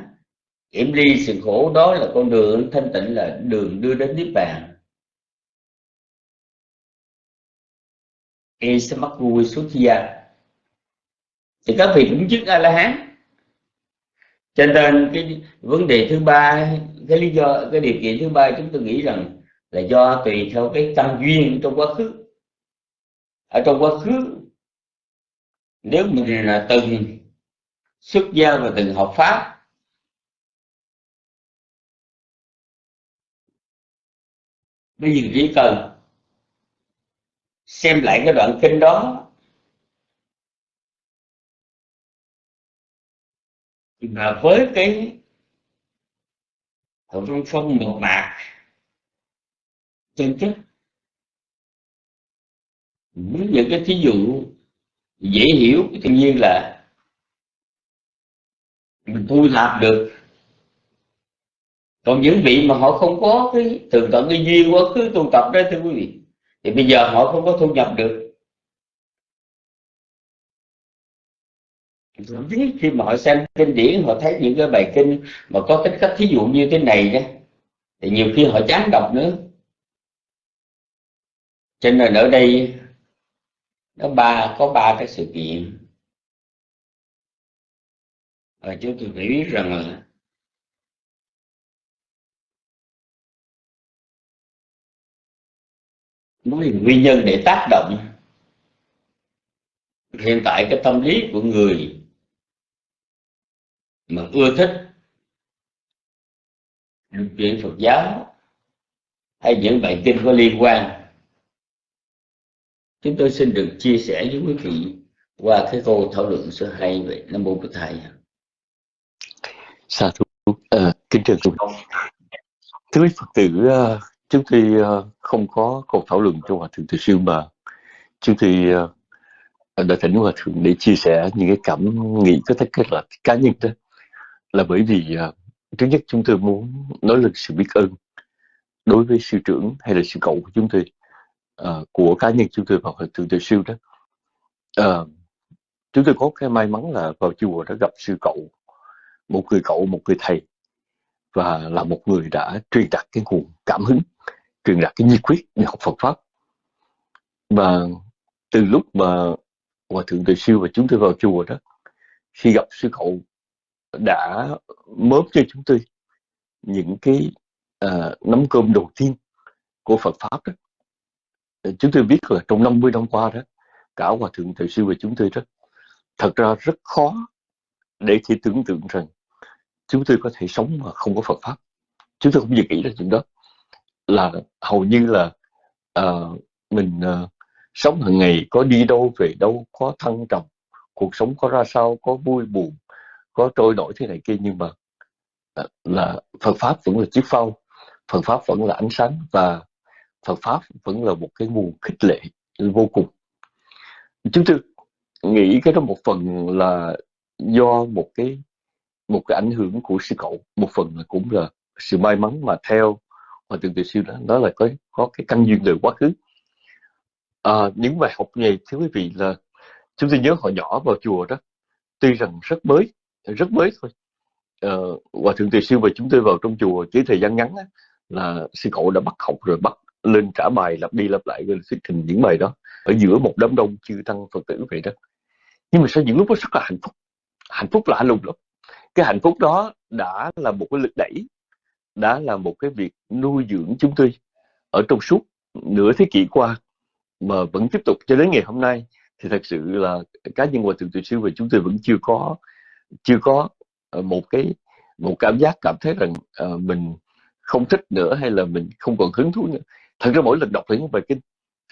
yểm ly sự khổ, đó là con đường thanh tịnh là đường đưa đến niết bàn. Esamakui Sutya thì các vị cũng chứng a la hán cho nên cái vấn đề thứ ba, cái lý do, cái điều kiện thứ ba chúng tôi nghĩ rằng là do tùy theo cái tâm duyên trong quá khứ. Ở trong quá khứ, nếu mình là từng xuất gia và từng học pháp, bây giờ chỉ cần xem lại cái đoạn kinh đó. Mà với cái hậu trung phong một mạc chân chất với những cái thí dụ dễ hiểu tự nhiên là mình thu thập được. Còn những vị mà họ không có cái, thường tận cái duyên quá khứ tu tập đó thưa quý vị thì bây giờ họ không có thu nhập được. Thậm chí khi mà họ xem kinh điển, họ thấy những cái bài kinh mà có tính cách thí dụ như thế này đó thì nhiều khi họ chán đọc nữa. Cho nên ở đây, nó ba, có ba cái sự kiện. Và chúng tôi phải biết rằng là nói nguyên nhân để tác động. Hiện tại cái tâm lý của người mà ưa thích chuyện Phật giáo hay những bài kinh có liên quan chúng tôi xin được chia sẻ với quý vị qua cái câu thảo luận số hai về nam mô bổn thầy. Sa thú à, kính trọng thưa quý phật tử trước chúng uh, ờ, không có câu thảo luận trong hòa thượng từ siêu mà chúng khi uh, đã thỉnh hòa thượng để chia sẻ những cái cảm nghĩ có thể kết là cá nhân đó là bởi vì uh, thứ nhất chúng tôi muốn nói lên sự biết ơn đối với sư trưởng hay là sư cậu của chúng tôi uh, của cá nhân chúng tôi vào hòa thượng từ siêu đó. Uh, chúng tôi có cái may mắn là vào chùa đã gặp sư cậu một người cậu một người thầy và là một người đã truyền đạt cái nguồn cảm hứng truyền đạt cái nhiệt quyết để học Phật pháp. Và từ lúc mà hòa thượng từ siêu và chúng tôi vào chùa đó khi gặp sư cậu đã mớm cho chúng tôi những cái à, nắm cơm đầu tiên của Phật pháp đó. Chúng tôi biết là trong 50 năm qua đó cả hòa thượng thầy sư và chúng tôi đó thật ra rất khó để thì tưởng tượng rằng chúng tôi có thể sống mà không có Phật pháp. Chúng tôi không dự nghĩ ra chuyện đó. Là hầu như là uh, mình uh, sống hàng ngày có đi đâu về đâu có thăng trầm cuộc sống có ra sao có vui buồn có trôi nổi thế này kia. Nhưng mà uh, là Phật pháp vẫn là chiếc phao. Phật pháp vẫn là ánh sáng và Phật pháp vẫn là một cái nguồn khích lệ vô cùng. Chúng tôi nghĩ cái đó một phần là do một cái một cái ảnh hưởng của sư cậu một phần là cũng là sự may mắn mà theo hòa thượng từ siêu đó đó là có có cái căn duyên từ quá khứ. À, những bài học này thưa quý vị là chúng tôi nhớ hồi nhỏ vào chùa đó tuy rằng rất mới rất mới thôi. À, hòa thượng từ siêu và chúng tôi vào trong chùa chỉ thời gian ngắn á, là sư cậu đã bắt học rồi bắt lên trả bài lặp đi lặp lại rồi thuyết trình những bài đó ở giữa một đám đông chư tăng phật tử vậy đó. Nhưng mà sau những lúc đó rất là hạnh phúc. Hạnh phúc lạ lùng lắm cái hạnh phúc đó đã là một cái lực đẩy đã là một cái việc nuôi dưỡng chúng tôi ở trong suốt nửa thế kỷ qua mà vẫn tiếp tục cho đến ngày hôm nay. Thì thật sự là cá nhân hòa thượng tự sư và chúng tôi vẫn chưa có chưa có ờ, một cái một cảm giác cảm thấy rằng uh, mình không thích nữa hay là mình không còn hứng thú nữa. Thật ra mỗi lần đọc những bài kinh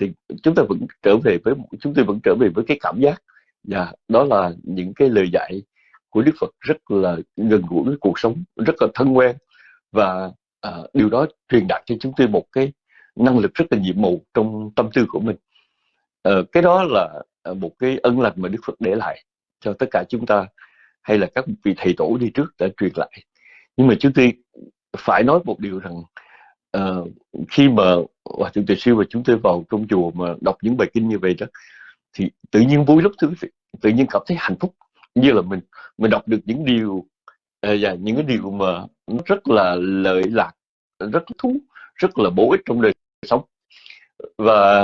thì chúng ta vẫn trở về với chúng tôi vẫn trở về với cái cảm giác. Và đó là những cái lời dạy của Đức Phật rất là gần gũi với cuộc sống rất là thân quen. Và à, điều đó truyền đạt cho chúng tôi một cái năng lực rất là nhiệm màu trong tâm tư của mình. À, cái đó là à, một cái ân lành mà Đức Phật để lại cho tất cả chúng ta hay là các vị thầy tổ đi trước đã truyền lại. Nhưng mà chúng tôi phải nói một điều rằng uh, khi mà hòa thượng Tề siêu và chúng tôi vào trong chùa mà đọc những bài kinh như vậy đó thì tự nhiên vui lắm thưa quý vị. Tự nhiên cảm thấy hạnh phúc như là mình mình đọc được những điều uh, và những cái điều mà nó rất là lợi lạc rất thú rất là bổ ích trong đời sống. Và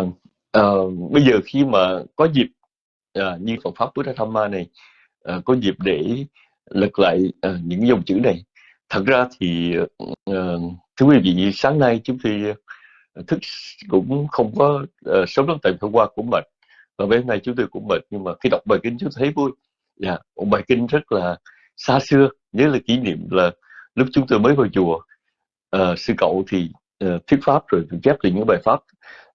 uh, bây giờ khi mà có dịp uh, như Phật pháp Buddha Dhamma này uh, có dịp để lật lại uh, những dòng chữ này thật ra thì uh, thưa quý vị sáng nay chúng tôi thức cũng không có uh, sớm lắm tại hôm qua cũng mệt và bên này chúng tôi cũng mệt nhưng mà khi đọc bài kinh chúng tôi thấy vui dạ yeah, một bài kinh rất là xa xưa nhớ là kỷ niệm là lúc chúng tôi mới vào chùa. Uh, sư cậu thì uh, thuyết pháp rồi chép lại những bài pháp.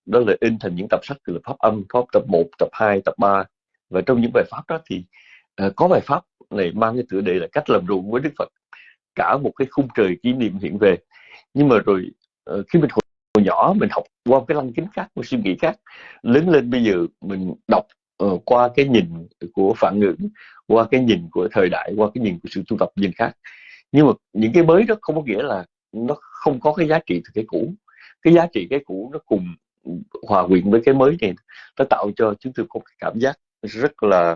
Đó là in thành những tập sách từ là pháp âm pháp tập 1, tập 2, tập 3 và trong những bài pháp đó thì uh, có bài pháp này mang cái tựa đề là cách làm ruộng với Đức Phật. Cả một cái khung trời kỷ niệm hiện về. Nhưng mà rồi uh, khi mình hồi, nhỏ mình học qua cái lăng kính khác một suy nghĩ khác. Lớn lên bây giờ mình đọc uh, qua cái nhìn của phản ngữ qua cái nhìn của thời đại qua cái nhìn của sự tu tập nhìn khác. Nhưng mà những cái mới đó không có nghĩa là nó không có cái giá trị từ cái cũ. Cái giá trị cái cũ nó cùng hòa quyện với cái mới này nó tạo cho chúng tôi có cái cảm giác rất là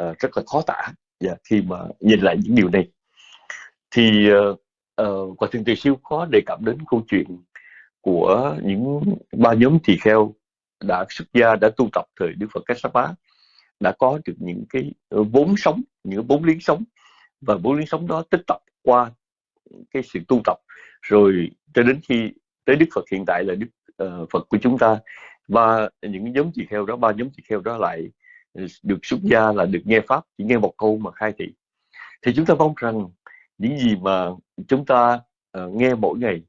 uh, rất là khó tả. Yeah, khi mà nhìn lại những điều này. Thì uh, uh, quả thượng tỳ siêu có đề cập đến câu chuyện của những ba nhóm tỳ kheo đã xuất gia đã tu tập thời Đức Phật Kassapa đã có được những cái vốn sống những vốn liếng sống. Và vốn liếng sống đó tích tập qua cái sự tu tập. Rồi cho đến khi tới Đức Phật hiện tại là Đức uh, Phật của chúng ta. Và những nhóm tỳ kheo đó ba nhóm tỳ kheo đó lại được xuất gia là được nghe pháp chỉ nghe một câu mà khai thị. Thì chúng ta mong rằng những gì mà chúng ta uh, nghe mỗi ngày